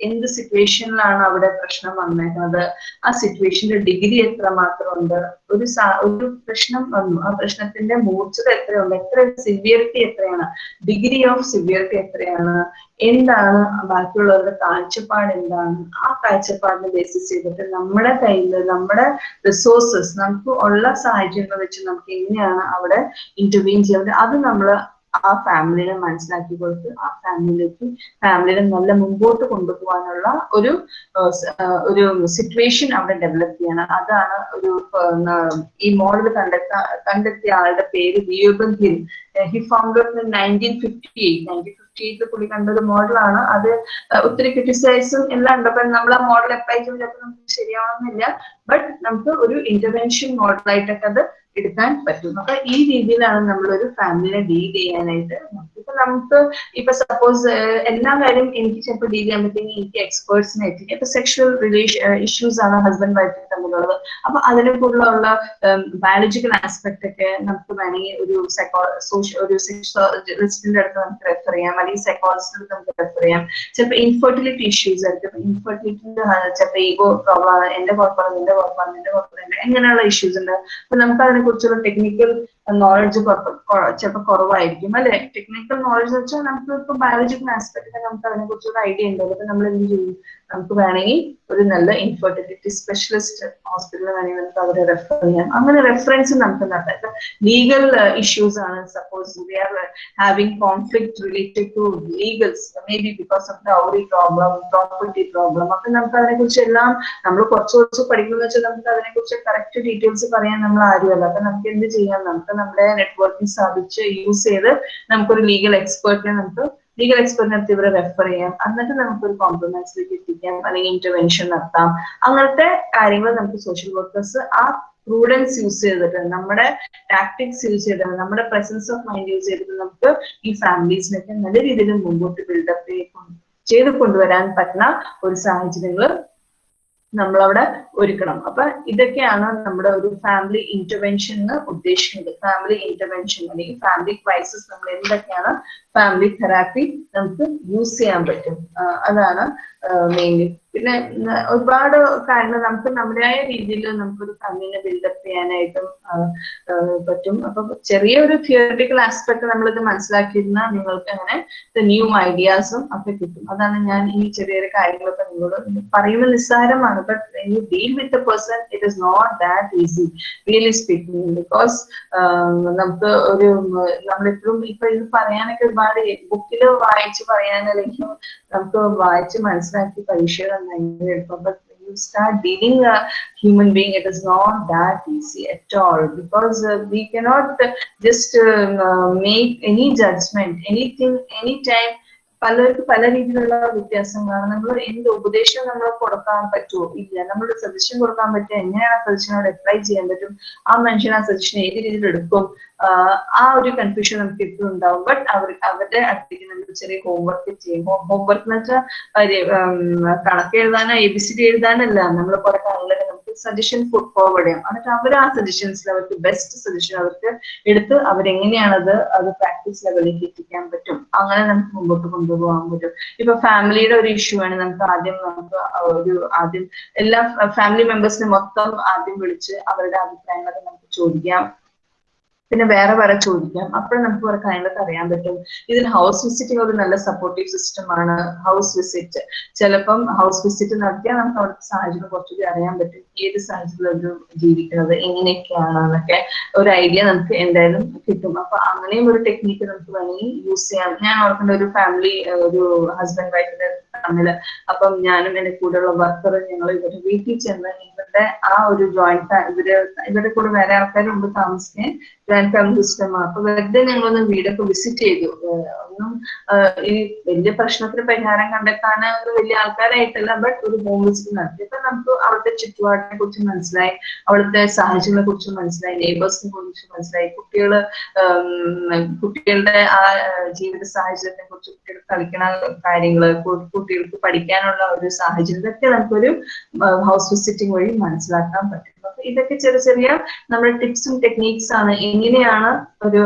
എന്ത് സിറ്റുവേഷനിലാണ് അവിടെ പ്രശ്നം വന്നേക്കുന്നത്? ആ സിറ്റുവേഷന്റെ ഡിഗ്രി എത്ര മാത്രം ഉണ്ട് ഒരു ഒരു പ്രശ്നം വന്നു. ആ പ്രശ്നത്തിന്റെ മൂർച്ചത എത്രയുണ്ട്? എത്ര സിവിയറിറ്റി എത്രയാണ്? ഡിഗ്രി ഓഫ് സിവിയറിറ്റി എത്രയാണ്? എന്താണ്? ബാക്കിയുള്ളവരുടെ കാഴ്ചപ്പാട് എന്താണ്? ആ കാഴ്ചപ്പാടിനെ ബേസിസ് ചെയ്തിട്ട് നമ്മുടെ കയ്യിൽ നമ്മുടെ റിസോഴ്സസ് നമുക്ക് ഉള്ള സാഹചര്യങ്ങൾ വെച്ച് നമുക്ക് എങ്ങനെയാണ് അവിടെ ഇന്റർവീൻ ചെയ്യേണ്ടത്? അത് നമ്മൾ ആ ഫാമിലിനെ മനസ്സിലാക്കി കൊടുത്ത് ആ ഫാമിലിയിലേക്ക് ഫാമിലിനെ നല്ല മുമ്പോട്ട് കൊണ്ടുപോകാനുള്ള ഒരു ഒരു സിറ്റുവേഷൻ അവിടെ ഡെവലപ്പ് ചെയ്യണം. അതാണ് ഒരു ഈ മോഡൽ കണ്ടെത്ത കണ്ടെത്തിയ ആളുടെ പേര് Reuben Hill he founded nineteen fifty eight nineteen fifty എയ്റ്റിൽ പുള്ളി കണ്ട ഒരു മോഡലാണ് അത് ഒത്തിരി ക്രിറ്റിസൈസും എല്ലാം ഉണ്ട്. അപ്പൊ നമ്മൾ ആ മോഡൽ അപ്ലൈ ചിലപ്പോൾ നമുക്ക് ശരിയാവണമെന്നില്ല ബട്ട് നമുക്ക് ഒരു ഇന്റർവെൻഷൻ മോഡലായിട്ടൊക്കെ അത് എടുക്കാൻ പറ്റും അപ്പൊ ഈ രീതിയിലാണ് നമ്മൾ ഒരു ഫാമിലിനെ ഡീൽ ചെയ്യാനായിട്ട് ഇപ്പൊ നമുക്ക് ഇപ്പൊ സപ്പോസ് എല്ലാ കാര്യം എനിക്ക് ചിലപ്പോൾ ഡീൽ ചെയ്യാൻ പറ്റുമെങ്കിൽ എനിക്ക് എക്സ്പേർട്സിനെ എത്തിക്കും ഇപ്പൊ സെക്ഷൽ റിലേഷൻ ഇഷ്യൂസ് ആണ് ഹസ്ബൻഡ് വൈഫ് തമ്മിലുള്ളത്. അപ്പൊ അതിനെ കൂടുതലുള്ള ബയോളജിക്കൽ ആസ്പെക്ട് ഒക്കെ നമുക്ക് വേണമെങ്കിൽ ഒരു സൈക്കോ സോഷ്യൽ ഒരു സെക്ഷലിസ്റ്റിന്റെ അടുത്ത് നമുക്ക് റെഫർ ചെയ്യാം. അല്ലെങ്കിൽ സൈക്കോളജിസ്റ്റിന്റെ അടുത്ത് നമുക്ക് റെഫർ ചെയ്യാം. ചിലപ്പോൾ ഇൻഫെർട്ടിലിറ്റി ഇഷ്യൂസ് ആയിരിക്കും. ഇൻഫെർട്ടിലിറ്റിന്റെ ചിലപ്പോൾ ഈഗോ പ്രോബ്ലം എന്റെ കുഴപ്പമാണ് നിന്റെ കുഴപ്പമാണ് നിന്റെ കുഴപ്പമില്ല എങ്ങനെയുള്ള ഇഷ്യൂസ് ഉണ്ട്. അപ്പൊ നമുക്ക് അതിനെ കുറിച്ചുള്ള ടെക്നിക്കൽ നോളജ് ചിലപ്പോൾ കുറവായിരിക്കും അല്ലെ? ടെക്നിക്കൽ നോളജ് വെച്ചാൽ നമുക്ക് ഇപ്പൊ ബയോളജിക്കൽ ആസ്പെക്ട് നമുക്ക് അതിനെ കുറിച്ചുള്ള ഐഡിയ ഉണ്ടാവും അപ്പൊ നമ്മൾ എന്ത് ചെയ്യും? നമുക്ക് വേണമെങ്കിൽ ഒരു നല്ല ഇൻഫെർട്ടിലിറ്റി സ്പെഷ്യലിസ്റ്റ് ഹോസ്പിറ്റലിൽ വേണമെങ്കിൽ നമുക്ക് അവരെ റെഫർ ചെയ്യാം. അങ്ങനെ റെഫറൻസ് നമുക്ക് നടത്താം. ലീഗൽ ഇഷ്യൂസ് ആണ്. Suppose we are having conflict related to legals maybe because of dowry problem property problem അപ്പൊ നമുക്ക് അതിനെ കുറിച്ച് എല്ലാം നമ്മൾ കുറച്ച് കുറച്ച് പഠിക്കുന്ന വെച്ചാൽ നമുക്ക് അതിനെ കുറിച്ച് കറക്റ്റ് ഡീറ്റെയിൽസ് പറയാൻ നമ്മൾ ആരുമല്ല. അപ്പൊ നമുക്ക് എന്ത് ചെയ്യാം? നമുക്ക് നമ്മുടെ നെറ്റ്വർക്കിംഗ് സാധിച്ച് യൂസ് ചെയ്ത് നമുക്കൊരു ലീഗൽ എക്സ്പേർട്ടിനെ നമുക്ക് ലീഗൽ എക്സ്പേർട്ടിനെ അടുത്ത് ഇവരെ റെഫർ ചെയ്യാം. എന്നിട്ട് നമുക്ക് ഒരു കോംപ്രമൈസിലേക്ക് എത്തിക്കാം അല്ലെങ്കിൽ ഇന്റർവെൻഷൻ നടത്താം. അങ്ങനത്തെ കാര്യങ്ങൾ നമുക്ക് സോഷ്യൽ വർക്കേഴ്സ് ആ പ്രൂഡൻസ് യൂസ് ചെയ്തിട്ട് നമ്മുടെ ടാക്ടിക്സ് യൂസ് ചെയ്തിട്ട് നമ്മുടെ പ്രസൻസ് ഓഫ് മൈൻഡ് യൂസ് ചെയ്തിട്ട് നമുക്ക് ഈ ഫാമിലീസിനൊക്കെ നല്ല രീതിയിൽ മുമ്പോട്ട് ബിൽഡപ്പ് ചെയ്ത് കൊണ്ടുവരാൻ പറ്റുന്ന ഒരു സാഹചര്യങ്ങൾ നമ്മളവിടെ ഒരുക്കണം. അപ്പൊ ഇതൊക്കെയാണ് നമ്മുടെ ഒരു ഫാമിലി ഇന്റർവെൻഷൻ ഉദ്ദേശിക്കുന്നത്. ഫാമിലി ഇന്റർവെൻഷൻ അല്ലെങ്കിൽ ഫാമിലി ക്രൈസിസ് നമ്മൾ എന്തൊക്കെയാണ് ഫാമിലി തെറാപ്പി നമുക്ക് യൂസ് ചെയ്യാൻ പറ്റും. അതാണ് മെയിൻലി പിന്നെ ഒരുപാട് കാര്യങ്ങൾ നമുക്ക് നമ്മുടേതായ രീതിയിൽ നമുക്കൊരു ഫാമിലിനെ ബിൽഡപ്പ് ചെയ്യാനായിട്ടും പറ്റും. അപ്പൊ ചെറിയൊരു തിയറിറ്റിക്കൽ ആസ്പെക്ട് നമ്മളിത് മനസ്സിലാക്കിയിരുന്നാൽ നിങ്ങൾക്ക് അങ്ങനെ ന്യൂ ഐഡിയാസും ഒക്കെ കിട്ടും. അതാണ് ഞാൻ ഈ ചെറിയ ചെറിയ കാര്യങ്ങളൊക്കെ നിങ്ങളോട് പറയുന്നത് നിസ്സാരമാണ്. But you deal with a person it is not that easy really speaking because നമുക്ക് ഒരു നമ്മളെപ്പോഴും ഇപ്പൊ ഇത് പറയാനൊക്കെ ഒരുപാട് ബുക്കിൽ വായിച്ച് പറയാനല്ലെങ്കിൽ നമുക്ക് വായിച്ച് മനസ്സിലാക്കി പരീക്ഷ നന്നായി എടുക്കും but you start dealing a human being, it is not that easy at all because uh, we cannot uh, just um, uh, make any judgment, anything, anytime. പലർക്ക് പല രീതിയിലുള്ള വ്യത്യാസങ്ങളാണ് നമ്മൾ എന്ത് ഉപദേശം നമ്മൾ കൊടുക്കാൻ പറ്റുമോ ഇല്ല. നമ്മൾ സജഷൻ കൊടുക്കാൻ പറ്റുക എങ്ങനെയാണ് ആ സജഷനോട് അപ്ലൈ ചെയ്യാൻ പറ്റും? ആ മനുഷ്യൻ ആ സജഷൻ ഏത് രീതിയിൽ എടുക്കും? ആ ഒരു കൺഫ്യൂഷൻ നമുക്ക് എപ്പോഴും ഉണ്ടാവും. ബട്ട് അവർ അവരുടെ അടുത്തേക്ക് നമ്മൾ ചെറിയ ഹോംവർക്ക് ചെയ്യും. ഹോംവർക്ക് എന്ന് വെച്ചാൽ കണക്ക് എഴുതാനോ എ ബി സി ഡി എഴുതാനല്ല നമ്മൾ കുറെ കാര്യങ്ങൾ നമുക്ക് സജഷൻ ഫോർവേഡ് ചെയ്യാം. എന്നിട്ട് അവർ ആ സജഷൻസിൽ അവർക്ക് ബെസ്റ്റ് സജഷൻ അവർക്ക് എടുത്ത് അവരെങ്ങനെയാണത് അത് പ്രാക്ടീസ് ലെവലിലേക്ക് എത്തിക്കാൻ പറ്റും. അങ്ങനെ നമുക്ക് മുമ്പോട്ട് കൊണ്ടുപോകാൻ പറ്റും. ഇപ്പൊ ഫാമിലിയുടെ ഒരു ഇഷ്യൂ ആണ്. നമുക്ക് ആദ്യം നമുക്ക് ഒരു ആദ്യം എല്ലാ ഫാമിലി മെമ്പേഴ്സിനെ മൊത്തം ആദ്യം വിളിച്ച് അവരുടെ അഭിപ്രായങ്ങളൊക്കെ നമുക്ക് ചോദിക്കാം. പിന്നെ വേറെ വേറെ ചോദിക്കാം. അപ്പോൾ നമുക്ക് കുറെ കാര്യങ്ങളൊക്കെ അറിയാൻ പറ്റും. ഇതിന് ഹൗസ് വിസിറ്റ് ഒരു നല്ല സപ്പോർട്ടീവ് സിസ്റ്റം ആണ്. ഹൗസ് വിസിറ്റ് ചിലപ്പം ഹൗസ് വിസിറ്റ് നടത്തിയാൽ നമുക്ക് അവിടുത്തെ സാഹചര്യം കുറച്ചുകൂടി അറിയാൻ പറ്റും. ഏത് സാഹചര്യത്തിൽ അവർ ജീവിക്കുന്നത് എങ്ങനെയൊക്കെയാണ് എന്നൊക്കെ ഒരു ഐഡിയ നമുക്ക് എന്തായാലും കിട്ടും. അപ്പൊ അങ്ങനെയും ഒരു ടെക്നിക്ക് നമുക്ക് വേണമെങ്കിൽ യൂസ് ചെയ്യാം. ഞാൻ ഓർക്കുന്ന ഒരു ഫാമിലി ഒരു ഹസ്ബൻഡ് വൈഫിന്റെ തമ്മിൽ അപ്പം ഞാനും എന്റെ കൂടെയുള്ള വർക്കർ ഞങ്ങൾ ഇവരുടെ വീട്ടിൽ ചെന്ന് ഇവരുടെ ആ ഒരു ജോയിന്റ് ഇവർ ഇവരുടെ കൂടെ വേറെ ആൾക്കാരും ഉണ്ട് താമസിക്കാൻ. ജോയിന്റ് ഫാമിലി സിസ്റ്റമാണ് അപ്പൊ വെറുതെ ഞങ്ങളൊന്ന് വീടൊക്കെ വിസിറ്റ് ചെയ്തു. ഒന്നും ഈ വലിയ പ്രശ്നത്തിന് പരിഹാരം കണ്ടെത്താൻ വലിയ ആൾക്കാരായിട്ടല്ല ബട്ട് ഒരു ഹോം വിസിറ്റ് നടത്തി നമുക്ക് അവിടുത്തെ ചുറ്റുപാടിനെ കുറിച്ച് മനസ്സിലായി അവിടുത്തെ സാഹചര്യങ്ങളെ കുറിച്ച് മനസ്സിലായി നെയ്ബേഴ്സിനെ കുറിച്ച് മനസ്സിലായി കുട്ടികൾ കുട്ടികളുടെ ആ ജീവിത സാഹചര്യത്തെ കുറിച്ച് കുട്ടികൾ കളിക്കണ കാര്യങ്ങൾ കുട്ടികൾക്ക് പഠിക്കാനുള്ള ഒരു സാഹചര്യം ഇതൊക്കെ നമുക്കൊരു ഹൗസ് വിസിറ്റിംഗ് വഴി മനസ്സിലാക്കാൻ പറ്റും. ഇതൊക്കെ ചെറിയ ചെറിയ നമ്മുടെ ടിപ്സും ടെക്നീക്സ് ആണ്. എങ്ങനെയാണ് ഒരു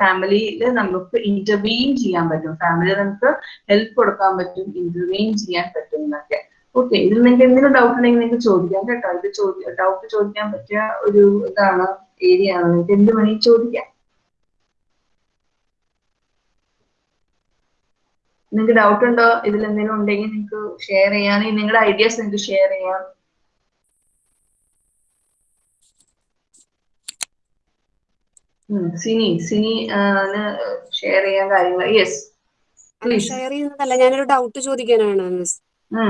ഫാമിലിയിൽ നമുക്ക് ഇന്റർവീൻ ചെയ്യാൻ പറ്റും. ഫാമിലി നമുക്ക് ഹെൽപ്പ് കൊടുക്കാൻ പറ്റും ഇന്റർവീൻ ചെയ്യാൻ പറ്റും എന്നൊക്കെ. ഓക്കെ ഇതിൽ നിങ്ങൾക്ക് എന്തെങ്കിലും ഡൗട്ട് ഉണ്ടെങ്കിൽ നിങ്ങൾക്ക് ചോദിക്കാം കേട്ടോ. ഇത് ഡൗട്ട് ചോദിക്കാൻ പറ്റിയ ഒരു ഇതാണ് ഏരിയ ആണ്. നിങ്ങൾക്ക് എന്ത് വേണമെങ്കിൽ ചോദിക്കാം. നിങ്ങൾക്ക് ഡൗട്ട് ഉണ്ടോ? ഇതിൽ എന്തെങ്കിലും ഉണ്ടെങ്കിൽ നിങ്ങൾക്ക് ഷെയർ ചെയ്യാൻ നിങ്ങളുടെ ഐഡിയാസ് നിങ്ങൾക്ക് ഷെയർ ചെയ്യാം. സിനി സിനി ഷെയർ ചെയ്യാൻ കാര്യങ്ങൾ യെസ് ഷെയർ ചെയ്യുന്നതല്ല ഞാനൊരു ഡൗട്ട് ചോദിക്കാനാണ് മിസ്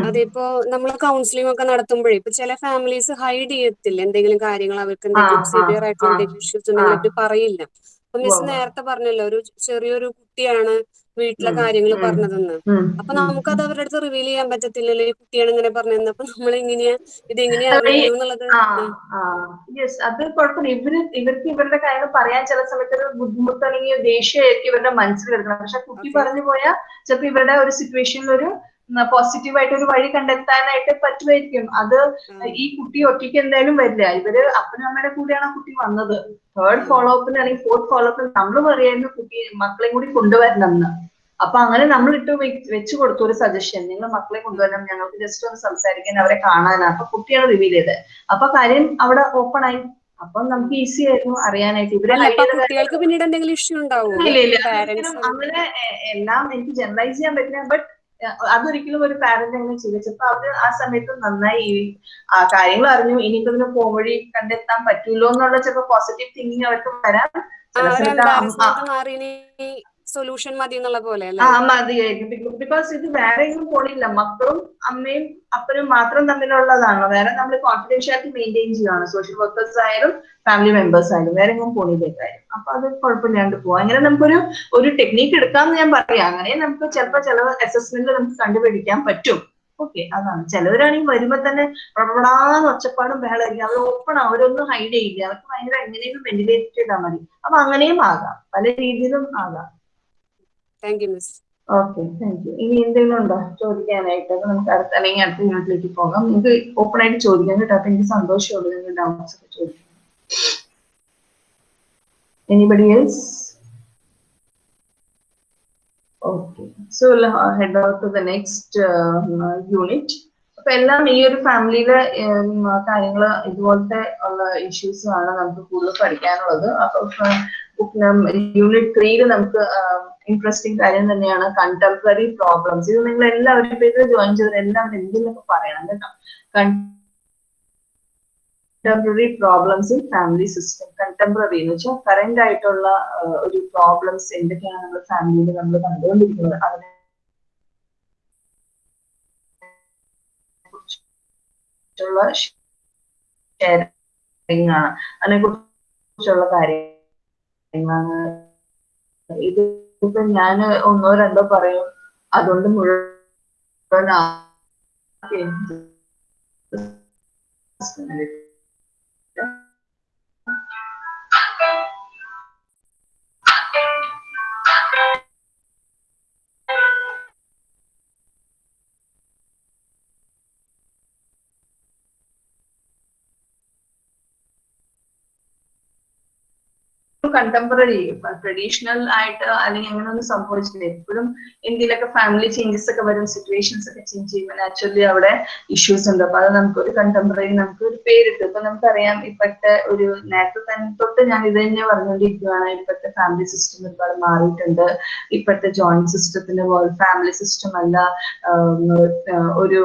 അതിപ്പോ നമ്മൾ കൗൺസിലിംഗ് ഒക്കെ നടത്തുമ്പോഴേ ഇപ്പൊ ചില ഫാമിലീസ് ഹൈഡ് ചെയ്യത്തില്ല എന്തെങ്കിലും കാര്യങ്ങൾ അവർക്ക് എന്തെങ്കിലും സിവിയർ ആയിട്ടുള്ള ഇഷ്യൂസ് ഉണ്ടെങ്കിൽ ആ. പറയില്ല. അപ്പൊ മിസ് നേരത്തെ പറഞ്ഞല്ലോ ഒരു ചെറിയൊരു കുട്ടിയാണ് വീട്ടിലെ കാര്യങ്ങൾ പറഞ്ഞതെന്ന്. അപ്പൊ നമുക്കത് അവരുടെ അടുത്ത് റിവീൽ ചെയ്യാൻ പറ്റത്തില്ലല്ലോ. ഈ കുട്ടിയാണ് ഇങ്ങനെ പറഞ്ഞതെന്ന്. അപ്പൊ നമ്മൾ എങ്ങനെയാ ഇത് എങ്ങനെയാ എന്നുള്ളത് യെസ് അത് കുഴപ്പമില്ല. ഇവർ ഇവർക്ക് ഇവരുടെ കാര്യങ്ങൾ പറയാൻ ചില സമയത്ത് ഒരു ബുദ്ധിമുട്ട് അല്ലെങ്കിൽ ദേഷ്യമായിരിക്കും ഇവരുടെ മനസ്സിൽ വരുന്നത്. പക്ഷെ കുട്ടി പറഞ്ഞു പോയാൽ ചിലപ്പോൾ ഇവരുടെ ഒരു സിറ്റുവേഷനിൽ ഒരു പോസിറ്റീവ് ആയിട്ട് ഒരു വഴി കണ്ടെത്താനായിട്ട് പറ്റുമായിരിക്കും അത് ഈ കുട്ടി ഒറ്റയ്ക്ക് എന്തായാലും വരില്ല. ഇവർ അപ്പനും അമ്മയുടെ കൂടെയാണ് ആ കുട്ടി വന്നത്. തേർഡ്. ഫോളോ അപ്പിന് അല്ലെങ്കിൽ ഫോർത്ത് ഫോളോ അപ്പിന് നമ്മൾ പറയായിരുന്നു കുട്ടി മക്കളെയും കൂടി കൊണ്ടുവരണം എന്ന് അപ്പൊ അങ്ങനെ നമ്മൾ ഇട്ട് വെച്ചു കൊടുത്തു ഒരു സജഷൻ നിങ്ങൾ മക്കളെ കൊണ്ടുവരണം. ഞങ്ങൾക്ക് ജസ്റ്റ് ഒന്ന് സംസാരിക്കാൻ അവരെ കാണാനാണ്. അപ്പൊ കുട്ടിയാണ് റിവീൽ ചെയ്തത്. അപ്പൊ കാര്യം അവിടെ ഓപ്പൺ ആയി. അപ്പൊ നമുക്ക് ഈസി ആയിരുന്നു അറിയാനായിട്ട്. ഇവരെ കുട്ടികൾക്ക് പിന്നീട് എന്തെങ്കിലും ഇഷ്യൂ ഇല്ല അങ്ങനെ എല്ലാം എനിക്ക് ജനറലൈസ് ചെയ്യാൻ പറ്റില്ല. ബട്ട് അതൊരിക്കലും ഒരു പാരന്റ് അങ്ങനെ ചെയ്യില്ല അപ്പൊ അവർ ആ സമയത്ത് നന്നായി ഈ ആ കാര്യങ്ങൾ അറിഞ്ഞു. ഇനിയിപ്പോ ഇതിന് പോംവഴി കണ്ടെത്താൻ പറ്റൂലോ എന്നുള്ള ചിലപ്പോ പോസിറ്റീവ് തിങ്കിങ് അവർക്ക് വരാം സൊല്യൂഷൻ മതി എന്നുള്ള പോലെ ആ മതിയായിരിക്കും. ബിക്കോസ് ഇത് വേറെ എങ്ങും പോണില്ല. മക്കളും അമ്മയും അപ്പനും മാത്രം തമ്മിലുള്ളതാണ്? വേറെ നമ്മൾ കോൺഫിഡൻഷ്യാലിറ്റി മെയിന്റെയിൻ ചെയ്യുകയാണ് സോഷ്യൽ വർക്കേഴ്സ് ആയാലും ഫാമിലി മെമ്പേഴ്സ് ആയാലും വേറെ എങ്ങും പോണില്ല അപ്പൊ അത് കുഴപ്പമില്ലാണ്ട് പോവാം. അങ്ങനെ നമുക്കൊരു ഒരു ടെക്നീക്ക് എടുക്കാമെന്ന് ഞാൻ പറയാം. അങ്ങനെ നമുക്ക് ചിലപ്പോൾ ചില അസസ്മെന്റ് നമുക്ക് കണ്ടുപിടിക്കാൻ പറ്റും. ഓക്കെ അതാണ്. ചിലവരാണെങ്കിൽ വരുമ്പോ തന്നെ പ്രബടാന്ന് ഒച്ചപ്പാടും ബഹളമായിരിക്കും. അവർ ഓപ്പൺ അവരൊന്നും ഹൈഡ് ചെയ്യില്ല. അവർക്ക് ഭയങ്കര എങ്ങനെയും വെന്റിലേറ്റ് ചെയ്താൽ മതി. അപ്പൊ അങ്ങനെയും ആകാം. പല രീതിയിലും ആകാം. Thank you miss okay thank you ഇനി എന്തെങ്കിലും ഉണ്ടോ ചോദിക്കാനായിട്ട്? നമുക്ക് അടുത്ത അല്ലെങ്കിൽ അടുത്ത യൂണിറ്റിലേക്ക് പോകാം. നിങ്ങൾക്ക് ഓപ്പൺ ആയിട്ട് ചോദിക്കാം കേട്ടോ. അപ്പൊ എനിക്ക് സന്തോഷമുള്ളൂ നിങ്ങൾ ഡൗട്ട്സ് ഒക്കെ ചോദിക്കാം anybody else okay so head off to the next unit അപ്പൊ എല്ലാം ഈ ഒരു ഫാമിലിയിലെ കാര്യങ്ങൾ ഇതുപോലത്തെ ഉള്ള ഇഷ്യൂസ് ആണ് നമുക്ക് കൂടുതൽ പഠിക്കാനുള്ളത്. അപ്പൊ യൂണിറ്റ് ത്രീയിൽ നമുക്ക് ഇൻട്രസ്റ്റിംഗ് കാര്യം തന്നെയാണ്. കണ്ടംപററി പ്രോബ്ലംസ് ഇത് നിങ്ങൾ എല്ലാവരും ഇത് ജോയിൻ ചെയ്തത് എല്ലാവരും എന്തെങ്കിലുമൊക്കെ പറയണം കേട്ടോ? Contemporary problems in family system contemporary എന്ന് വെച്ചാൽ കറന്റ് ആയിട്ടുള്ള ഒരു പ്രോബ്ലംസ് എന്തൊക്കെയാണ് നമ്മുടെ ഫാമിലിയിൽ നമ്മൾ കണ്ടുകൊണ്ടിരിക്കുന്നത്? അതിനെ കുറിച്ചുള്ള ഷെയറിംഗ് ആണ്. അതിനെ കുറിച്ചുള്ള കാര്യങ്ങളാണ്. ഇത് ഇപ്പൊ ഞാൻ ഒന്നോ രണ്ടോ പറയും. അതുകൊണ്ട് മുഴുവൻ കണ്ടംപററി ട്രഡീഷണൽ ആയിട്ട് അല്ലെങ്കിൽ അങ്ങനെ ഒന്നും സംഭവിച്ചില്ല എപ്പോഴും ഇന്ത്യയിലൊക്കെ ഫാമിലി ചേഞ്ചസ് ഒക്കെ വരും സിറ്റുവേഷൻസ് ഒക്കെ ചേഞ്ച് ചെയ്യുമ്പോൾ നാച്ചുറലി അവിടെ ഇഷ്യൂസ് ഉണ്ട്. അപ്പൊ അത് നമുക്ക് ഒരു കണ്ടംപററി നമുക്ക് ഒരു പേരിട്ട്. ഇപ്പൊ നമുക്കറിയാം ഇപ്പോഴത്തെ ഒരു നേരത്തെ തന്നെ തൊട്ട് ഞാൻ ഇത് തന്നെ പറഞ്ഞുകൊണ്ടിരിക്കുകയാണ് ഇപ്പോഴത്തെ ഫാമിലി സിസ്റ്റം ഒരുപാട് മാറിയിട്ടുണ്ട്. ഇപ്പോഴത്തെ ജോയിന്റ് സിസ്റ്റത്തിന്റെ പോലെ ഫാമിലി സിസ്റ്റം അല്ല ഒരു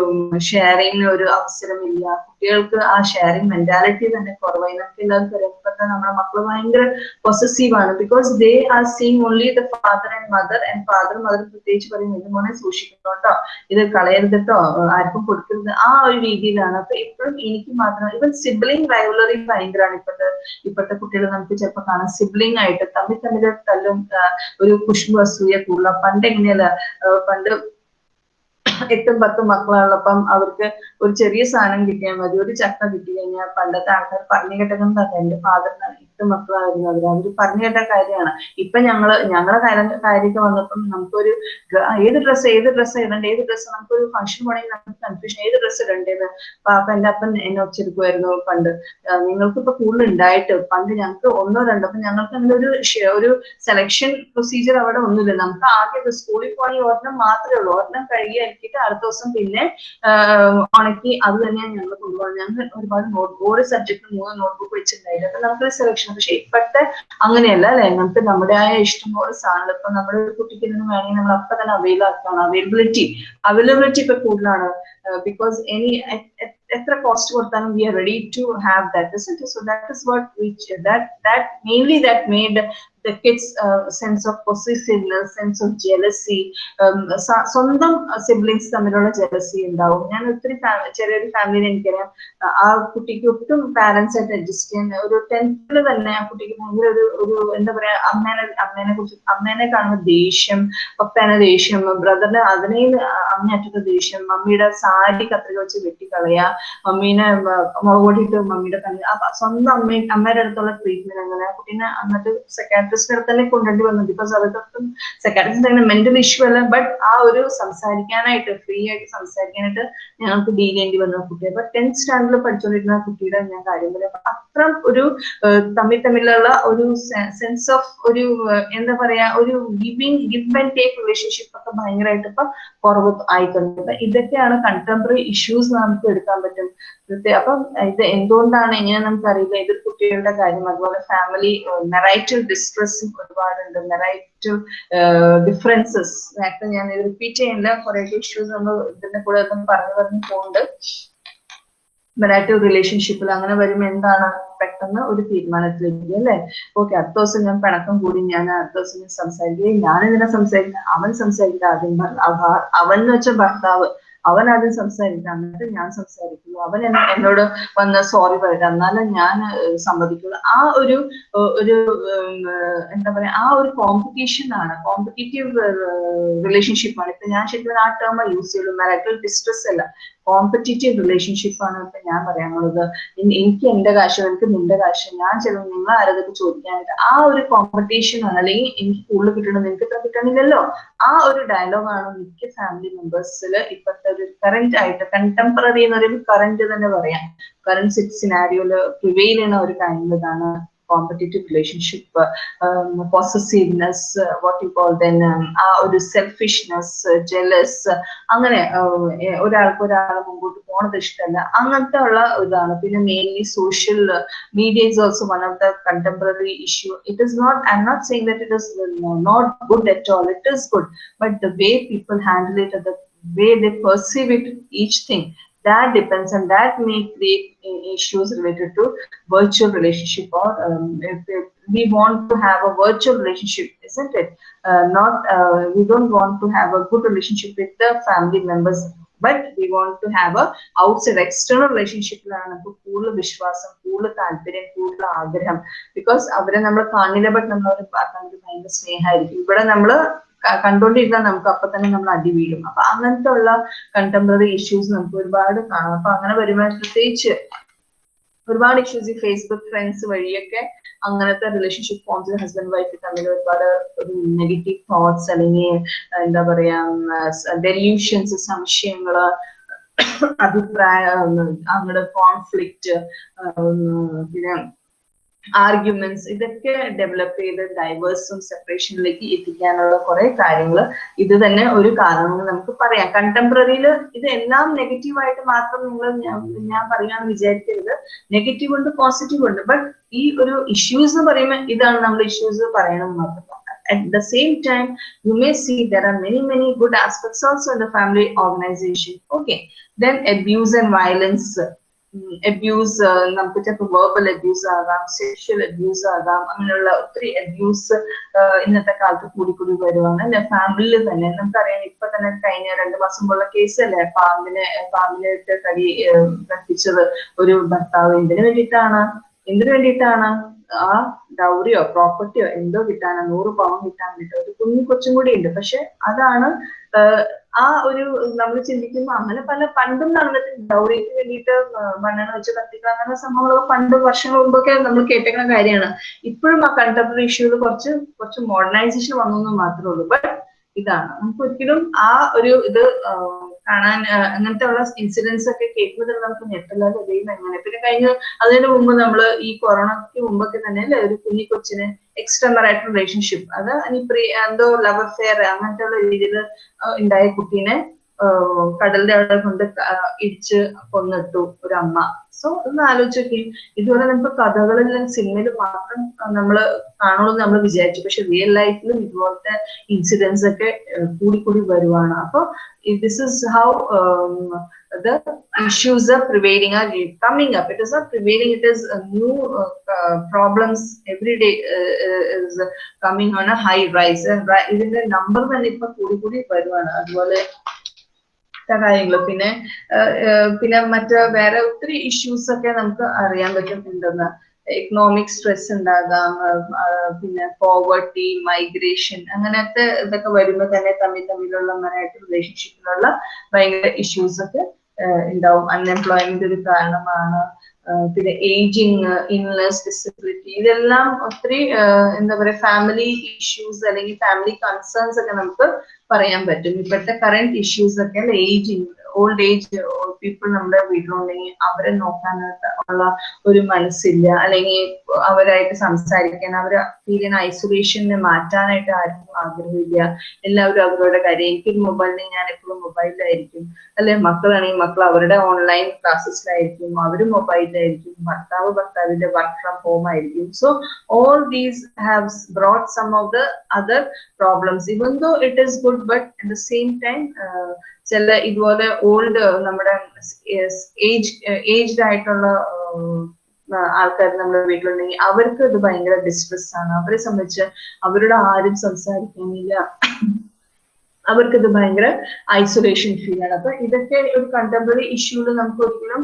ഷെയറിങ് ഒരു അവസരമില്ല. കുട്ടികൾക്ക് ആ ഷെയറിങ് മെന്റാലിറ്റി തന്നെ കുറവാണ് ഇതൊക്കെ എല്ലാവർക്കും അറിയാം ഇപ്പോഴത്തെ നമ്മുടെ മക്കൾ ഭയങ്കര പൊസസീവ് ആണ്. Because they are seeing only the father and mother and father mother പ്രത്യേകിച്ച് പറയും ഇത് മോനെ സൂക്ഷിക്കണം കേട്ടോ ഇത് കളയരുത് കേട്ടോ ആർക്കും കൊടുക്കരുത്. ആ ഒരു രീതിയിലാണ്. അപ്പൊ ഇപ്പോഴും എനിക്ക് മാത്രം ഇവൻ സിബ്ലിംഗ് റൈവലറി ഭയങ്കരമാണ് ഇപ്പോഴത്തെ ഇപ്പോഴത്തെ കുട്ടികൾ നമുക്ക് ചിലപ്പോൾ കാണാം. സിബ്ലിംഗ് ആയിട്ട് തമ്മിൽ തമ്മിൽ തല്ലും ഒരു കുഷ്ബു അസൂയ കൂടുതല. പണ്ട് എങ്ങനെയല്ല പണ്ട് എട്ടും പത്തും മക്കളുള്ളപ്പം അവർക്ക് ഒരു ചെറിയ സാധനം കിട്ടിയാൽ മതി. ഒരു ചക്ക കിട്ടി കഴിഞ്ഞാൽ പണ്ടത്തെ ആൾക്കാർ പറഞ്ഞു കേട്ടതെന്ന് എന്റെ ഫാദറിന് എട്ട് മക്കളായിരുന്നു അവർ അവർ പറഞ്ഞു കേട്ട കാര്യമാണ്. ഇപ്പൊ ഞങ്ങൾ ഞങ്ങളെ കാര്യം കാര്യമൊക്കെ വന്നപ്പം നമുക്കൊരു ഏത് ഡ്രസ്സ് ഏത് ഡ്രസ്സ് ഇടണ്ട ഏത് ഡ്രസ്സ് നമുക്കൊരു ഫംഗ്ഷൻ പോണെങ്കിൽ നമുക്ക് കൺഫ്യൂഷൻ ഏത് ഡ്രസ്സ് ഇടണ്ടേന്ന് പാപ്പ എന്റെ അപ്പൻ എന്നെ ഒച്ചെടുക്കുമായിരുന്നു പണ്ട്. നിങ്ങൾക്ക് ഇപ്പൊ കൂടുതൽ ഉണ്ടായിട്ട് പണ്ട് ഞങ്ങൾക്ക് ഒന്നോ രണ്ടോ അപ്പൊ ഞങ്ങൾക്ക് അങ്ങനെ ഒരു ഒരു സെലക്ഷൻ പ്രൊസീജിയർ അവിടെ ഒന്നുമില്ല. നമുക്ക് ആദ്യം സ്കൂളിൽ പോകണമെങ്കിൽ ഒരെണ്ണം മാത്രമേ ഉള്ളൂ. ഒരെണ്ണം കഴുകി അലക്കിയിട്ട് അടുത്ത ദിവസം പിന്നെ ഉണക്കി അത് തന്നെയാണ് ഞങ്ങൾ കൊണ്ടുപോകുന്നത്. ഞങ്ങൾ ഒരുപാട് നോട്ട് ഓരോ സബ്ജക്റ്റിന് മൂന്ന് നോട്ട്ബുക്ക് വെച്ചിട്ടുണ്ടായിരുന്നു. അപ്പൊ നമുക്കൊരു സെലക്ഷൻ പക്ഷെ ഇപ്പോഴത്തെ അങ്ങനെയല്ല അല്ലെ? നമുക്ക് നമ്മുടേതായ ഇഷ്ടംപോലെ സാധനങ്ങൾ ഇപ്പൊ നമ്മുടെ കുട്ടിക്ക് നിന്ന് വേണമെങ്കിൽ നമ്മൾ അപ്പൊ തന്നെ അവൈൽ ആക്കുകയാണ് അവൈലബിലിറ്റി അവൈലബിലിറ്റി ഇപ്പൊ കൂടുതലാണ്. ബിക്കോസ് എനി എത്ര കോസ്റ്റ് കൊടുത്താലും we are ready to have that so that is what which that that mainly that made the kids uh, sense of possessiveness sense of jealousy um, സ്വന്തം siblings തമ്മിലുള്ള jealousy ഉണ്ടാവും. ഞാൻ ഒത്തിരി ചെറിയൊരു ഫാമിലിയിൽ എനിക്കറിയാം. ആ- കുട്ടിക്ക് ഒട്ടും പാരന്റ്സ് ആയിട്ട് അഡ്ജസ്റ്റ് ചെയ്യാൻ ഒരു ടെൻത്തിൽ തന്നെ ആ കുട്ടിക്ക് ഭയങ്കര ഒരു ഒരു എന്താ പറയാ അമ്മേനെ അമ്മേനെ കുറിച്ച് അമ്മേനെ കാണുന്ന ദേഷ്യം പപ്പേനെ ദേഷ്യം ബ്രദറിന് അതിനെ അങ്ങേറ്റത്തെ ദേഷ്യം മമ്മിയുടെ സാരി കത്രിക വെച്ച് വെട്ടിക്കളയാ മമ്മീനെ മ- മമ്മിയുടെ കണ്ണ് സ്വന്തം അമ്മ അമ്മയുടെ അടുത്തുള്ള ട്രീറ്റ്മെന്റ് അങ്ങനെ കുട്ടീനെ എന്നിട്ട് സെക്രട്ടറിസ്റ്റിന്റെ അടുത്ത് തന്നെ കൊണ്ടുവരേണ്ടി വന്നു. ബിക്കോസ് അവർക്കൊട്ടും സൈക്കാട്രിസ്റ്റ് അങ്ങനെ മെന്റൽ ഇഷ്യൂ അല്ല. ബട്ട് ആ ഒരു സംസാരിക്കാനായിട്ട് ഫ്രീ ആയിട്ട് സംസാരിക്കാനായിട്ട് ഞങ്ങൾക്ക് ഡീൽ ചെയ്യേണ്ടി വന്ന കുട്ടിയെ. അപ്പൊ ടെൻത്ത് സ്റ്റാൻഡേർഡിൽ പഠിച്ചുകൊണ്ടിരുന്ന കുട്ടിയുടെ ഞാൻ കാര്യം പറയാം. അത്ര ഒരു തമ്മിൽ തമ്മിലുള്ള ഒരു സെൻസ് ഓഫ് ഒരു എന്താ പറയാ ഒരു giving give and take relationship ഒക്കെ ഭയങ്കരമായിട്ട് ഇപ്പൊ കുറവ് ആയിട്ടുണ്ട്. അപ്പൊ ഇതൊക്കെയാണ് കണ്ടംപററി ഇഷ്യൂസ് നമുക്ക് എടുക്കാൻ പറ്റും. അപ്പം ഇത് എന്തുകൊണ്ടാണ് എങ്ങനെ നമുക്കറിയില്ല. ഇതൊരു കുട്ടികളുടെ കാര്യം. അതുപോലെ ഫാമിലി മെറൈറ്റൽ ഡിസ്ട്രസ്സും ഒരുപാടുണ്ട് വെറൈറ്റി ഡിഫറൻസസ് നേരത്തെ ഞാൻ റിപ്പീറ്റ് ചെയ്യുന്ന കുറെ ഇഷ്യൂസ് നമ്മൾ ഇതിന്റെ കൂടെ ഒന്നും പറഞ്ഞു പറഞ്ഞു പോകുന്നുണ്ട് മെറൈറ്റൽ റിലേഷൻഷിപ്പിൽ അങ്ങനെ വരുമ്പോൾ എന്താണ് പെട്ടെന്ന് ഒരു തീരുമാനത്തിലേക്ക് അല്ലേ? ഓക്കെ അടുത്ത ദിവസം ഞാൻ പിണക്കം കൂടി ഞാൻ അടുത്ത ദിവസം സംസാരിക്കുകയും ഞാൻ ഇതിനെ സംസാരിക്കുന്നത് അവൻ സംസാരിക്കുന്നത് ആദ്യം അവൻ എന്ന് വെച്ച ഭർത്താവ് അവൻ ആദ്യം സംസാരിക്കുക എന്നിട്ട് ഞാൻ സംസാരിക്കുന്നു. അവൻ എന്നെ- എന്നോട് വന്ന് സോറി പറയുക എന്നാലും ഞാൻ സമ്മതിക്കുള്ളൂ. ആ ഒരു ഒരു എന്താ പറയാ ആ ഒരു കോമ്പറ്റീഷൻ ആണ്. കോമ്പറ്റേറ്റീവ് റിലേഷൻഷിപ്പ് ആണ്. ഇപ്പൊ ഞാൻ ശരിക്കും ആ ടേം യൂസ് ചെയ്യുള്ളൂ. മാരിറ്റൽ ഡിസ്ട്രസ് അല്ല. കോമ്പറ്റീറ്റീവ് റിലേഷൻഷിപ്പ് ആണ് ഇപ്പൊ ഞാൻ പറയാനുള്ളത്. എനിക്ക് എന്റെ കാശ് എനിക്ക് നിന്റെ കാശ് ഞാൻ ചെലവ് നിങ്ങൾ ആരതൊക്കെ ചോദിക്കാനായിട്ട് ആ ഒരു കോമ്പറ്റീഷൻ ആണ്. അല്ലെങ്കിൽ എനിക്ക് കൂടുതൽ കിട്ടണം നിനക്ക് ഇത്ര കിട്ടണില്ലല്ലോ. ആ ഒരു ഡയലോഗാണ് മിക്ക ഫാമിലി മെമ്പേഴ്സിൽ ഇപ്പോഴത്തെ ഒരു കറന്റ് ആയിട്ട് കണ്ടംപററി എന്ന് പറയുമ്പോൾ കറന്റ് തന്നെ പറയാം. കറന്റ് സിനാരിയോയിൽ പ്രിവെയിൽ ചെയ്യുന്ന ഒരു കാര്യം ഇതാണ്. Competitive relationship possessiveness what you call then ആ ഒരു സെൽഫിഷ്നെസ് ജെലസ് അങ്ങനെ ഉം, ഏ, ഒരാൾക്ക് ഒരാളെ മുമ്പോട്ട് പോണത് ഇഷ്ടമല്ല അങ്ങനത്തെ ഉള്ള ഇതാണ് പിന്നെ mainly social media is also one of the contemporary issue. It is not, I'm not saying that it is uh, not good at all. It is good, but the way people handle it, or the way they perceive it, each thing, that depends, and that may create uh, issues related to virtual relationship. Or um, if, if we want to have a virtual relationship, isn't it? Uh, not, uh, we don't want to have a good relationship with the family members. But we want to have a outside external relationship because കൂടുതൽ വിശ്വാസം കൂടുതൽ താല്പര്യം കൂടുതൽ ആഗ്രഹം because കണ്ടുകൊണ്ടിരുന്നാൽ നമുക്ക് അപ്പൊ തന്നെ നമ്മൾ അടി വീഴും. അപ്പൊ അങ്ങനത്തെ ഉള്ള കണ്ടംപററി ഇഷ്യൂസ് നമുക്ക് ഒരുപാട് കാണാം. അപ്പൊ അങ്ങനെ വരുമ്പോൾ പ്രത്യേകിച്ച് ഒരുപാട് ഇഷ്യൂസ് ഈ ഫേസ്ബുക്ക് ഫ്രണ്ട്സ് വഴിയൊക്കെ അങ്ങനത്തെ റിലേഷൻഷിപ്പ് ഫോംസ് ഹസ്ബൻഡ് വൈഫ് തമ്മിൽ ഒരുപാട് ഒരു നെഗറ്റീവ് തോട്ട്സ് അല്ലെങ്കിൽ എന്താ പറയാ ഡെല്യൂഷൻസ് സംശയങ്ങൾ അഭിപ്രായ അങ്ങടെ കോൺഫ്ലിക്റ്റ് പിന്നെ ആർഗ്യുമെന്റ്സ് ഇതൊക്കെ ഡെവലപ്പ് ചെയ്ത് ഡൈവേഴ്സും സെപ്പറേഷനിലേക്ക് എത്തിക്കാനുള്ള കുറെ കാര്യങ്ങൾ ഇത് തന്നെ ഒരു കാരണം നമുക്ക് പറയാം. കണ്ടംപററിയിൽ ഇത് എല്ലാം നെഗറ്റീവായിട്ട് മാത്രം നിങ്ങൾ ഞാൻ പറയാന്ന് വിചാരിക്കരുത്. നെഗറ്റീവ് ഉണ്ട് പോസിറ്റീവ് ഉണ്ട്. ബട്ട് ഈ ഒരു ഇഷ്യൂസ് എന്ന് പറയുമ്പോൾ ഇതാണ് നമ്മൾ ഇഷ്യൂസ് പറയണം മാത്രം. At the same time you may see there are many many good aspects also in the family organization. Okay. Then abuse and violence. Abuse നമുക്ക് ചിലപ്പോൾ വേർബൽ അബ്യൂസ് ആകാം സെക്ഷൽ അബ്യൂസ് ആകാം അങ്ങനെയുള്ള ഒത്തിരി അബ്യൂസ് ഇന്നത്തെ കാലത്ത് കൂടി കൂടി വരുവാണ്. അല്ലെ? ഫാമിലിയിൽ തന്നെ. നമുക്കറിയാം ഇപ്പൊ തന്നെ കഴിഞ്ഞ രണ്ട് മാസം പോലെ കേസല്ലേ പാമ്പിനെ പാമ്പിനെ ഇട്ട് കടി കത്തിച്ചത് ഒരു ഭർത്താവ്. എന്തിനു വേണ്ടിയിട്ടാണ് എന്തിനു വേണ്ടിയിട്ടാണ്? ആ ഡൗറിയോ പ്രോപ്പർട്ടിയോ എന്തോ കിട്ടാനോ നൂറ് പവൻ കിട്ടാൻ വേണ്ടിയിട്ട് ഒരു കുഞ്ഞു കൊച്ചും കൂടി ഉണ്ട്. പക്ഷെ അതാണ് ആ ഒരു നമ്മൾ ചിന്തിക്കുമ്പോൾ അങ്ങനെ പല പണ്ടും നടന്നിട്ട് ഡൗറിക്ക് വേണ്ടിയിട്ട് മണ്ണെണ്ണ വെച്ച് കത്തിക്കുക അങ്ങനെ സംഭവങ്ങളൊക്കെ പണ്ട് വർഷങ്ങൾ മുമ്പൊക്കെ നമ്മൾ കേട്ടേക്കുന്ന കാര്യമാണ്. ഇപ്പോഴും ആ കണ്ടംപററി ഇഷ്യൂകൾ കുറച്ച് കുറച്ച് മോഡേണൈസേഷൻ വന്നു മാത്രമേ ഉള്ളൂ. ബട്ട് ഇതാണ്. നമുക്ക് ഒരിക്കലും ആ ഒരു ഇത് കാണാൻ അങ്ങനത്തെ ഉള്ള ഇൻസിഡൻസ് ഒക്കെ കേൾക്കുന്നത് നമുക്ക് ഞെട്ടല്ലാതെ ദൈവം എങ്ങനെ? പിന്നെ കഴിഞ്ഞ അതിന് മുമ്പ് നമ്മൾ ഈ കൊറോണയ്ക്ക് മുമ്പൊക്കെ തന്നെ അല്ലേ ഒരു കുഞ്ഞി കൊച്ചിന് എക്സ്റ്റർണൽ ആയിട്ടുള്ള റിലേഷൻഷിപ്പ് അത് ഇനി പ്രീ എന്തോ ലവർ ഫെയർ അങ്ങനത്തെ ഉള്ള രീതിയിൽ ഉണ്ടായ കുട്ടീനെ കടലിന്റെ അവിടെ കൊണ്ട് ഇടിച്ച് കൊന്നിട്ടു ഒരു അമ്മ സോ ഒന്ന് ആലോചിച്ചൊക്കെ. ഇതുപോലെ നമുക്ക് കഥകളിലും സിനിമയിലും മാത്രം നമ്മൾ കാണുള്ളൂ നമ്മൾ വിചാരിച്ചു. പക്ഷെ റിയൽ ലൈഫിലും ഇതുപോലത്തെ ഇൻസിഡൻസ് ഒക്കെ കൂടി കൂടി വരുവാണ്. അപ്പൊ this is how the issues are prevailing ആർ coming up. It is not prevailing. It is new new every day problems every day a high rise. ഇതിന്റെ നമ്പർ തന്നെ ഇപ്പൊ കൂടി കൂടി വരുവാണ്. അതുപോലെ കാര്യങ്ങൾ പിന്നെ പിന്നെ മറ്റ് വേറെ ഒത്തിരി ഇഷ്യൂസ് ഒക്കെ നമുക്ക് അറിയാൻ പറ്റും ഉണ്ടെന്ന് എക്കണോമിക് സ്ട്രെസ് ഉണ്ടാകാം പിന്നെ പോവർട്ടി മൈഗ്രേഷൻ അങ്ങനത്തെ ഇതൊക്കെ വരുമ്പോൾ തന്നെ തമ്മിൽ തമ്മിലുള്ള മനായിട്ട് റിലേഷൻഷിപ്പിലുള്ള ഭയങ്കര ഇഷ്യൂസ് ഒക്കെ ഉണ്ടാവും. അൺഎംപ്ലോയ്മെന്റ് ഒരു കാരണമാണ്. പിന്നെ ഏജിങ് ഇൻലെസ് ഡിസബിലിറ്റി ഇതെല്ലാം ഒത്തിരി എന്താ പറയുക ഫാമിലി ഇഷ്യൂസ് അല്ലെങ്കിൽ ഫാമിലി കൺസേൺസ് ഒക്കെ നമുക്ക് പറയാൻ പറ്റും. ഇപ്പോഴത്തെ കറണ്ട് ഇഷ്യൂസ് ഒക്കെ ഏജിങ് ഓൾഡ് ഏജ് പീപ്പിൾ നമ്മുടെ വീട്ടിലുണ്ടെങ്കിൽ അവരെ നോക്കാനായിട്ട് ഉള്ള ഒരു മനസ്സില്ല. അല്ലെങ്കിൽ അവരായിട്ട് സംസാരിക്കാൻ അവരെ ഫീൽ ഐസൊലേഷനെ മാറ്റാനായിട്ട് ആർക്കും ആഗ്രഹമില്ല. എല്ലാവരും അവരുടെ കാര്യം. എനിക്ക് മൊബൈലിന് ഞാൻ എപ്പോഴും മൊബൈലിലായിരിക്കും അല്ലെ? മക്കളാണെങ്കിൽ മക്കൾ അവരുടെ ഓൺലൈൻ ക്ലാസ്സസിലായിരിക്കും അവർ മൊബൈലിലായിരിക്കും ഭർത്താവ് ഭർത്താവിന്റെ വർക്ക് ഫ്രം ഹോം ആയിരിക്കും. So all these have brought some of the other problems even though it is good but at the same time ചില ഇതുപോലെ ഓൾഡ് നമ്മുടെ ഏജ് ഏജ്ഡ് ആയിട്ടുള്ള ആൾക്കാർ നമ്മുടെ വീട്ടിലുണ്ടെങ്കിൽ അവർക്ക് ഇത് ഭയങ്കര ഡിസ്ട്രെസ് ആണ്. അവരെ സംബന്ധിച്ച് അവരോട് ആരും സംസാരിക്കാനില്ല. അവർക്ക് ഇത് ഭയങ്കര ഐസൊലേഷൻ ഫീൽ ആണ്. അപ്പൊ ഇതൊക്കെ ഒരു കണ്ടംപററി ഇഷ്യൂൽ നമുക്ക് ഒരിക്കലും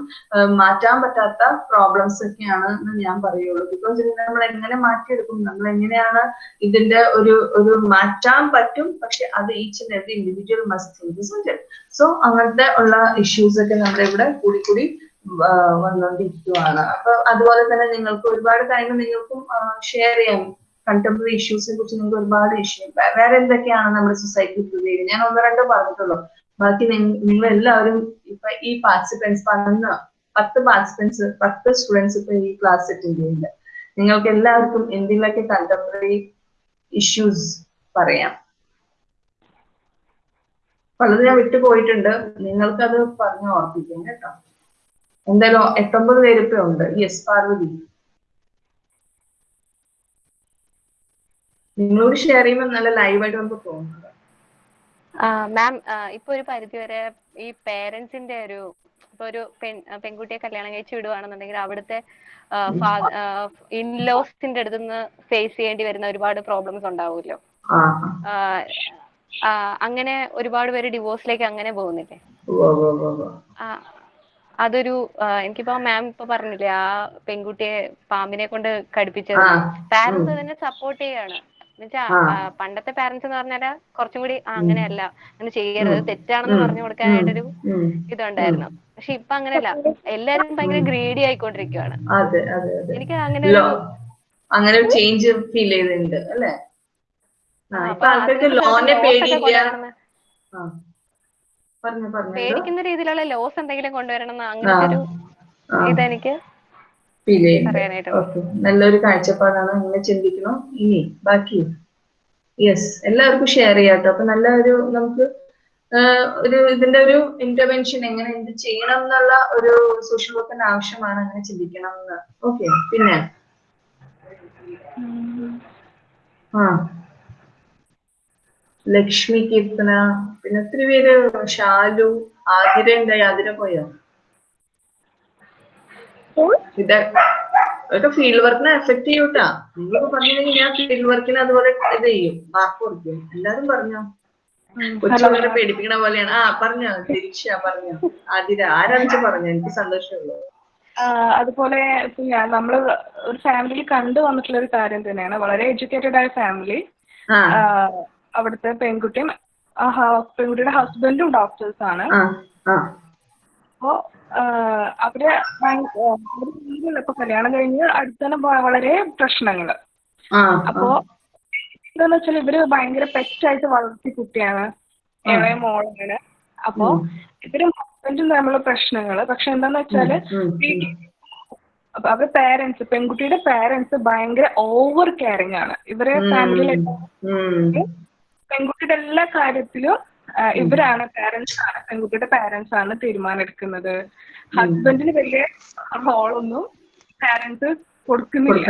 മാറ്റാൻ പറ്റാത്ത പ്രോബ്ലംസ് ഒക്കെയാണ് എന്ന് ഞാൻ പറയുള്ളൂ. ബിക്കോസ് ഇത് നമ്മൾ എങ്ങനെ മാറ്റിയെടുക്കും നമ്മൾ എങ്ങനെയാണ് ഇതിന്റെ ഒരു ഒരു മാറ്റാൻ പറ്റും പക്ഷെ അത് each and individual must so അങ്ങനത്തെ ഉള്ള ഇഷ്യൂസ് ഒക്കെ നമ്മുടെ ഇവിടെ കൂടി കൂടി വന്നുകൊണ്ടിരിക്കുവാണ് അപ്പൊ അതുപോലെ തന്നെ നിങ്ങൾക്ക് ഒരുപാട് കാര്യങ്ങൾ നിങ്ങൾക്കും ഷെയർ ചെയ്യാം കണ്ടംപററി ഇഷ്യൂസിനെ കുറിച്ച് നിങ്ങൾക്ക് ഒരുപാട് ഇഷ്യൂ വേറെ എന്തൊക്കെയാണ് നമ്മുടെ സൊസൈറ്റി പ്രിവെയിൽ ഞാൻ ഒന്ന് രണ്ടോ പറഞ്ഞിട്ടുള്ളൂ. ബാക്കി നിങ്ങൾ എല്ലാവരും ഇപ്പൊ ഈ പാർട്ടിസിപ്പൻസ് പതിനൊന്ന് പത്ത് പാർട്ടിസിപ്പൻസ് പത്ത് സ്റ്റുഡൻസ് ഇപ്പൊ ഈ ക്ലാസ് അറ്റൻഡ് ചെയ്യുന്നുണ്ട്. നിങ്ങൾക്ക് എല്ലാവർക്കും എന്തെങ്കിലുമൊക്കെ കണ്ടംപററി ഇഷ്യൂസ് പറയാം. പലത് ഞാൻ വിട്ടുപോയിട്ടുണ്ട് നിങ്ങൾക്കത് പറഞ്ഞു ഓർപ്പിക്കാം കേട്ടോ. എന്തായാലും എട്ടൊമ്പത് പേരിപ്പോ ഉണ്ട്. യെസ് പാർവതി നിങ്ങളോട് ഷെയർ ചെയ്യുമ്പോൾ നല്ല ലൈവായിട്ട് നമുക്ക് തോന്നുന്നത് മാം ഇപ്പൊ ഒരു പരിധി വരെ ഈ പേരൻസിന്റെ ഒരു ഇപ്പൊ ഒരു പെൺ പെൺകുട്ടിയെ കല്യാണം കഴിച്ച് വിടുവാണെന്നുണ്ടെങ്കിൽ അവിടുത്തെ ഇൻലോസിന്റെ അടുത്ത് നിന്ന് ഫേസ് ചെയ്യേണ്ടി വരുന്ന ഒരുപാട് പ്രോബ്ലംസ് ഉണ്ടാവുമല്ലോ. അങ്ങനെ ഒരുപാട് പേര് ഡിവോഴ്സിലേക്ക് അങ്ങനെ പോകുന്നില്ലേ? അതൊരു എനിക്കിപ്പോ മാം ഇപ്പൊ പറഞ്ഞില്ലേ ആ പെൺകുട്ടിയെ പാമ്പിനെ കൊണ്ട് കടിപ്പിച്ചത്. പാരന്റ്സ് അതിനെ സപ്പോർട്ട് ചെയ്യാണ്. എന്നുവെച്ചാ പണ്ടത്തെ പാരന്റ്സ് എന്ന് പറഞ്ഞാൽ കുറച്ചും കൂടി അങ്ങനെയല്ല. അങ്ങനെ ചെയ്യരുത്. തെറ്റാണെന്ന് പറഞ്ഞു കൊടുക്കാനായിട്ടൊരു ഇതുണ്ടായിരുന്നു. പക്ഷെ ഇപ്പൊ അങ്ങനെയല്ല. എല്ലാരും ഭയങ്കര ഗ്രീഡി ആയിക്കൊണ്ടിരിക്കുവാണ്. എനിക്ക് അങ്ങനെ അങ്ങനെ ഒരു ചേഞ്ച് ഫീൽ ചെയ്യുന്നുണ്ട് അല്ലേ? പേടിക്കുന്ന രീതിയിലുള്ള ലോസ് എന്തെങ്കിലും കൊണ്ടുവരണം അങ്ങനത്തെ ഒരു ഇതെനിക്ക് ഫീൽ ചെയ്യുന്നത്. ഓക്കെ നല്ലൊരു കാഴ്ചപ്പാടാണ്. അങ്ങനെ ചിന്തിക്കണം. ഇനി ബാക്കി. യെസ് എല്ലാവർക്കും ഷെയർ ചെയ്യാട്ടോ അപ്പൊ നല്ല ഒരു നമുക്ക് ഒരു ഇതിന്റെ ഒരു ഇന്റർവെൻഷൻ എങ്ങനെ എന്ത് ചെയ്യണം എന്നുള്ള ഒരു സോഷ്യൽ വർക്കിന്റെ ആവശ്യമാണ് അങ്ങനെ ചിന്തിക്കണം എന്ന് ഓക്കെ പിന്നെ? ആ. ലക്ഷ്മി കീർത്തന. പിന്നെ ഒത്തിരി പേര്. ഷാലു. ആതിര ഉണ്ടായി ആതിര പോയോ? ഇത് അതൊക്കെ ഫീൽഡ് വർക്കിനെ എഫക്ട് ചെയ്യൂട്ടാ. നിങ്ങളൊക്കെ പറഞ്ഞില്ലെങ്കിൽ ഞാൻ ഫീൽഡ് വർക്കിന് അതുപോലെ ഇത് ചെയ്യും. മാർക്ക് കൊടുക്കും. എല്ലാരും പറഞ്ഞോ? കൊച്ചുകളെ പേടിപ്പിക്കണ പോലെയാണ്. ആ പറഞ്ഞോ? തിരിച്ച പറഞ്ഞോ? ആതിര ആരാണെന്ന് പറഞ്ഞു? എനിക്ക് സന്തോഷമുള്ളൂ. അതുപോലെ നമ്മൾ ഞാൻ നമ്മൾ ഒരു ഫാമിലിയിൽ കണ്ടു വന്നിട്ടുള്ള ഒരു കാര്യം തന്നെയാണ്. വളരെ എഡ്യൂക്കേറ്റഡ് ആയ ഫാമിലി അവിടുത്തെ പെൺകുട്ടിയും പെൺകുട്ടിയുടെ ഹസ്ബൻഡും ഡോക്ടേഴ്സ് ആണ്. അപ്പോ അവർ ഇപ്പൊ കല്യാണം കഴിഞ്ഞ് അടുത്തന്നെ വളരെ പ്രശ്നങ്ങൾ. ആ അപ്പോ എന്താന്ന് വെച്ചാൽ ഇവർ ഭയങ്കര പെറ്റായിട്ട് വളർത്തി കുട്ടിയാണ്. ഇളയ മോളാണ്. അപ്പോ ഇവരും ഹസ്ബൻഡും തമ്മിലുള്ള പ്രശ്നങ്ങൾ. പക്ഷെ എന്താന്ന് വെച്ചാൽ അവരുടെ പേരൻസ് പെൺകുട്ടിയുടെ പേരൻസ് ഭയങ്കര ഓവർ കെയറിങ് ആണ്. ഇവരെ ഫാമിലിയിലെ പെൺകുട്ടിയുടെ എല്ലാ കാര്യത്തിലും ഇവരാണ് പേരൻസ് ആണ് പെൺകുട്ടിയുടെ പേരൻസ് ആണ് തീരുമാനം എടുക്കുന്നത്. ഹസ്ബൻഡിന് വലിയ റോളൊന്നും പേരൻസ് കൊടുക്കുന്നില്ല.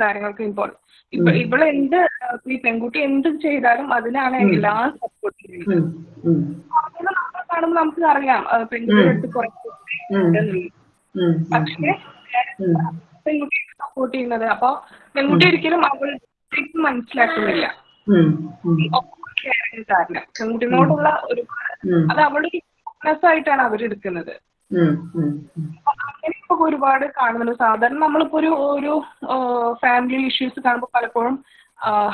കാര്യങ്ങൾക്ക് ഇപ്പോൾ. ഇപ്പൊ ഇവൾ എന്ത് ഈ പെൺകുട്ടി എന്ത് ചെയ്താലും അതിനാണ് എല്ലാ സപ്പോർട്ട് ചെയ്യുന്നത്. ഉം, കാണുമ്പോൾ നമുക്ക് അറിയാം. പെൺകുട്ടി പെൺകുട്ടിയുടെ അടുത്ത് കുറച്ച് പക്ഷേ പെൺകുട്ടി പെൺകുട്ടിയെ സപ്പോർട്ട് ചെയ്യുന്നത്. അപ്പൊ പെൺകുട്ടി ഒരിക്കലും അവൾ മനസ്സിലാക്കുന്നില്ല. കെയറിങ് കാരണം ഒരു അത് അവളുടെ വീക്ക്നെസ് ആയിട്ടാണ് അവരെടുക്കുന്നത് അങ്ങനെ. അങ്ങനെയൊക്കെ ഒരുപാട് കാണുന്നുണ്ട്. സാധാരണ നമ്മളിപ്പോ ഒരു ഒരു ഫാമിലി ഇഷ്യൂസ് കാണുമ്പോൾ പലപ്പോഴും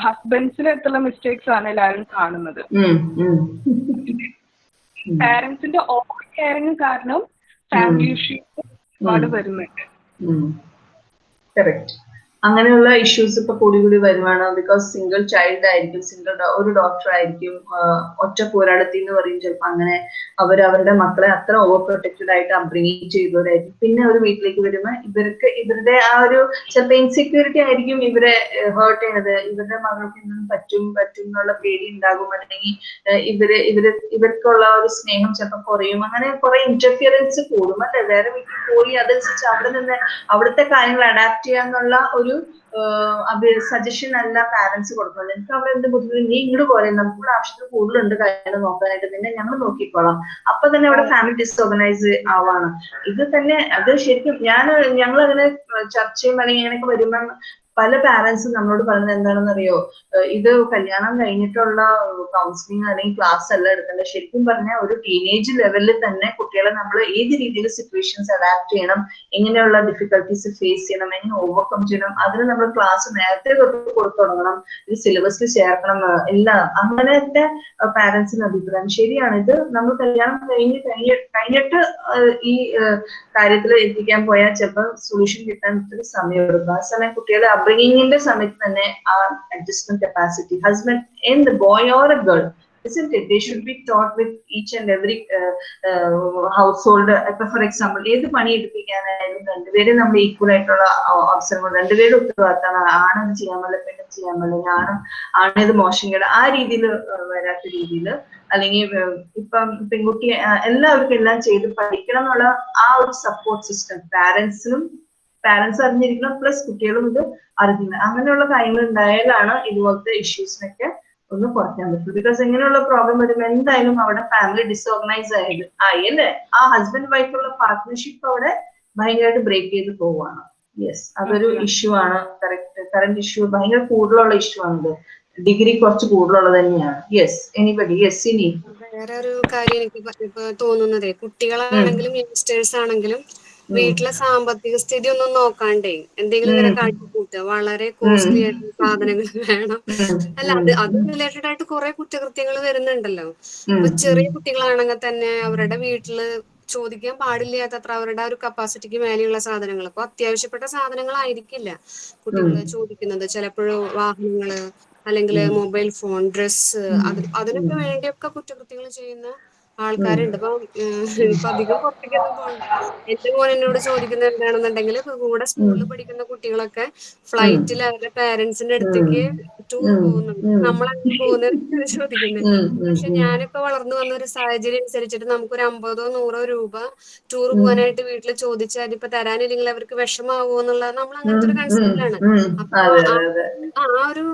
ഹസ്ബൻഡ്സിന് എത്തുള്ള മിസ്റ്റേക്സ് ആണ് എല്ലാവരും കാണുന്നത്. പാരന്റ്സിന്റെ ഓവർ കെയറിങ് കാരണം ഫാമിലി ഇഷ്യൂസ് ഒരുപാട് വരുന്നുണ്ട്. കറക്റ്റ് അങ്ങനെയുള്ള ഇഷ്യൂസ് ഇപ്പൊ കൂടി കൂടി വരുവാണ്. ബിക്കോസ് സിംഗിൾ ചൈൽഡ് ആയിരിക്കും സിംഗിൾ ഒരു ഡോക്ടർ ആയിരിക്കും ഒറ്റ പോരാടത്തി എന്ന് പറയും ചിലപ്പോൾ അങ്ങനെ അവർ അവരുടെ മക്കളെ അത്ര ഓവർ പ്രൊട്ടക്റ്റഡ് ആയിട്ട് അബ്രിങ് ചെയ്തവരായിരിക്കും. പിന്നെ ഒരു വീട്ടിലേക്ക് വരുമ്പോൾ ഇവർക്ക് ഇവരുടെ ആ ഒരു ചിലപ്പോൾ ഇൻസെക്യൂരിറ്റി ആയിരിക്കും ഇവരെ ഹേർട്ട് ചെയ്യണത്. ഇവരുടെ മകൾക്ക് എന്തും പറ്റും പറ്റും എന്നുള്ള പേടി ഉണ്ടാകും. അല്ലെങ്കിൽ ഇവർ ഇവർ ഇവർക്കുള്ള ഒരു സ്നേഹം ചിലപ്പോൾ കുറയും. അങ്ങനെ കുറെ ഇന്റർഫിയറൻസ് കൂടും. അല്ലെ? വേറെ വീട്ടിൽ പോയി അതനുസരിച്ച് അവിടെ നിന്ന് അവിടുത്തെ കാര്യങ്ങൾ അഡാപ്റ്റ് ചെയ്യാന്നുള്ള ഒരു സജഷൻ അല്ല പാരന്റ്സ് കൊടുക്കുന്നത്. എനിക്ക് അവിടെ എന്ത് ബുദ്ധിമുട്ട്? നീ ഇങ്ങോട്ട് പോലെ നമുക്ക് ആവശ്യത്തിന് കൂടുതലുണ്ട് കാര്യങ്ങൾ നോക്കാനായിട്ട്. പിന്നെ ഞങ്ങൾ നോക്കിക്കോളാം. അപ്പൊ തന്നെ അവിടെ ഫാമിലി ഡിസോർഗനൈസ് ആവാണ്. ഇത് തന്നെ അത് ശരിക്കും ഞാൻ ഞങ്ങൾ അങ്ങനെ ചർച്ചയും അല്ലെങ്കിൽ ഇങ്ങനെയൊക്കെ വരുമ്പോൾ പല പാരന്റ്സും നമ്മളോട് പറയുന്നത് എന്താണെന്ന് അറിയോ ഇത് കല്യാണം കഴിഞ്ഞിട്ടുള്ള കൗൺസിലിംഗ് അല്ലെങ്കിൽ ക്ലാസ് അല്ല എടുക്കേണ്ടത്. ശരിക്കും പറഞ്ഞാൽ ഒരു ടീനേജ് ലെവലിൽ തന്നെ കുട്ടികളെ നമ്മൾ ഏത് രീതിയിൽ സിറ്റുവേഷൻസ് അഡാപ്റ്റ് ചെയ്യണം എങ്ങനെയുള്ള ഡിഫിക്കൽട്ടീസ് ഫേസ് ചെയ്യണം എങ്ങനെ ഓവർകം ചെയ്യണം അതിന് നമ്മൾ ക്ലാസ് നേരത്തെ തൊട്ട് കൊടുത്തു തുടങ്ങണം ഇത് സിലബസിൽ ചേർക്കണം എല്ലാം. അങ്ങനത്തെ പാരന്റ്സിന് അഭിപ്രായം. ശരിയാണ് ഇത് നമ്മൾ കല്യാണം കഴിഞ്ഞ് കഴിഞ്ഞ് കഴിഞ്ഞിട്ട് ഈ കാര്യത്തിൽ എത്തിക്കാൻ പോയാൽ ചിലപ്പോൾ സൊല്യൂഷൻ കിട്ടാൻ ഒത്തിരി സമയം എടുക്കും ആ സമയം കുട്ടികളെ അപ്ബ്രിങ്ങിന്റെ സമയത്ത് തന്നെ ആ adjustment capacity husband and boy or a girl isn't it? They should be taught with each and every uh, uh, household. ഇപ്പൊ ഫോർ എക്സാമ്പിൾ ഏത് പണി എടുപ്പിക്കാനായാലും രണ്ടുപേരും നമ്മൾ ഈക്വൽ ആയിട്ടുള്ള അവസരങ്ങൾ രണ്ടുപേരും ഉത്തരവാദിത്തമാണ് ആണത് ചെയ്യാൻ പാടില്ല പെണ്ണും ചെയ്യാൻ പാടില്ല ആണ് ആണിത് മോശം കേട് ആ രീതിയിൽ വരാത്ത രീതിയിൽ അല്ലെങ്കിൽ ഇപ്പം പെൺകുട്ടി എല്ലാവർക്കും എല്ലാം ചെയ്ത് പഠിക്കണം എന്നുള്ള ആ ഒരു സപ്പോർട്ട് സിസ്റ്റം പാരന്റ്സിനും പാരന്റ്സ് അറിഞ്ഞിരിക്കണം. പ്ലസ് കുട്ടികളും ഇത് അറിഞ്ഞിരിക്കണം. അങ്ങനെയുള്ള കാര്യങ്ങൾ ഉണ്ടായാലാണ് ഇതുപോലത്തെ ഇഷ്യൂസിനൊക്കെ ഒന്ന് കുറയ്ക്കാൻ പറ്റും ബിക്കോസ് ഇങ്ങനെയുള്ള പ്രോബ്ലം വരുമ്പോൾ എന്തായാലും അവിടെ ഫാമിലി ഡിസോർഗനൈസ് ആയത് ആയി അല്ലേ? ആ ഹസ്ബൻഡ് വൈഫുള്ള പാർട്ട്ണർഷിപ്പ് അവിടെ ഭയങ്കരമായിട്ട് ബ്രേക്ക് ചെയ്ത് പോവാണ് യെസ് അതൊരു ഇഷ്യൂ ആണ്. കറക്റ്റ് കറണ്ട് ഇഷ്യൂ ഭയങ്കര കൂടുതലുള്ള ഇഷ്യൂ ആണിത്. ഡിഗ്രി കുറച്ച് കൂടുതലുള്ളത് തന്നെയാണ്. യെസ് എനിബഡി യെസ് ഇനി. വേറെ ഒരു കാര്യം എനിക്ക് തോന്നുന്നത് കുട്ടികളാണെങ്കിലും യങ്സ്റ്റേഴ്സ് ആണെങ്കിലും വീട്ടിലെ സാമ്പത്തിക സ്ഥിതി ഒന്നും നോക്കാണ്ടേ എന്തെങ്കിലും ഇങ്ങനെ കാട്ടിക്കൂട്ടുക വളരെ കോസ്റ്റ്ലി ആയിട്ടുള്ള സാധനങ്ങൾ വേണം. അല്ല അത് അത് റിലേറ്റഡ് ആയിട്ട് കുറെ കുറ്റകൃത്യങ്ങൾ വരുന്നുണ്ടല്ലോ. ഇപ്പൊ ചെറിയ കുട്ടികളാണെങ്കിൽ തന്നെ അവരുടെ വീട്ടിൽ ചോദിക്കാൻ പാടില്ലാത്തത്ര അവരുടെ ഒരു കപ്പാസിറ്റിക്ക് മേലെയുള്ള സാധനങ്ങൾ. അപ്പൊ അത്യാവശ്യപ്പെട്ട സാധനങ്ങളായിരിക്കില്ല കുട്ടികൾ ചോദിക്കുന്നത്. ചിലപ്പോഴും വാഹനങ്ങൾ അല്ലെങ്കിൽ മൊബൈൽ ഫോൺ ഡ്രസ്സ് അത് അതിനൊക്കെ വേണ്ടിയൊക്കെ കുറ്റകൃത്യങ്ങൾ ചെയ്യുന്ന ആൾക്കാരുണ്ട്. ഇപ്പൊ ഇപ്പൊ അധികം പുറത്തേക്കൊന്നും പോകണ്ട എന്റെ മോൻ എന്നോട് ചോദിക്കുന്നത് എന്താണെന്നുണ്ടെങ്കിൽ കൂടെ സ്കൂളിൽ പഠിക്കുന്ന കുട്ടികളൊക്കെ ഫ്ലൈറ്റിൽ അവരുടെ പാരന്റ്സിന്റെ അടുത്തേക്ക് ടൂർ പോകുന്നുണ്ട്. നമ്മളങ്ങനെ പോകുന്നത് ചോദിക്കുന്നത് പക്ഷെ ഞാനൊക്കെ വളർന്നു വന്ന ഒരു സാഹചര്യം അനുസരിച്ചിട്ട് നമുക്കൊരു അമ്പതോ നൂറോ രൂപ ടൂർ പോകാനായിട്ട് വീട്ടിൽ ചോദിച്ചാൽ ഇപ്പൊ തരാനില്ലെങ്കിൽ അവർക്ക് വിഷമാവോ എന്നുള്ളത് നമ്മൾ അങ്ങനത്തെ ഒരു കൺസെപ്റ്റിലാണ് അപ്പൊ ആ ഒരു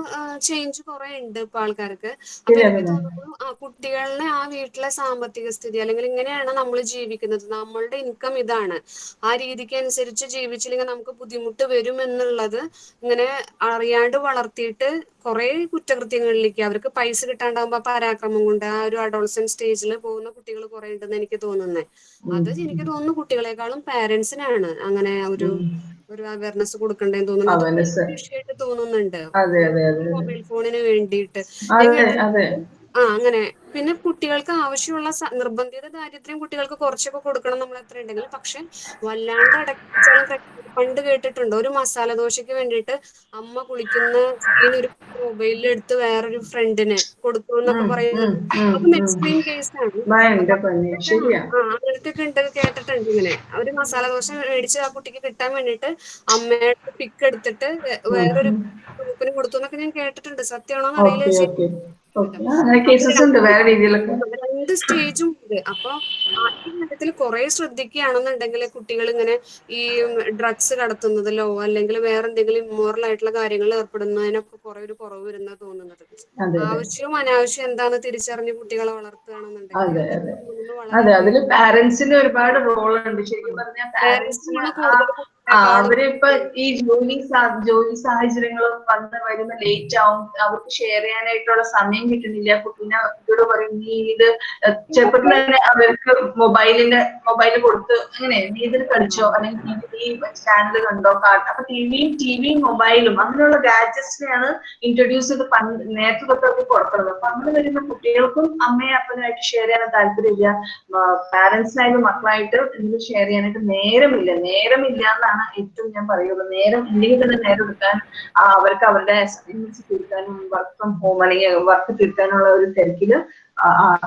ചേഞ്ച് കുറെ ഉണ്ട് ഇപ്പൊ ആൾക്കാർക്ക്. അപ്പൊ എനിക്ക് തോന്നുന്നു ആ കുട്ടികളുടെ ആ വീട്ടിലെ സാമ്പത്തിക സ്ഥിതി അല്ലെങ്കിൽ ഇങ്ങനെയാണ് നമ്മൾ ജീവിക്കുന്നത്. നമ്മളുടെ ഇൻകം ഇതാണ്. ആ രീതിക്ക് അനുസരിച്ച് ജീവിച്ചില്ലെങ്കിൽ നമുക്ക് ബുദ്ധിമുട്ട് വരും എന്നുള്ളത് ഇങ്ങനെ അറിയാണ്ട് വളർത്തിയിട്ട് കുറെ കുറ്റകൃത്യങ്ങളിലേക്ക് അവർക്ക് പൈസ കിട്ടാണ്ടാവുമ്പോ പരാക്രമം കൊണ്ട് ആ ഒരു അഡോൾസൻ സ്റ്റേജിൽ പോകുന്ന കുട്ടികൾ കുറെ ഉണ്ടെന്ന് എനിക്ക് തോന്നുന്നത് അത് എനിക്ക് തോന്നുന്നു കുട്ടികളെക്കാളും പാരന്റ്സിനാണ് അങ്ങനെ ഒരു ഒരു അവയർനെസ് കൊടുക്കണ്ടേന്ന് തോന്നുന്നു. വിഷയമായിട്ട് തോന്നുന്നുണ്ട്. മൊബൈൽ ഫോണിന് വേണ്ടിയിട്ട്. ആ അങ്ങനെ. പിന്നെ കുട്ടികൾക്ക് ആവശ്യമുള്ള നിർബന്ധിത ദാരിദ്ര്യം കുട്ടികൾക്ക് കുറച്ചൊക്കെ കൊടുക്കണം നമ്മൾ എത്ര ഉണ്ടെങ്കിലും. പക്ഷെ വല്ലാണ്ട് അടക്കിച്ചോളം പണ്ട് കേട്ടിട്ടുണ്ട്. ഒരു മസാല ദോശയ്ക്ക് വേണ്ടിയിട്ട് അമ്മ കുളിക്കുന്ന ഒരു മൊബൈലിൽ എടുത്ത് വേറൊരു ഫ്രണ്ടിന് കൊടുത്തു എന്നൊക്കെ പറയുന്നത് അതും എക്സ്ട്രീം കേസാണ് അങ്ങനത്തെ ഒക്കെ ഉണ്ട് കേട്ടിട്ടുണ്ട് ഇങ്ങനെ. ഒരു മസാല ദോശ മേടിച്ച് ആ കുട്ടിക്ക് കിട്ടാൻ വേണ്ടിയിട്ട് അമ്മയുടെ പിക്ക് എടുത്തിട്ട് വേറൊരു ഗ്രൂപ്പിന് കൊടുത്തു എന്നൊക്കെ ഞാൻ കേട്ടിട്ടുണ്ട്. സത്യമാണോ അറിയില്ല. രണ്ട് സ്റ്റേജും ഉണ്ട്. അപ്പൊ ആദ്യ കാര്യത്തിൽ കുറെ ശ്രദ്ധിക്കുകയാണെന്നുണ്ടെങ്കിൽ കുട്ടികൾ ഇങ്ങനെ ഈ ഡ്രഗ്സ് കടത്തുന്നതിലോ അല്ലെങ്കിൽ വേറെ എന്തെങ്കിലും ഇമ്മോറൽ ആയിട്ടുള്ള കാര്യങ്ങളിൽ ഏർപ്പെടുന്നതിനൊക്കെ കുറെ ഒരു കുറവ് വരുന്ന തോന്നുന്നത്. ആവശ്യവും അനാവശ്യം എന്താന്ന് തിരിച്ചറിഞ്ഞ് കുട്ടികളെ വളർത്തുകയാണെന്നുണ്ടെങ്കിൽ പാരന്റ്സിന് ഒരുപാട് റോൾ ഉണ്ട്. ശരിക്കും പറഞ്ഞാൽ അവരിപ്പൊ ഈ ജോലി ജോലി സാഹചര്യങ്ങളും വന്ന് വരുന്ന ലേറ്റ് ആവും. അവർക്ക് ഷെയർ ചെയ്യാനായിട്ടുള്ള സമയം കിട്ടുന്നില്ല. കുട്ടീനെ കുട്ടിയോട് പറയും നീ ഇത് ചെറുപ്പത്തിൽ തന്നെ അവർക്ക് മൊബൈലിന്റെ മൊബൈൽ കൊടുത്ത് അങ്ങനെ നീ ഇതിൽ കളിച്ചോ അല്ലെങ്കിൽ ടി വി ചാനൽ കണ്ടോ അപ്പൊ ടിവിയും ടിവിയും മൊബൈലും അങ്ങനെയുള്ള ഗാഡ്ജറ്റ്സിനെയാണ് ഇൻട്രൊഡ്യൂസ് ചെയ്ത് പണ്ട് നേരത്തെ തൊട്ടൊക്കെ കൊടുക്കുന്നത്. അപ്പൊ അങ്ങനെ വരുന്ന കുട്ടികൾക്കും അമ്മയും അപ്പനുമായിട്ട് ഷെയർ ചെയ്യാൻ താല്പര്യമില്ല. പാരന്റ്സിനായാലും മക്കളായിട്ട് ഇതിൽ ഷെയർ ചെയ്യാനായിട്ട് നേരമില്ല. നേരമില്ല എന്നാണ് ഏറ്റവും ഞാൻ പറയുള്ളൂ. നേരം ഇല്ലെങ്കിൽ തന്നെ നേരം എടുക്കാൻ അവർക്ക് അവരുടെ അസൈൻമെന്റ്സ് തീർക്കാനും വർക്ക് ഫ്രം ഹോം അല്ലെങ്കിൽ വർക്ക് തീർക്കാനുള്ള ഒരു തിരക്കിൽ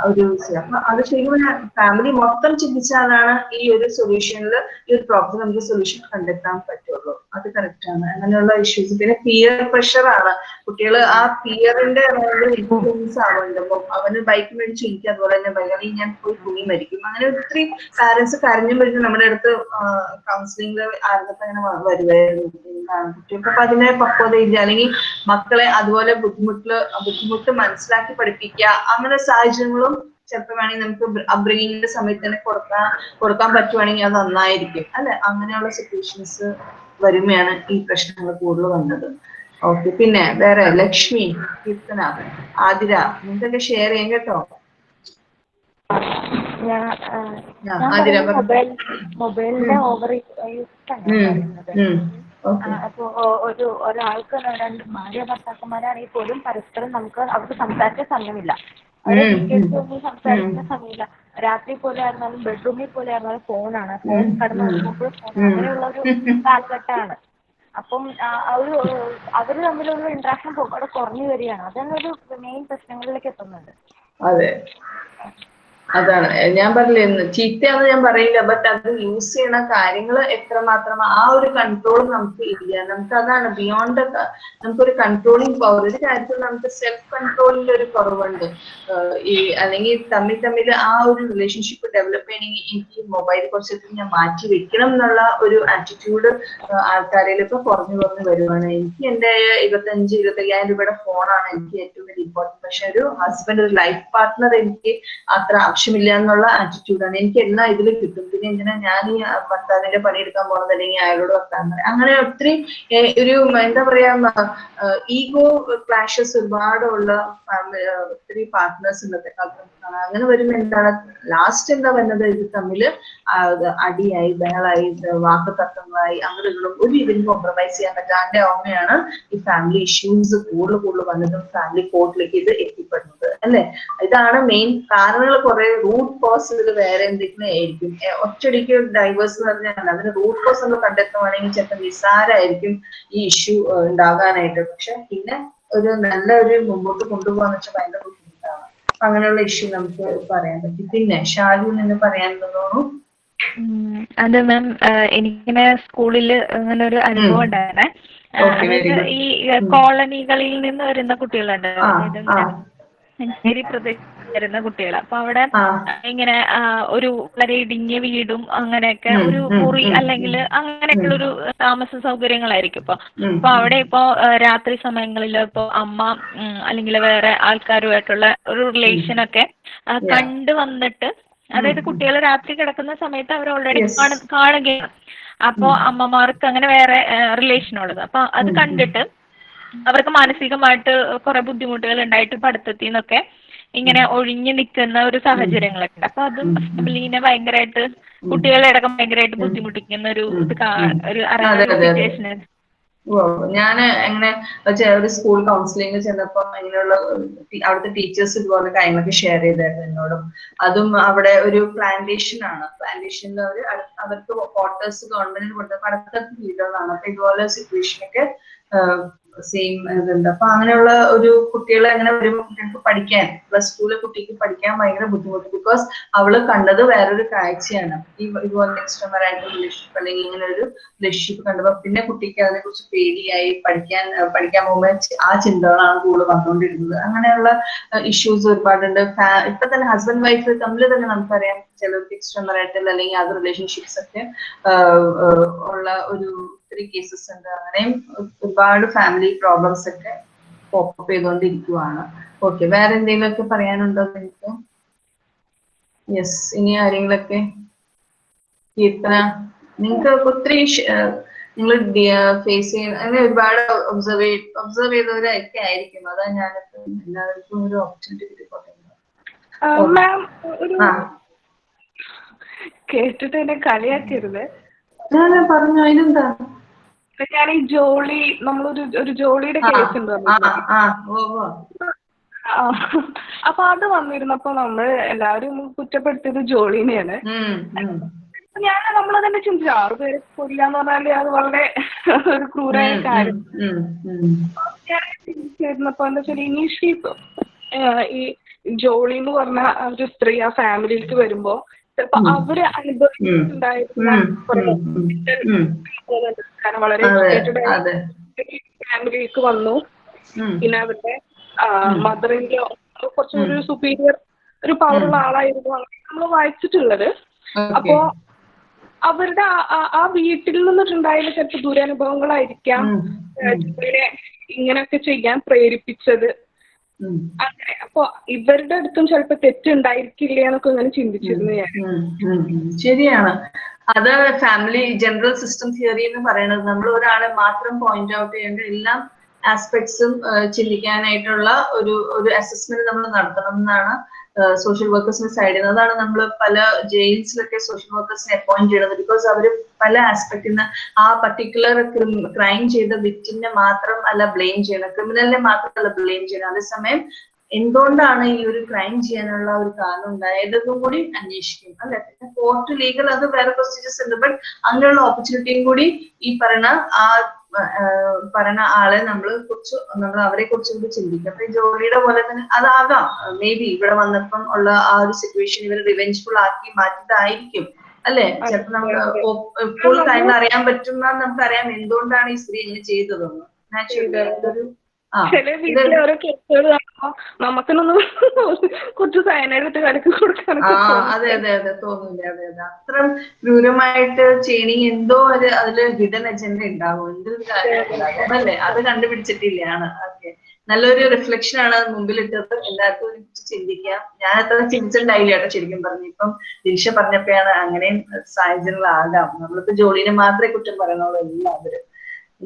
ഒരു അപ്പൊ അത് ശരിക്കും ഫാമിലി മൊത്തം ചിന്തിച്ചാലാണ് ഈ ഒരു സൊല്യൂഷനിൽ ഈ ഒരു പ്രോബ്ലം നമുക്ക് സൊല്യൂഷൻ കണ്ടെത്താൻ പറ്റുള്ളൂ. അത് കറക്റ്റ് ആണ്. അങ്ങനെയുള്ള ഇഷ്യൂസ് പിന്നെ പിയർ പ്രഷറാണ് കുട്ടികൾ ആ പിയറിന്റെ ഇൻഫ്ലുവൻസ് ആവുന്നുണ്ട്. അപ്പൊ അവന് ബൈക്ക് മേടിച്ചു എനിക്ക് അതുപോലെ തന്നെ ബൈക്ക് ഞാൻ പോയി കുഞ്ഞി മരിക്കും. അങ്ങനെ ഒത്തിരി പാരന്റ്സ് കരഞ്ഞു വരുന്നു നമ്മുടെ അടുത്ത് കൗൺസിലിംഗിൽ ആരംഭത്തെ അങ്ങനെ വരുമായിരുന്നു കുട്ടികൾക്ക് അതിനെ പക്വത ഇല്ല അല്ലെങ്കിൽ മക്കളെ അതുപോലെ ബുദ്ധിമുട്ടിൽ ബുദ്ധിമുട്ട് മനസ്സിലാക്കി പഠിപ്പിക്കുക. അങ്ങനെ സാഹചര്യങ്ങളും ചിലപ്പോൾ വേണമെങ്കിൽ നമുക്ക് അബ്രിങ്ങിന്റെ സമയത്ത് തന്നെ കൊടുക്കാൻ കൊടുക്കാൻ പറ്റുവാണെങ്കിൽ അത് നന്നായിരിക്കും. അല്ലെ? അങ്ങനെയുള്ള സിറ്റുവേഷൻസ് വരുമ്പോഴാണ് ഈ പ്രശ്നങ്ങൾ കൂടുതൽ വന്നത്. ഓക്കെ പിന്നെ വേറെ ലക്ഷ്മി കീർത്തന ആതിര നിങ്ങൾക്കൊക്കെ ഷെയർ ചെയ്യാം കേട്ടോ. ആതിര മൊബൈൽ മൊബൈലിന്റെ ഓവർ യൂസ് ആണ് അപ്പൊ ഒരു ഒരാൾക്ക് രണ്ട് ഭാര്യ ഭർത്താക്കന്മാരാണെങ്കിൽ പോലും പരസ്പരം നമുക്ക് അവർക്ക് സംസാരിക്കാൻ സമയമില്ല. അവരെ ഒന്നും സംസാരിക്കാൻ സമയമില്ല. രാത്രി പോലെ ആയിരുന്നാലും ബെഡ്റൂമിൽ പോലെ ആയിരുന്നാലും ഫോണാണ്. ഫോൺ കടന്നു നോക്കുമ്പോൾ ഫോൺ. അങ്ങനെയുള്ള ഒരു കാലഘട്ടമാണ്. അപ്പം ഒരു അവർ തമ്മിലുള്ള ഇന്ററാക്ഷൻ അവിടെ കുറഞ്ഞു വരികയാണ്. അതാണ് ഒരു മെയിൻ പ്രശ്നങ്ങളിലേക്ക് എത്തുന്നുണ്ട്. അതെ. അതാണ്. ഞാൻ പറഞ്ഞില്ലേ ചീത്തയാന്ന് ഞാൻ പറയില്ല ബട്ട് അത് യൂസ് ചെയ്യണ കാര്യങ്ങൾ എത്രമാത്രം ആ ഒരു കൺട്രോൾ നമുക്ക് ഇല്ല. നമുക്ക് അതാണ് ബിയോണ്ട് നമുക്കൊരു കൺട്രോളിങ് പവർ ഒരു കാര്യത്തിൽ നമുക്ക് സെൽഫ് കൺട്രോളിൽ ഒരു കുറവുണ്ട്. ഈ അല്ലെങ്കിൽ തമ്മിൽ തമ്മിൽ ആ ഒരു റിലേഷൻഷിപ്പ് ഡെവലപ്പ് ചെയ്യണമെങ്കിൽ എനിക്ക് മൊബൈൽ കുറച്ചൊക്കെ ഞാൻ മാറ്റി വെക്കണം എന്നുള്ള ഒരു ആറ്റിറ്റ്യൂഡ് ആൾക്കാരിൽ ഇപ്പൊ കുറഞ്ഞു കുറഞ്ഞു വരുവാണ്. എനിക്ക് എന്റെ ഇരുപത്തഞ്ച് ഇരുപത്തയ്യായിരം രൂപയുടെ ഫോണാണ് എനിക്ക് ഏറ്റവും വലിയ ഇമ്പോർട്ടന്റ് പക്ഷെ ഒരു ഹസ്ബൻഡ് ഒരു ലൈഫ് പാർട്ട്ണർ എനിക്ക് അത്ര ആവശ്യമില്ല എന്നുള്ള ആറ്റിറ്റ്യൂഡാണ് എനിക്ക് എല്ലാം ഇതിൽ കിട്ടും? പിന്നെ ഇങ്ങനെ ഞാൻ ഈ ഭർത്താവിന്റെ പണിയെടുക്കാൻ പോണത് അല്ലെങ്കിൽ അയാളോട് വർത്താൻ പറയാം. അങ്ങനെ ഒത്തിരി ഒരു എന്താ പറയാ ഈഗോ ക്ലാഷസ് ഒരുപാടുള്ള ഒത്തിരി പാർട്ട്നേഴ്സ് ഇന്നത്തെ കാലത്ത് അങ്ങനെ വരുമ്പോൾ എന്താണ് ലാസ്റ്റ് എന്താ വരുന്നത്? ഇത് തമ്മിൽ അടിയായി ബഹളായി വാക്ക് തർക്കങ്ങളായി അങ്ങനെയുള്ള ഒരു ഇതിന് കോംപ്രമൈസ് ചെയ്യാൻ പറ്റാണ്ട് ഓർമ്മയാണ് ഈ ഫാമിലി ഇഷ്യൂസ് കൂടുതൽ കൂടുതൽ വന്നതും ഫാമിലി കോർട്ടിലേക്ക് ഇത് എത്തിപ്പെടുന്നത് അല്ലെ? ഇതാണ് മെയിൻ കാരണങ്ങൾ. കുറെ റൂട്ട് കോസ് വേറെ എന്തെങ്കിലും ആയിരിക്കും. ഒറ്റയടിക്ക് ഡൈവേഴ്സ് എന്ന് പറഞ്ഞാൽ അതിന് റൂട്ട് കോസ് നമ്മൾ കണ്ടെത്തുവാണെങ്കിൽ ചിലപ്പോൾ നിസ്സാരമായിരിക്കും ഈ ഇഷ്യൂ ഉണ്ടാകാനായിട്ട്. പക്ഷെ പിന്നെ ഒരു നല്ല ഒരു മുമ്പോട്ട് കൊണ്ടുപോകാന്ന് വെച്ചാൽ ഭയങ്കര അങ്ങനെയുള്ള ഇഷ്യൂ നമുക്ക് പറയാൻ പറ്റും. പിന്നെ ഷാലു നിന്ന് പറയാൻ തോന്നുന്നു അത് മാം എനിക്കിങ്ങനെ സ്കൂളിൽ അങ്ങനെ ഒരു അനുഭവം ഉണ്ടായിരുന്നേ. ഈ കോളനികളിൽ നിന്ന് വരുന്ന കുട്ടികളുണ്ട്. മഞ്ചേരി പ്രദേശത്ത് വരുന്ന കുട്ടികൾ അപ്പൊ അവിടെ ഇങ്ങനെ ഒരു വളരെ ഇടുങ്ങിയ വീടും അങ്ങനെയൊക്കെ ഒരു മുറി അല്ലെങ്കിൽ അങ്ങനെയൊക്കെയുള്ള ഒരു താമസ സൗകര്യങ്ങളായിരിക്കും. ഇപ്പൊ അപ്പൊ അവിടെ ഇപ്പോ രാത്രി സമയങ്ങളിൽ ഇപ്പൊ അമ്മ അല്ലെങ്കിൽ വേറെ ആൾക്കാരുമായിട്ടുള്ള ഒരു റിലേഷൻ ഒക്കെ. കണ്ടു വന്നിട്ട് അതായത് കുട്ടികൾ രാത്രി കിടക്കുന്ന സമയത്ത് അവർ ഓൾറെഡി കാണ കാണുകയാണ്. അപ്പോ അമ്മമാർക്ക് അങ്ങനെ വേറെ റിലേഷൻ ഉള്ളത്. അപ്പൊ അത് കണ്ടിട്ട് അവർക്ക് മാനസികമായിട്ട് കുറെ ബുദ്ധിമുട്ടുകൾ ഉണ്ടായിട്ട് പഠിത്തത്തിൽ നിന്നൊക്കെ ഇങ്ങനെ ഒഴിഞ്ഞു നിൽക്കുന്ന ഒരു സാഹചര്യങ്ങളൊക്കെ അപ്പൊ അതും ഫാമിലിനെ ഭയങ്കരമായിട്ട് കുട്ടികളെ അടക്കം ഭയങ്കരമായിട്ട് ബുദ്ധിമുട്ടിക്കുന്ന ഒരു ഇത് ഒരു. സിറ്റുവേഷൻ ഞാൻ എങ്ങനെ ഒരു സ്കൂൾ കൗൺസിലിംഗ് ചെന്നപ്പോ അങ്ങനെയുള്ള അവിടുത്തെ ടീച്ചേഴ്സ് ഇതുപോലെ കാര്യങ്ങളൊക്കെ ഷെയർ ചെയ്തായിരുന്നു എന്നോടും. അതും അവിടെ ഒരു പ്ലാന്റേഷൻ ആണ്. പ്ലാന്റേഷനിൽ അവർ അവർക്ക് ക്വാർട്ടേഴ്സ് ഗവൺമെന്റിന് കൊടുത്ത പഠിത്തം വീടുകളാണ് അപ്പൊ ഇതുപോലെ സിറ്റുവേഷൻ ഒക്കെ സെയിം ഇതുണ്ട്. അപ്പൊ അങ്ങനെയുള്ള ഒരു കുട്ടികളെ അങ്ങനെ വരുമ്പോൾ കുട്ടികൾക്ക് പഠിക്കാൻ പ്ലസ് ടുവിലെ കുട്ടിക്ക് പഠിക്കാൻ ഭയങ്കര ബുദ്ധിമുട്ട്. ബിക്കോസ് അവൾ കണ്ടത് വേറൊരു കാഴ്ചയാണ്. ഈ ഇതുപോലെ എക്സ്ട്രാ മറായിട്ട് റിലേഷൻഷിപ്പ് അല്ലെങ്കിൽ ഇങ്ങനെ ഒരു റിലേഷൻഷിപ്പ് കണ്ടപ്പോ പിന്നെ കുട്ടിക്ക് അതിനെ കുറിച്ച് പേടിയായി പഠിക്കാൻ പഠിക്കാൻ പോകുമ്പോൾ ആ ചിന്തകളാണ് കൂടുതൽ വന്നുകൊണ്ടിരുന്നത്. അങ്ങനെയുള്ള ഇഷ്യൂസ് ഒരുപാടുണ്ട്. ഇപ്പൊ തന്നെ ഹസ്ബൻഡ് വൈഫ് തമ്മിൽ തന്നെ നമുക്കറിയാം ചിലർക്ക് എക്സ്ട്രാ മറായിട്ടൽ അല്ലെങ്കിൽ അത് റിലേഷൻഷിപ്സ് ഒക്കെ ഉള്ള ഒരു ഒത്തിരി കേസസ് ഉണ്ട്. അങ്ങനെയും ഒരുപാട് ഫാമിലി പ്രോബ്ലംസ് ഒക്കെ പോപ്പ് ചെയ്തുകൊണ്ടിരിക്കുവാണ് ഓക്കെ വേറെ എന്തെങ്കിലുമൊക്കെ പറയാനുണ്ടോ നിങ്ങൾക്ക് യെസ് ഇനി ആരെങ്കിലൊക്കെ? കീർത്തന നിങ്ങൾക്ക് ഒത്തിരി നിങ്ങൾ ഫേസ് ചെയ്യുന്ന അങ്ങനെ ഒരുപാട് ഒബ്സർവ് ഒബ്സർവ് ചെയ്തവരൊക്കെ ആയിരിക്കും. അതാ ഞാനിപ്പോ എല്ലാവർക്കും ഒരു ഓപ്പർച്യൂണിറ്റി കിട്ടിക്കോട്ടെ കേട്ടിട്ട് എന്നെ കളിയാക്കരുത്. ഞാൻ പറഞ്ഞു അതിനെന്താ? ഞാൻ ഈ ജോളി നമ്മളൊരു ഒരു ജോളിയുടെ കേസ് ഉണ്ട്. അപ്പൊ അത് വന്നിരുന്നപ്പോ നമ്മൾ എല്ലാവരും കുറ്റപ്പെടുത്തിയത് ജോളിനെയാണ്. ഞാൻ നമ്മൾ തന്നെ ചിന്തിച്ചു ആറുപേരെ കൊല്ലാന്ന് പറഞ്ഞാൽ അത് വളരെ ഒരു ക്രൂരായ കാര്യം. ഞാൻ ചിന്തിച്ചിരുന്നപ്പോ എന്താ വെച്ചാൽ ഇനീഷ്യലി ഈ ജോളി എന്ന് പറഞ്ഞ ഒരു സ്ത്രീ ആ ഫാമിലിയിലേക്ക് വരുമ്പോ ചിലപ്പോ അവർ അനുഭവിച്ചിട്ടുണ്ടായിരുന്ന. കാരണം വളരെ ഫാമിലിക്ക് വന്നു. പിന്നെ അവരുടെ മദറിന്റെ കുറച്ചൊരു സുപ്പീരിയർ ഒരു പവറുള്ള ആളായിരുന്നു അങ്ങനെ നമ്മൾ വായിച്ചിട്ടുള്ളത്. അപ്പോ അവരുടെ ആ- വീട്ടിൽ നിന്നിട്ടുണ്ടായ ചിലപ്പോൾ ദുരനുഭവങ്ങളായിരിക്കാം. ഇങ്ങനെയൊക്കെ ചെയ്യാൻ പ്രേരിപ്പിച്ചത്. അങ്ങനെ. അപ്പൊ ഇവരുടെ അടുത്തും ചിലപ്പോ തെറ്റുണ്ടായിരിക്കില്ല എന്നൊക്കെ ഇങ്ങനെ ചിന്തിച്ചിരുന്നു ഞാൻ. ശരിയാണ്. അത് ഫാമിലി ജനറൽ സിസ്റ്റം തിയറി എന്ന് പറയുന്നത് നമ്മൾ ഒരാളെ മാത്രം പോയിന്റ് ഔട്ട് ചെയ്യേണ്ട എല്ലാ ആസ്പെക്ട്സും ചിന്തിക്കാനായിട്ടുള്ള ഒരു ഒരു അസസ്മെന്റ് നമ്മൾ നടത്തണം എന്നാണ് സോഷ്യൽ വർക്കേഴ്സിന്റെ സൈഡിൽ നിന്ന് അതാണ് നമ്മൾ പല ജയിൽസിലൊക്കെ സോഷ്യൽ വർക്കേഴ്സിനെ അപ്പോയിന്റ് ചെയ്യുന്നത് ബിക്കോസ് അവർ പല ആസ്പെക്ടിൽ നിന്ന് ആ പർട്ടിക്കുലർ ക്രൈം ചെയ്ത വിക്ടിനെ മാത്രം അല്ല ബ്ലെയിം ചെയ്യണം ക്രിമിനലിനെ മാത്രമല്ല ബ്ലെയിം ചെയ്യണം. അതേസമയം എന്തുകൊണ്ടാണ് ഈ ഒരു ക്രൈം ചെയ്യാനുള്ള ഒരു കാരണം ഉണ്ടായതെന്നും കൂടി അന്വേഷിക്കും. അല്ലെ? പിന്നെ കോർട്ട് ലീഗൽ അത് വേറെ പ്രൊസീജിയേഴ്സ് ഉണ്ട്. ബട്ട് അങ്ങനെയുള്ള ഓപ്പർച്യൂണിറ്റിയും കൂടി ഈ പറയുന്ന ആ പറയുന്ന ആളെ നമ്മൾ കുറിച്ച് നമ്മൾ അവരെ കുറിച്ച് കൂടി ചിന്തിക്കും. അപ്പൊ ഈ ജോലിയുടെ പോലെ തന്നെ അതാകാം. മേ ബി ഇവിടെ വന്നപ്പം ഉള്ള ആ ഒരു സിറ്റുവേഷൻ ഇവർ റിവെഞ്ച്ഫുൾ ആക്കി മാറ്റിയതായിരിക്കും. അല്ലെ? ചിലപ്പോ നമ്മൾ ഇപ്പോൾ കാര്യങ്ങൾ അറിയാൻ പറ്റുന്ന നമുക്കറിയാം എന്തുകൊണ്ടാണ് ഈ സ്ത്രീ ഇങ്ങനെ ചെയ്തതെന്ന്. നാച്ചുറലി ചില വീട്ടിലെ ഓരോ കേസുകൾ കാണുമ്പോ നമുക്കിനൊന്നും കുറച്ച് സയനൈഡ് ഇട്ട് കലക്കി ആ കൊടുക്കാനൊക്കെ അതെ അതെ അതെ തോന്നില്ല അതെ അതെ. അത്ര ക്രൂരമായിട്ട് എന്തോ ഒരു അതിൽ ഹിഡൻ അജണ്ട ഉണ്ടാവും. എന്തൊരു കാര്യം അല്ലേ അത്. കണ്ടുപിടിച്ചിട്ടില്ലാണ് ഓക്കെ. നല്ലൊരു റിഫ്ലക്ഷൻ ആണ് മുമ്പിലിട്ടത്. എല്ലാവർക്കും ചിന്തിക്കാം. ഞാൻ അത്ര ചിന്തിച്ചിട്ടുണ്ടായില്ല കേട്ടോ ശരിക്കും പറഞ്ഞു. ഇപ്പം ദിൽഷ പറഞ്ഞപ്പോഴാണ് അങ്ങനെയും സാഹചര്യങ്ങളാകാം നമ്മളിപ്പോ ജോലിനെ മാത്രമേ കുറ്റം പറയുന്നുള്ളൂ എല്ലാവരും.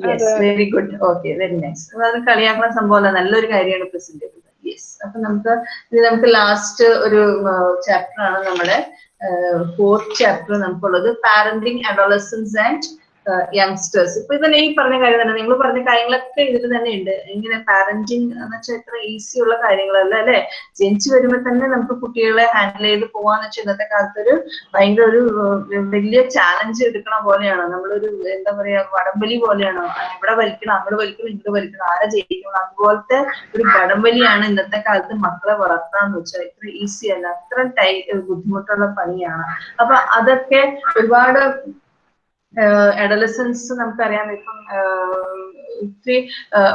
Yes very good okay very nice അത് കളിയാക്കുന്ന സംഭവം നല്ലൊരു കാര്യമാണ് പ്രസന്റ് ചെയ്തത് യെസ് അപ്പൊ നമുക്ക് ഇത് നമുക്ക് ലാസ്റ്റ് ഒരു ചാപ്റ്റർ ആണ് നമ്മുടെ ഫോർത്ത് ചാപ്റ്റർ നമുക്കുള്ളത്. പാരന്റിങ് അഡോളസൻസ് ആൻഡ് യങ്സ്റ്റേഴ്സ് ഇപ്പൊ ഇതന്നെ ഈ പറഞ്ഞ കാര്യം തന്നെ. നിങ്ങൾ പറഞ്ഞ കാര്യങ്ങളൊക്കെ ഇതിൽ തന്നെ ഉണ്ട്. ഇങ്ങനെ പാരന്റിങ് എന്ന് വെച്ചാൽ ഇത്ര ഈസി ഉള്ള കാര്യങ്ങളല്ല അല്ലെ? ജനിച്ചു വരുമ്പോൾ തന്നെ നമുക്ക് കുട്ടികളെ ഹാൻഡിൽ ചെയ്ത് പോവാന്ന് വെച്ചാൽ ഇന്നത്തെ കാലത്ത് ഒരു ഭയങ്കര ഒരു വലിയ ചാലഞ്ച് എടുക്കണ പോലെയാണ്? നമ്മളൊരു എന്താ പറയാ വടംവലി പോലെയാണ്? എവിടെ വലിക്കണം അങ്ങോട്ട് വലിക്കണം ഇങ്ങോട്ട് വലിക്കണം ആരെ ജയിക്കണം? അതുപോലത്തെ ഒരു വടംവലിയാണ് ഇന്നത്തെ കാലത്ത് മക്കളെ വളർത്താന്ന് വെച്ചാൽ ഇത്ര ഈസി അല്ല. അത്ര ടൈ ബുദ്ധിമുട്ടുള്ള പണിയാണ്. അപ്പൊ അതൊക്കെ ഒരുപാട് അഡലസൻസ് നമുക്കറിയാം ഇപ്പം ഒത്തിരി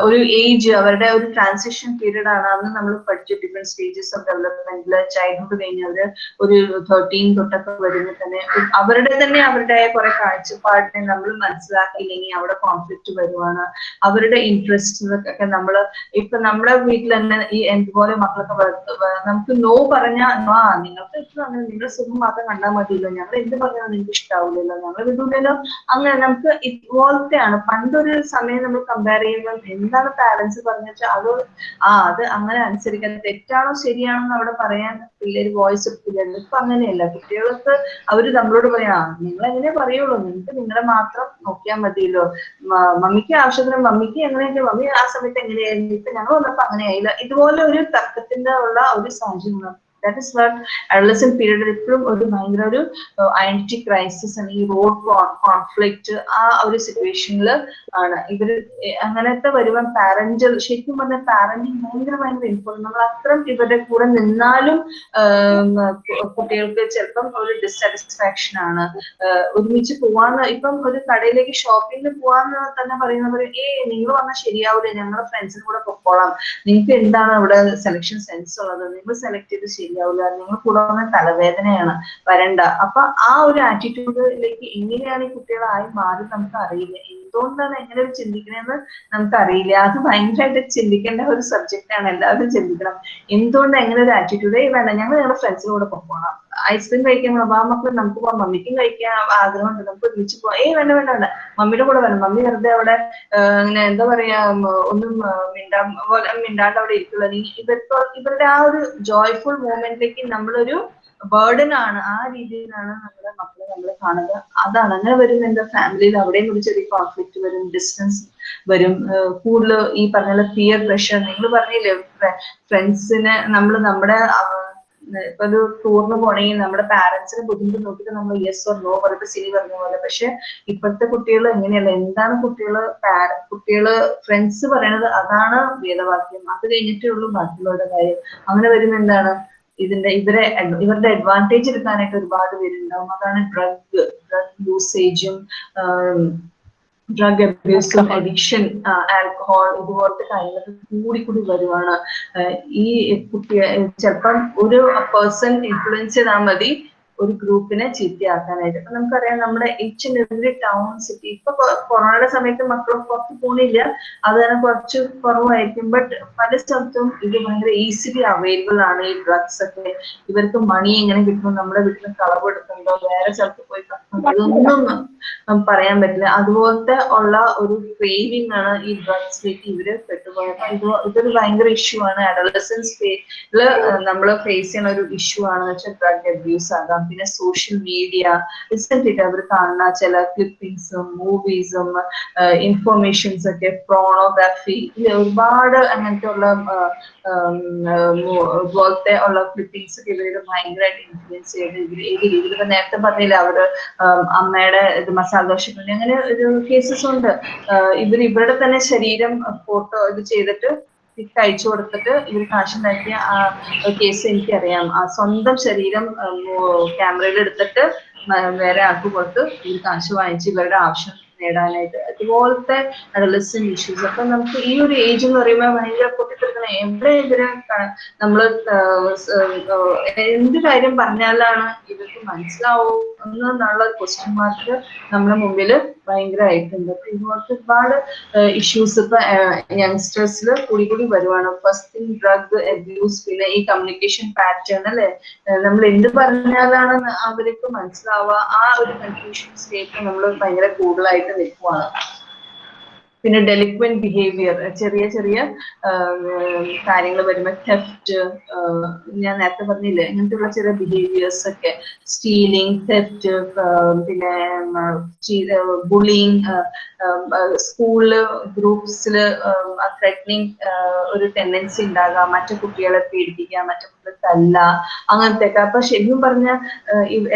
ഒരു ഏജ് അവരുടെ ഒരു ട്രാൻസിഷൻ പീരീഡ് ആണ്. അന്ന് നമ്മൾ പഠിച്ചു ഡിഫറെന്റ് സ്റ്റേജസ് ഓഫ് ഡെവലപ്മെന്റിൽ ചൈൽഡ്ഹുഡ് കഴിഞ്ഞ് അവർ ഒരു തേർട്ടീൻ തൊട്ടൊക്കെ വരുമ്പോൾ തന്നെ അവരുടെ തന്നെ അവരുടെ കുറെ കാഴ്ചപ്പാടിനെ നമ്മൾ മനസ്സിലാക്കിയില്ലെങ്കിൽ അവിടെ കോൺഫ്ലിക്റ്റ് വരുവാണ്. അവരുടെ ഇൻട്രസ്റ്റ് ഒക്കെ നമ്മൾ ഇപ്പൊ നമ്മുടെ വീട്ടിൽ തന്നെ ഈ എന്തുപോലെ മക്കളൊക്കെ നമുക്ക് നോ പറഞ്ഞാൽ ആ നിങ്ങൾക്ക് ഇഷ്ടം അങ്ങനെ നിങ്ങളുടെ സുഖം മാത്രം കണ്ടാൽ മതിയല്ലോ. ഞങ്ങൾ എന്ത് പറഞ്ഞാലും നിങ്ങൾക്ക് ഇഷ്ടാവില്ലല്ലോ. ഞങ്ങൾ വിടൂലല്ലോ. അങ്ങനെ നമുക്ക് ഇതുപോലത്തെയാണ്. പണ്ടൊരു സമയം നമ്മൾ കമ്പയർ ചെയ്യുമ്പോൾ എന്താണ് പാരന്റ്സ് പറഞ്ഞു വെച്ചാൽ അത് ആ അത് അങ്ങനെ അനുസരിക്കാൻ തെറ്റാണോ ശരിയാണോ എന്ന് അവിടെ പറയാൻ പിള്ളേര് വോയിസ് എടുക്കില്ല ഇപ്പൊ അങ്ങനെയല്ല. കുട്ടികൾക്ക് അവർ നമ്മളോട് പറയാ നിങ്ങൾ എങ്ങനെ പറയുള്ളൂ. നിങ്ങൾക്ക് നിങ്ങളെ മാത്രം നോക്കിയാൽ മതിയല്ലോ. മമ്മിക്ക് ആവശ്യത്തിന് മമ്മിക്ക് എങ്ങനെയൊക്കെ മമ്മി ആ സമയത്ത് എങ്ങനെയായിരുന്നു? ഇപ്പൊ ഞങ്ങൾ വന്നപ്പോ അങ്ങനെയായില്ല. ഇതുപോലെ ഒരു തർക്കത്തിന്റെ ഉള്ള ഒരു സാഹചര്യം ദാറ്റ് ഇസ് വാട്ട് അഡലസെന്റ് പീരീഡിൽ ഇപ്പോഴും ഒരു ഭയങ്കര ഒരു ഐഡന്റിറ്റി ക്രൈസിസ് അല്ലെങ്കിൽ റോഡ് കോൺഫ്ലിക്റ്റ് ആ ഒരു സിറ്റുവേഷനിൽ ആണ്. ഇവർ അങ്ങനത്തെ വരുമ്പോൾ പാരന്റൽ ശരിക്കും പറഞ്ഞ പാരന്റിങ് ഭയങ്കര ഭയങ്കര ഇമ്പോർട്ടന്റ് നമ്മൾ അത്രയും ഇവരുടെ കൂടെ നിന്നാലും കുട്ടികൾക്ക് ചിലപ്പം ഒരു ഡിസാറ്റിസ്ഫാക്ഷൻ ആണ്. ഒരുമിച്ച് പോവാന്ന് ഇപ്പം ഒരു കടയിലേക്ക് ഷോപ്പിങ്ങിന് പോവാന്ന് തന്നെ പറയുന്നവർ ഏ നിങ്ങൾ പറഞ്ഞാൽ ശരിയാവില്ല ഞങ്ങളുടെ ഫ്രണ്ട്സിന് കൂടെ പൊക്കോളാം. നിങ്ങൾക്ക് എന്താണ് അവിടെ സെലക്ഷൻ സെൻസ് ഉള്ളത്? നിങ്ങൾ സെലക്ട് ചെയ്ത് ശരിയാവില്ല നിങ്ങൾ കൂടെ വന്ന തലവേദനയാണ്. വരണ്ട. അപ്പൊ ആ ഒരു ആറ്റിറ്റ്യൂഡിലേക്ക് എങ്ങനെയാണ് ഈ കുട്ടികളായി മാറി നമുക്ക് അറിയില്ല. എന്തുകൊണ്ടാണ് എങ്ങനെ ഒരു ചിന്തിക്കണമെന്ന് നമുക്ക് അറിയില്ല. അത് ഭയങ്കരമായിട്ട് ചിന്തിക്കേണ്ട ഒരു സബ്ജക്റ്റ് ആണ്. എല്ലാവരും ചിന്തിക്കണം. എന്തുകൊണ്ട് എങ്ങനെ ഒരു ആറ്റിറ്റ്യൂഡ് വേണ്ട. ഞങ്ങൾ ഞങ്ങളുടെ ഫ്രണ്ട്സിന്റെ കൂടെ പോകണം ഐസ്ക്രീം കഴിക്കാൻ പോകണം ആ മക്കൾ നമുക്ക് പോകാം മമ്മിക്കും കഴിക്കാൻ ആഗ്രഹമുണ്ട്. നമുക്ക് ഒരുമിച്ച് പോവാം. ഏയ് വേണ്ട വേണ്ട വേണ്ട. മമ്മിയുടെ കൂടെ വേണം മമ്മി വെറുതെ അവിടെ ഇങ്ങനെ എന്താ പറയാ ഒന്നും മിണ്ടാ പോലെ മിണ്ടാണ്ട് അവിടെ ഇരിക്കുള്ള നീ ഇവർക്ക് ഇവരുടെ ആ ഒരു ജോയ്ഫുൾ മൂമെന്റിലേക്ക് നമ്മളൊരു ബേർഡൻ ആണ്. ആ രീതിയിലാണ് നമ്മുടെ മക്കളെ നമ്മൾ കാണുക അതാണ്. അങ്ങനെ വരും എന്റെ ഫാമിലിയിൽ അവിടെയും ഒരു ചെറിയ കോൺഫ്ലിക്റ്റ് വരും ഡിസ്റ്റൻസ് വരും. കൂടുതൽ ഈ പറഞ്ഞ പിയർ പ്രഷർ നിങ്ങൾ പറഞ്ഞില്ലേ ഫ്രണ്ട്സിനെ നമ്മൾ നമ്മുടെ ഇപ്പൊ ഒരു ടൂറിന് പോണെങ്കിൽ നമ്മുടെ പാരന്റ്സിനെ ബുദ്ധിമുട്ട് നോക്കിയിട്ട് നമ്മൾ യെസ് ഓർ നോ പറഞ്ഞിട്ട് സിനി പറഞ്ഞ പോലെ. പക്ഷെ ഇപ്പോഴത്തെ കുട്ടികൾ എങ്ങനെയല്ല എന്താണ് കുട്ടികൾ കുട്ടികൾ ഫ്രണ്ട്സ് പറയണത് അതാണ് വേദവാക്യം. അത് കഴിഞ്ഞിട്ടേ ഉള്ളൂ ബാക്കിയുള്ളവരുടെ കാര്യം. അങ്ങനെ വരുന്ന എന്താണ്? ഇതിന്റെ ഇവരെ ഇവരുടെ അഡ്വാന്റേജ് എടുക്കാനായിട്ട് ഒരുപാട് പേരുണ്ടാവും. അതാണ് ഡ്രഗ് ഡ്രഗ് യൂസേജും ഡ്രഗ് അബ്യൂസും അഡിക്ഷൻ ആൽക്കഹോൾ ഇതുപോലത്തെ കാര്യങ്ങളൊക്കെ കൂടി കൂടി വരുവാണ്. ഈ കുട്ടിയെ ചിലപ്പം ഒരു പേഴ്സൺ ഇൻഫ്ലുവൻസ് ചെയ്താൽ മതി. ഒരു ഗ്രൂപ്പിനെ ചീത്തയാക്കാനായിട്ട്. അപ്പൊ നമുക്കറിയാം നമ്മുടെ ആൻഡ് എവറി ടൗൺ സിറ്റി ഇപ്പൊ കൊറോണയുടെ സമയത്ത് മക്കൾ പുറത്ത് പോണില്ല. അത് തന്നെ കുറച്ച് കുറവായിരിക്കും. ബട്ട് പല സ്ഥലത്തും ഇത് ഭയങ്കര ഈസിലി അവൈലബിൾ ആണ് ഈ ഡ്രഗ്സ് ഒക്കെ. ഇവർക്ക് മണി എങ്ങനെ കിട്ടും നമ്മുടെ വീട്ടിൽ കളവ് എടുക്കുന്നുണ്ടോ? വേറെ സ്ഥലത്ത് പോയി ഇതൊന്നും പറയാൻ പറ്റില്ല. അതുപോലത്തെ ഉള്ള ഒരു ക്രേവിംഗ് ആണ് ഈ ഡ്രഗ്സിലേക്ക് ഇവർ പെട്ടുപോയത്. ഇത് ഇതൊരു ഭയങ്കര ഇഷ്യൂ ആണ്. അഡോളസൻസ് നമ്മൾ ഫേസ് ചെയ്യുന്ന ഒരു ഇഷ്യൂ ആണെന്ന് വെച്ചാൽ ഡ്രഗ് അബ്യൂസ് ആകാം. പിന്നെ സോഷ്യൽ മീഡിയ റിസെന്റ് അവർ കാണുന്ന ചില ക്ലിപ്പിംഗ്സും മൂവീസും ഇൻഫോർമേഷൻസ് ഒക്കെ പ്രോണോഗ്രാഫി ഒരുപാട് അങ്ങനത്തെ ഉള്ള പോലത്തെ ഉള്ള ക്ലിപ്പിംഗ്സ് ഒക്കെ ഇവരുടെ ഭയങ്കരമായിട്ട് ഇൻഫ്ലുവൻസ് ചെയ്ത്. ഇവർ ഏത് രീതിയിൽ നേരത്തെ പറഞ്ഞില്ല അവർ അമ്മയുടെ ഇത് മസാല അങ്ങനെ ഒരു കേസസ് ഉണ്ട്. ഇവർ ഇവരുടെ തന്നെ ശരീരം ഫോട്ടോ ഇത് ചെയ്തിട്ട് പിക്ക് അയച്ചു കൊടുത്തിട്ട് ഇവർ കാശുണ്ടാക്കിയ ആ കേസ് എനിക്കറിയാം. ആ സ്വന്തം ശരീരം ക്യാമറയിൽ എടുത്തിട്ട് വേറെ ആൾക്ക് കൊടുത്ത് ഇവർ കാശ് വാങ്ങിച്ച് ഇവരുടെ ആവശ്യം നേടാനായിട്ട്. അതുപോലത്തെ അഡലസൻ ഇഷ്യൂസ് അപ്പൊ നമുക്ക് ഈ ഒരു ഏജ് എന്ന് പറയുമ്പോൾ ഭയങ്കര പൊട്ടിത്തെറിക്കുന്ന എവിടെ സ് ആഹ് എന്ത് കാര്യം പറഞ്ഞാലാണ് ഇവർക്ക് മനസ്സിലാവും എന്നുള്ള ക്വസ്റ്റ്യൻ മാർക്ക് നമ്മുടെ മുമ്പിൽ ഭയങ്കരമായിട്ടുണ്ട്. അപ്പൊ ഇതുപോലത്തെ ഒരുപാട് ഇഷ്യൂസ് ഇപ്പൊ യങ്സ്റ്റേഴ്സിൽ കൂടി കൂടി വരുവാണ്. ഫസ്റ്റ് ഡ്രഗ് അബ്യൂസ് പിന്നെ ഈ കമ്മ്യൂണിക്കേഷൻ പാറ്റേൺ അല്ലെ? നമ്മൾ എന്ത് പറഞ്ഞാലാണ് അവർക്ക് മനസ്സിലാവുക. ആ ഒരു കൺഫ്യൂഷൻ സ്റ്റേറ്റ് നമ്മൾ ഭയങ്കര കൂടുതലായിട്ട് നിൽക്കുവാണ്. പിന്നെ ഡെലിക്വന്റ് ബിഹേവിയർ ചെറിയ ചെറിയ കാര്യങ്ങൾ വരുമ്പോൾ തെഫ്റ്റ് ഞാൻ നേരത്തെ പറഞ്ഞില്ലേ ഇങ്ങനത്തെയുള്ള ചെറിയ ബിഹേവിയേഴ്സ് ഒക്കെ. സ്റ്റീലിംഗ് തെഫ്റ്റ് പിന്നെ ബുള്ളിങ് സ്കൂളിൽ ഗ്രൂപ്പ്സിൽ ത്രെറ്റനിങ് ഒരു ടെൻഡൻസി ഉണ്ടാകാം. മറ്റു കുട്ടികളെ പേടിപ്പിക്കുക മറ്റു കുട്ടികളെ തല്ല അങ്ങനത്തെ ഒക്കെ അപ്പൊ ശരിക്കും പറഞ്ഞ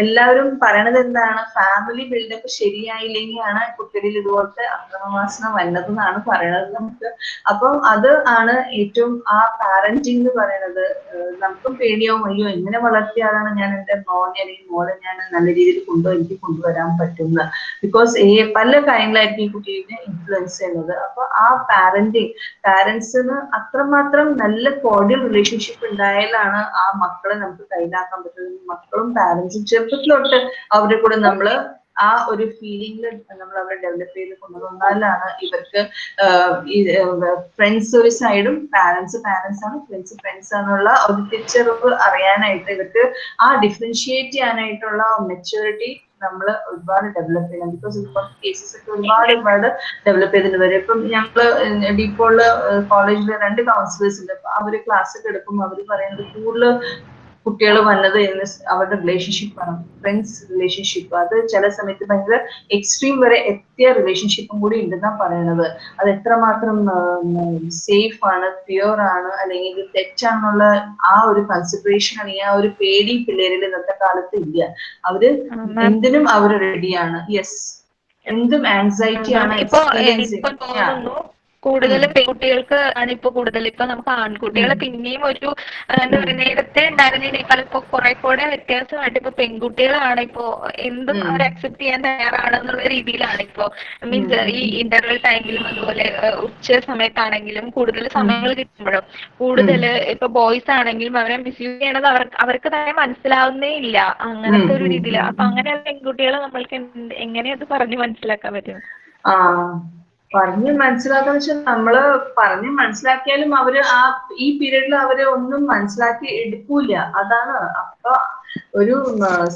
എല്ലാവരും പറയണത് എന്താണ്? ഫാമിലി ബിൽഡപ്പ് ശരിയായില്ലെങ്കിലാണ് കുട്ടികളിൽ ഇതുപോലത്തെ അക്രമവാസന വന്നതെന്നാണ് പറയണത് നമുക്ക്. അപ്പം അത് ആണ് ഏറ്റവും ആ പാരന്റിങ് എന്ന് പറയുന്നത് നമുക്കും പേടിയാവും അയ്യോ എങ്ങനെ വളർത്തിയാലാണ് ഞാൻ? എന്റെ മോനെ അല്ലെങ്കിൽ മോളെ ഞാൻ നല്ല രീതിയിൽ കൊണ്ടു എനിക്ക് കൊണ്ടുവരാൻ പറ്റുന്നത് ബിക്കോസ് പല കാര്യങ്ങളായിരിക്കും ഈ കുട്ടീനെ ഇൻഫ്ലുവൻസ് ചെയ്യുന്നത്. അപ്പൊ ആ പാരന്റിങ് പാരന്റ്സിന് അത്രമാത്രം നല്ല കോഡിയൽ റിലേഷൻഷിപ്പ് ഉണ്ടായാലാണ് ആ മക്കളെ നമുക്ക് കയ്യിലാക്കാൻ പറ്റുന്നത്. മക്കളും പാരന്റ്സും ചെറുപ്പത്തിലോട്ട് അവരുടെ കൂടെ നമ്മൾ ആ ഒരു ഫീലിംഗിൽ നമ്മൾ അവരെ ഡെവലപ്പ് ചെയ്ത് കൊണ്ടുവന്നാലാണ് ഇവർക്ക് ഫ്രണ്ട്സ് ഒരു സൈഡും പാരന്റ്സ് പാരന്റ്സ് ആണ്. ഫ്രണ്ട്സ് ഫ്രണ്ട്സ് ആണെന്നുള്ള ഒരു തിരിച്ചറിവ് അറിയാനായിട്ട് ഇവർക്ക് ആ ഡിഫറൻഷിയേറ്റ് ചെയ്യാനായിട്ടുള്ള മെച്ചൂരിറ്റി നമ്മൾ ഒരുപാട് ഡെവലപ്പ് ചെയ്യണം. ബിക്കോസ് ഇപ്പോഴത്തെ കേസസ് ഒക്കെ ഒരുപാട് ഒരുപാട് ഡെവലപ്പ് ചെയ്തിട്ട് വരും ഇപ്പം ഞങ്ങൾ ഡീപ്പോൾ കോളേജിൽ രണ്ട് കൗൺസിലേഴ്സ് ഉണ്ട്. അപ്പൊ അവർ ക്ലാസ് ഒക്കെ എടുക്കുമ്പോൾ അവർ പറയുന്നത് കൂടുതൽ കുട്ടികൾ വന്നത് എന്ന് അവരുടെ റിലേഷൻഷിപ്പ് ആണ്. ഫ്രണ്ട്സ് റിലേഷൻഷിപ്പ് അത് ചില സമയത്ത് ഭയങ്കര എക്സ്ട്രീം വരെ എത്തിയ റിലേഷൻഷിപ്പും കൂടി ഉണ്ടെന്നാ പറയുന്നത് അത് എത്രമാത്രം സേഫ് ആണ് പ്യുവർ ആണ് അല്ലെങ്കിൽ തെറ്റാണെന്നുള്ള ആ ഒരു കൺസിഡറേഷൻ ആണ് ആ ഒരു പേടി പിള്ളേരിൽ ഇന്നത്തെ കാലത്ത് ഇല്ല. അവർ എന്തിനും അവർ റെഡിയാണ് യെസ് എന്തും ആൻസൈറ്റി ആണ് തോന്നുന്നു കൂടുതൽ പെൺകുട്ടികൾക്ക് ആണ് ഇപ്പൊ കൂടുതൽ ഇപ്പൊ നമുക്ക് ആൺകുട്ടികളെ പിന്നെയും ഒരു എന്താ പറയുക നേരത്തെ ഉണ്ടായിരുന്നതിനേക്കാൾ ഇപ്പൊ കുറെ കൂടെ വ്യത്യാസമായിട്ട് ഇപ്പൊ പെൺകുട്ടികളാണ് ഇപ്പോ എന്തും അവർ അക്സെപ്റ്റ് ചെയ്യാൻ തയ്യാറാണെന്നുള്ള രീതിയിലാണ് ഇപ്പോ. മീൻസ് ഈ ഇന്റർവെൽ ടൈമിലും അതുപോലെ ഉച്ച സമയത്താണെങ്കിലും കൂടുതൽ സമയങ്ങൾ കിട്ടുമ്പോഴും. കൂടുതൽ ഇപ്പൊ ബോയ്സ് ആണെങ്കിലും അവരെ മിസ്യൂസ് ചെയ്യണത് അവർക്ക് അവർക്ക് തന്നെ മനസ്സിലാവുന്നേ ഇല്ല. അങ്ങനത്തെ ഒരു രീതിയിൽ അപ്പൊ അങ്ങനെയുള്ള പെൺകുട്ടികളെ നമ്മൾക്ക് എങ്ങനെ അത് പറഞ്ഞു മനസ്സിലാക്കാൻ പറ്റും? പറഞ്ഞ് മനസ്സിലാക്കാന്ന് വെച്ചാൽ നമ്മൾ പറഞ്ഞ് മനസ്സിലാക്കിയാലും അവർ ആ ഈ പീരീഡിൽ അവർ ഒന്നും മനസ്സിലാക്കി എടുക്കൂല അതാണ് അപ്പൊ ഒരു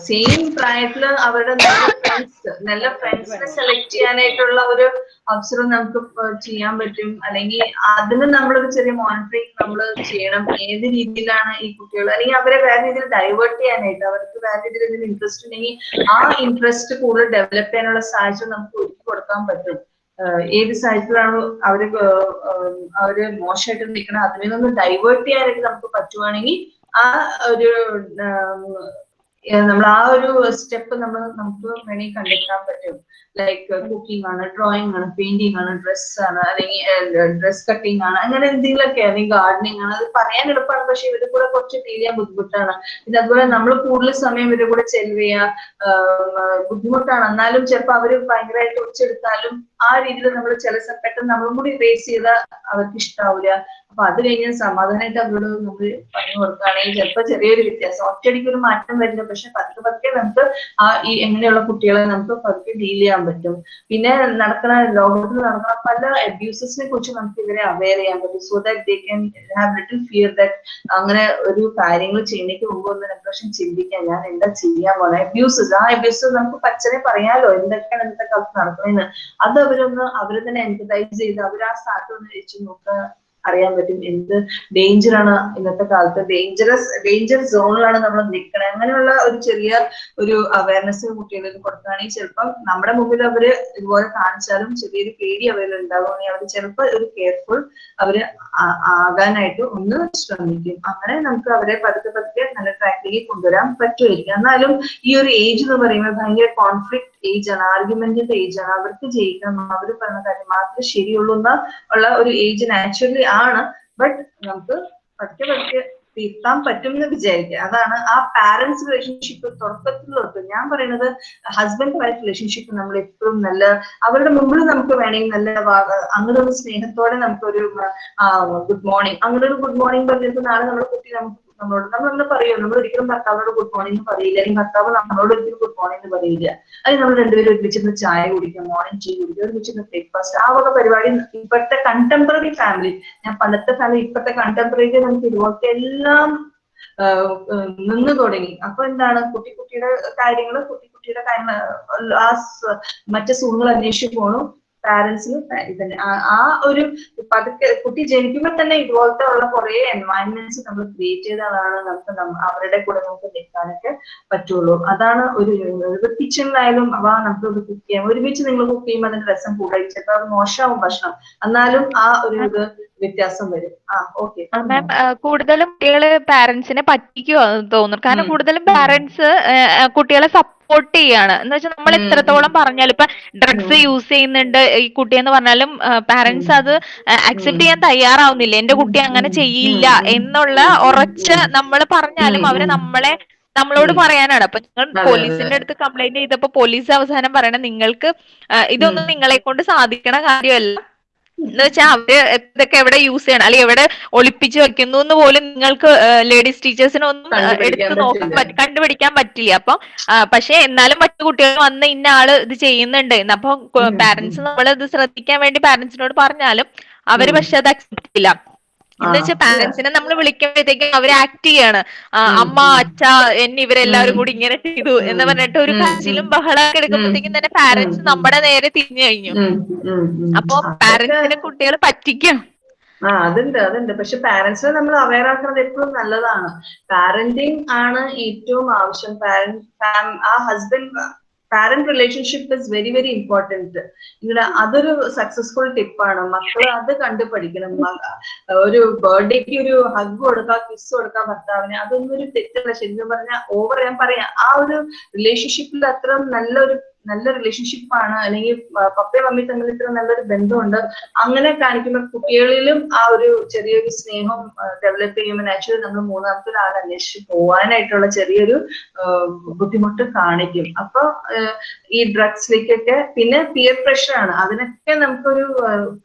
സെയിം പ്രായത്തിൽ അവരുടെ നല്ല ഫ്രണ്ട്സ് നല്ല ഫ്രണ്ട്സിനെ സെലക്ട് ചെയ്യാനായിട്ടുള്ള ഒരു അവസരം നമുക്ക് ചെയ്യാൻ പറ്റും. അല്ലെങ്കിൽ അതിന് നമ്മളൊരു ചെറിയ മോണിറ്ററിങ് നമ്മൾ ചെയ്യണം. ഏത് രീതിയിലാണ് ഈ കുട്ടികൾ അല്ലെങ്കിൽ അവരെ വേറെ രീതിയിൽ ഡൈവേർട്ട് ചെയ്യാനായിട്ട് അവർക്ക് വേറെ രീതിയിൽ എന്തെങ്കിലും ഇൻട്രസ്റ്റ് ഉണ്ടെങ്കിൽ ആ ഇൻട്രസ്റ്റ് കൂടുതൽ ഡെവലപ്പ് ചെയ്യാനുള്ള സാഹചര്യം നമുക്ക് ഒരുക്കി കൊടുക്കാൻ പറ്റും. ഏത് സാഹചര്യത്തിലാണ് അവർ അവർ മോശമായിട്ട് നിൽക്കണം അതിൽ നിന്ന് ഡൈവേർട്ട് ചെയ്യാനായിട്ട് നമുക്ക് പറ്റുവാണെങ്കിൽ ആ ഒരു നമ്മൾ ആ ഒരു സ്റ്റെപ്പ് നമ്മൾ നമുക്ക് വേണമെങ്കിൽ കണ്ടെത്താൻ പറ്റും. ലൈക്ക് കുക്കിംഗ് ആണ് ഡ്രോയിങ് ആണ് പെയിന്റിംഗ് ആണ് ഡ്രസ് ആണ് അല്ലെങ്കിൽ ഡ്രസ് കട്ടിംഗ് ആണ് അങ്ങനെ എന്തെങ്കിലുമൊക്കെ അല്ലെങ്കിൽ ഗാർഡനിങ് ആണ്. അത് പറയാൻ എളുപ്പമാണ് പക്ഷെ ഇവരുടെ കൂടെ കുറച്ച് ഫീൽ ചെയ്യാൻ ബുദ്ധിമുട്ടാണ്. പിന്നെ അതുപോലെ നമ്മൾ കൂടുതൽ സമയം ഇവരുടെ കൂടെ ചെലവ് ചെയ്യാ ബുദ്ധിമുട്ടാണ്. എന്നാലും ചിലപ്പോൾ അവർ ഭയങ്കരമായിട്ട് ഒച്ചെടുത്താലും ആ രീതിയിൽ നമ്മൾ ചില പെട്ടെന്ന് നമ്മളും കൂടി ഫേസ് ചെയ്താൽ അവർക്ക് ഇഷ്ടാവില്ല അപ്പൊ അത് കഴിഞ്ഞ് സമാധാനമായിട്ട് അവരോട് നമ്മൾ പറഞ്ഞു കൊടുക്കുകയാണെങ്കിൽ ചിലപ്പോൾ ചെറിയൊരു വ്യത്യാസം. ഒറ്റയടിക്ക് ഒരു മാറ്റം വരില്ല. പക്ഷെ പതുക്കെ പതുക്കെ നമുക്ക് ആ ഈ എങ്ങനെയുള്ള കുട്ടികളെ നമുക്ക് പതുക്കെ ഡീൽ ചെയ്യാൻ പറ്റും. പിന്നെ നടക്കുന്ന ലോകത്തിൽ നടക്കുന്ന പല അബ്യൂസസിനെ കുറിച്ച് നമുക്ക് ഇവരെ അവെയർ ചെയ്യാൻ പറ്റും. So that they can have little fear that അങ്ങനെ ഒരു കാര്യങ്ങൾ ചെയ്യുന്നതിന് മുമ്പ് ഒന്ന് രണ്ട് പ്രാവശ്യം ചിന്തിക്കാൻ ഞാൻ എന്താ ചെയ്യാൻ പോണെ? അബ്യൂസസ് ആ അബ്യൂസസ് നമുക്ക് പച്ചനെ പറയാലോ എന്തൊക്കെയാണ് ഇന്നത്തെ കാലത്ത് നടക്കുന്നതെന്ന് അത് അവരൊന്ന് അവരെ തന്നെ എൻപതൈസ് ചെയ്ത് അവർ ആ സ്ഥാനത്ത് ഒന്ന് വെച്ച് നോക്കുക. അറിയാൻ പറ്റും എന്ത് ഡേഞ്ചർ ആണ് ഇന്നത്തെ കാലത്ത്. ഡേഞ്ചറസ് ഡേഞ്ചർ സോണിലാണ് നമ്മൾ നിൽക്കണത് അങ്ങനെയുള്ള ഒരു ചെറിയ ഒരു അവയർനെസ് കുട്ടികളിൽ കൊടുക്കുകയാണെങ്കിൽ ചിലപ്പം നമ്മുടെ മുമ്പിൽ അവർ ഇതുപോലെ കാണിച്ചാലും ചെറിയൊരു പേടി അവരിൽ ഉണ്ടാവുകയാണെങ്കിൽ അവർ ചിലപ്പോൾ ഒരു കെയർഫുൾ അവർ ആകാനായിട്ട് ഒന്ന് ശ്രമിക്കും. അങ്ങനെ നമുക്ക് അവരെ പതുക്കെ പതുക്കെ നല്ല ട്രാക്കിലേക്ക് കൊണ്ടുവരാൻ പറ്റുമായിരിക്കും. എന്നാലും ഈ ഒരു ഏജ് എന്ന് പറയുന്നത് ഭയങ്കര കോൺഫ്ലിക്ട് ഏജ് ആണ് ആർഗ്യുമെന്റിന്റെ ഏജ് ആണ് അവർക്ക് ജയിക്കണം അവർ പറഞ്ഞ കാര്യം മാത്രമേ ശരിയുള്ളൂ എന്ന ഉള്ള ഒരു ഏജ് നാച്ചുറലി ആണ്. ബട്ട് നമുക്ക് പതുക്കെ പതുക്കെ തീർത്താൻ പറ്റും എന്ന് വിചാരിക്കുക. അതാണ് ആ പാരന്റ്സ് റിലേഷൻഷിപ്പ് തുടക്കത്തിൽ തൊട്ട് ഞാൻ പറയുന്നത് ഹസ്ബൻഡ് വൈഫ് റിലേഷൻഷിപ്പ് നമ്മൾ എപ്പോഴും നല്ല അവരുടെ മുമ്പിൽ നമുക്ക് വേണമെങ്കിൽ നല്ല അങ്ങനെ ഒരു സ്നേഹത്തോടെ നമുക്കൊരു ഗുഡ് മോർണിംഗ് അങ്ങനെ ഒരു ഗുഡ് മോർണിംഗ് പറഞ്ഞിട്ട് നാളെ നമ്മുടെ കുട്ടി നമുക്ക് നമ്മളോട്. നമ്മളൊന്ന് പറയും നമ്മൾ ഒരിക്കലും ഭർത്താവിനോട് ഗുഡ് മോർണിംഗ് പറയില്ല. അല്ലെങ്കിൽ ഭർത്താവ് നമ്മളോട് ഒരിക്കലും ഗുഡ് മോർണിംഗ് പറയില്ല. അല്ലെങ്കിൽ നമ്മൾ രണ്ടുപേരും ഒരുമിച്ചിരുന്ന് ചായ കുടിക്കുക മോർണിംഗ് ടീ കുടിക്കുക ഒരുമിച്ചിരുന്ന് ബ്രേക്ക്ഫാസ്റ്റ് ആ വക പരിപാടി ഇപ്പോഴത്തെ കണ്ടംപററി ഫാമിലി ഞാൻ പണ്ടത്തെ ഫാമിലി ഇപ്പോഴത്തെ കണ്ടംപററിയിൽ നമുക്ക് ഇതുപോലത്തെ എല്ലാം നിന്ന് തുടങ്ങി. അപ്പൊ എന്താണ്? കുട്ടി കുട്ടിയുടെ കാര്യങ്ങൾ കുട്ടി കുട്ടിയുടെ കാര്യങ്ങൾ ആ മറ്റു സുഖങ്ങൾ അന്വേഷിച്ചു പോണു. പാരന്റ്സിന് ഇതന്നെ ആ ഒരു പതുക്കെ കുട്ടി ജനിക്കുമ്പോൾ തന്നെ ഇതുപോലത്തെ ഉള്ള കുറെ എൻവയൺമെന്റ്സ് നമ്മൾ ക്രിയേറ്റ് ചെയ്തതാണ് നമുക്ക് അവരുടെ കൂടെ നമുക്ക് നിൽക്കാനൊക്കെ പറ്റുള്ളൂ. അതാണ് ഒരു കിച്ചണിലായാലും അവ നമുക്ക് കുക്ക് ചെയ്യാം. ഒരുമിച്ച് നിങ്ങൾ കുക്ക് ചെയ്യുമ്പോൾ അതിന്റെ രസം കൂടുതൽ ചിലപ്പോൾ അത് മോശമാവും ഭക്ഷണം. എന്നാലും ആ ഒരു ഇത് വ്യത്യാസം വരും. ആ ഓക്കെ. മാം കൂടുതലും കുട്ടികൾ പാരന്റ്സിനെ പറ്റിക്കുവാന്ന് തോന്നുന്നു. കാരണം കൂടുതലും പാരന്റ്സ് കുട്ടികളെ സപ്പോർട്ട് ചെയ്യാണ്. എന്ന് വെച്ചാൽ നമ്മൾ എത്രത്തോളം പറഞ്ഞാലും ഇപ്പൊ ഡ്രഗ്സ് യൂസ് ചെയ്യുന്നുണ്ട് ഈ കുട്ടി എന്ന് പറഞ്ഞാലും പാരന്റ്സ് അത് അക്സെപ്റ്റ് ചെയ്യാൻ തയ്യാറാവുന്നില്ല. എന്റെ കുട്ടി അങ്ങനെ ചെയ്യില്ല എന്നുള്ള ഉറച്ച് നമ്മൾ പറഞ്ഞാലും അവർ നമ്മളെ നമ്മളോട് പറയാനാണ്. അപ്പൊ നിങ്ങൾ പോലീസിന്റെ അടുത്ത് കംപ്ലൈന്റ് ചെയ്തപ്പോ പോലീസ് അവസാനം പറയണ നിങ്ങൾക്ക് ഇതൊന്നും നിങ്ങളെ കൊണ്ട് സാധിക്കണ കാര്യമല്ല. എന്ന് വെച്ചാൽ അവർ ഇതൊക്കെ എവിടെ യൂസ് ചെയ്യണം? അല്ലെങ്കിൽ എവിടെ ഒളിപ്പിച്ച് വെക്കുന്നു എന്ന് പോലും നിങ്ങൾക്ക് ലേഡീസ് ടീച്ചേഴ്സിനൊന്നും എടുത്തു നോക്കാൻ കണ്ടുപിടിക്കാൻ പറ്റില്ല. അപ്പൊ പക്ഷെ എന്നാലും മറ്റു കുട്ടികൾ വന്ന് ഇന്ന ആൾ ഇത് ചെയ്യുന്നുണ്ട് അപ്പൊ പാരന്റ്സ് നമ്മൾ ഇത് ശ്രദ്ധിക്കാൻ വേണ്ടി പാരന്റ്സിനോട് പറഞ്ഞാലും അവർ പക്ഷെ അത് അക്സെപ്റ്റ് ചെയ്യില്ല. എന്ന് വെച്ചാൽ പാരന്റ്സിനെ നമ്മൾ വിളിക്കുമ്പോഴത്തേക്കും അവർ ആക്ട് ചെയ്യാണ്. അമ്മ അച്ഛ എന്നെ ഇവരെല്ലാവരും കൂടി ഇങ്ങനെ ചെയ്തു എന്ന് പറഞ്ഞിട്ട് ഒരു കാശിലും ബഹളമൊക്കെ എടുക്കുമ്പോഴത്തേക്കും തന്നെ പാരന്റ്സ് നമ്മുടെ നേരെ തിരിഞ്ഞു കഴിഞ്ഞു. അപ്പൊ പാരന്റ്സിനെ കുട്ടികൾ പറ്റിക്കും. ആ അതുണ്ട് അതുണ്ട്. പക്ഷെ പാരന്റ്സിനെ നമ്മൾ അവയർ ആക്കുന്നത് എപ്പോഴും നല്ലതാണ്. പാരന്റിങ് ആണ് ഏറ്റവും ആവശ്യം. പാരന്റ് ആ husband parent relationship is very very important ഇവിടെ അതൊരു സക്സസ്ഫുൾ ടിപ്പാണ് മക്കൾ അത് കണ്ടു പഠിക്കണം ഒരു ബർത്ത്ഡേക്ക് ഒരു ഹഗ് കൊടുക്കുക കിസ് കൊടുക്കുക ഭർത്താവിന്. അതൊന്നും ഒരു തെറ്റല്ല. ശരിക്കും പറഞ്ഞാൽ ഓവർ ഞാൻ പറയാം. ആ ഒരു റിലേഷൻഷിപ്പിൽ അത്ര നല്ലൊരു നല്ല റിലേഷൻഷിപ്പ് ആണ്. അല്ലെങ്കിൽ പപ്പയും മമ്മിയും തമ്മിൽ ഇത്ര നല്ലൊരു ബന്ധമുണ്ട്. അങ്ങനെ കാണിക്കുന്ന കുട്ടികളിലും ആ ഒരു ചെറിയൊരു സ്നേഹം ഡെവലപ്പ് ചെയ്യുമ്പോൾ നാച്ചുറലി നമ്മൾ മൂന്നാമത്തെ ഒരാൾ അന്വേഷിച്ച് പോവാനായിട്ടുള്ള ചെറിയൊരു ബുദ്ധിമുട്ട് കാണിക്കും. അപ്പൊ ഈ ഡ്രഗ്സിലേക്കൊക്കെ പിന്നെ പിയർ പ്രഷർ ആണ്. അതിനൊക്കെ നമുക്കൊരു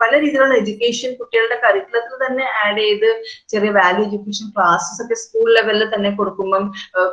പല രീതിയിലുള്ള എഡ്യൂക്കേഷൻ കുട്ടികളുടെ കരിക്കുലത്തിൽ തന്നെ ആഡ് ചെയ്ത് ചെറിയ വാല്യൂ എഡ്യൂക്കേഷൻ ക്ലാസ്സസ് ഒക്കെ സ്കൂൾ ലെവലിൽ തന്നെ കൊടുക്കുമ്പം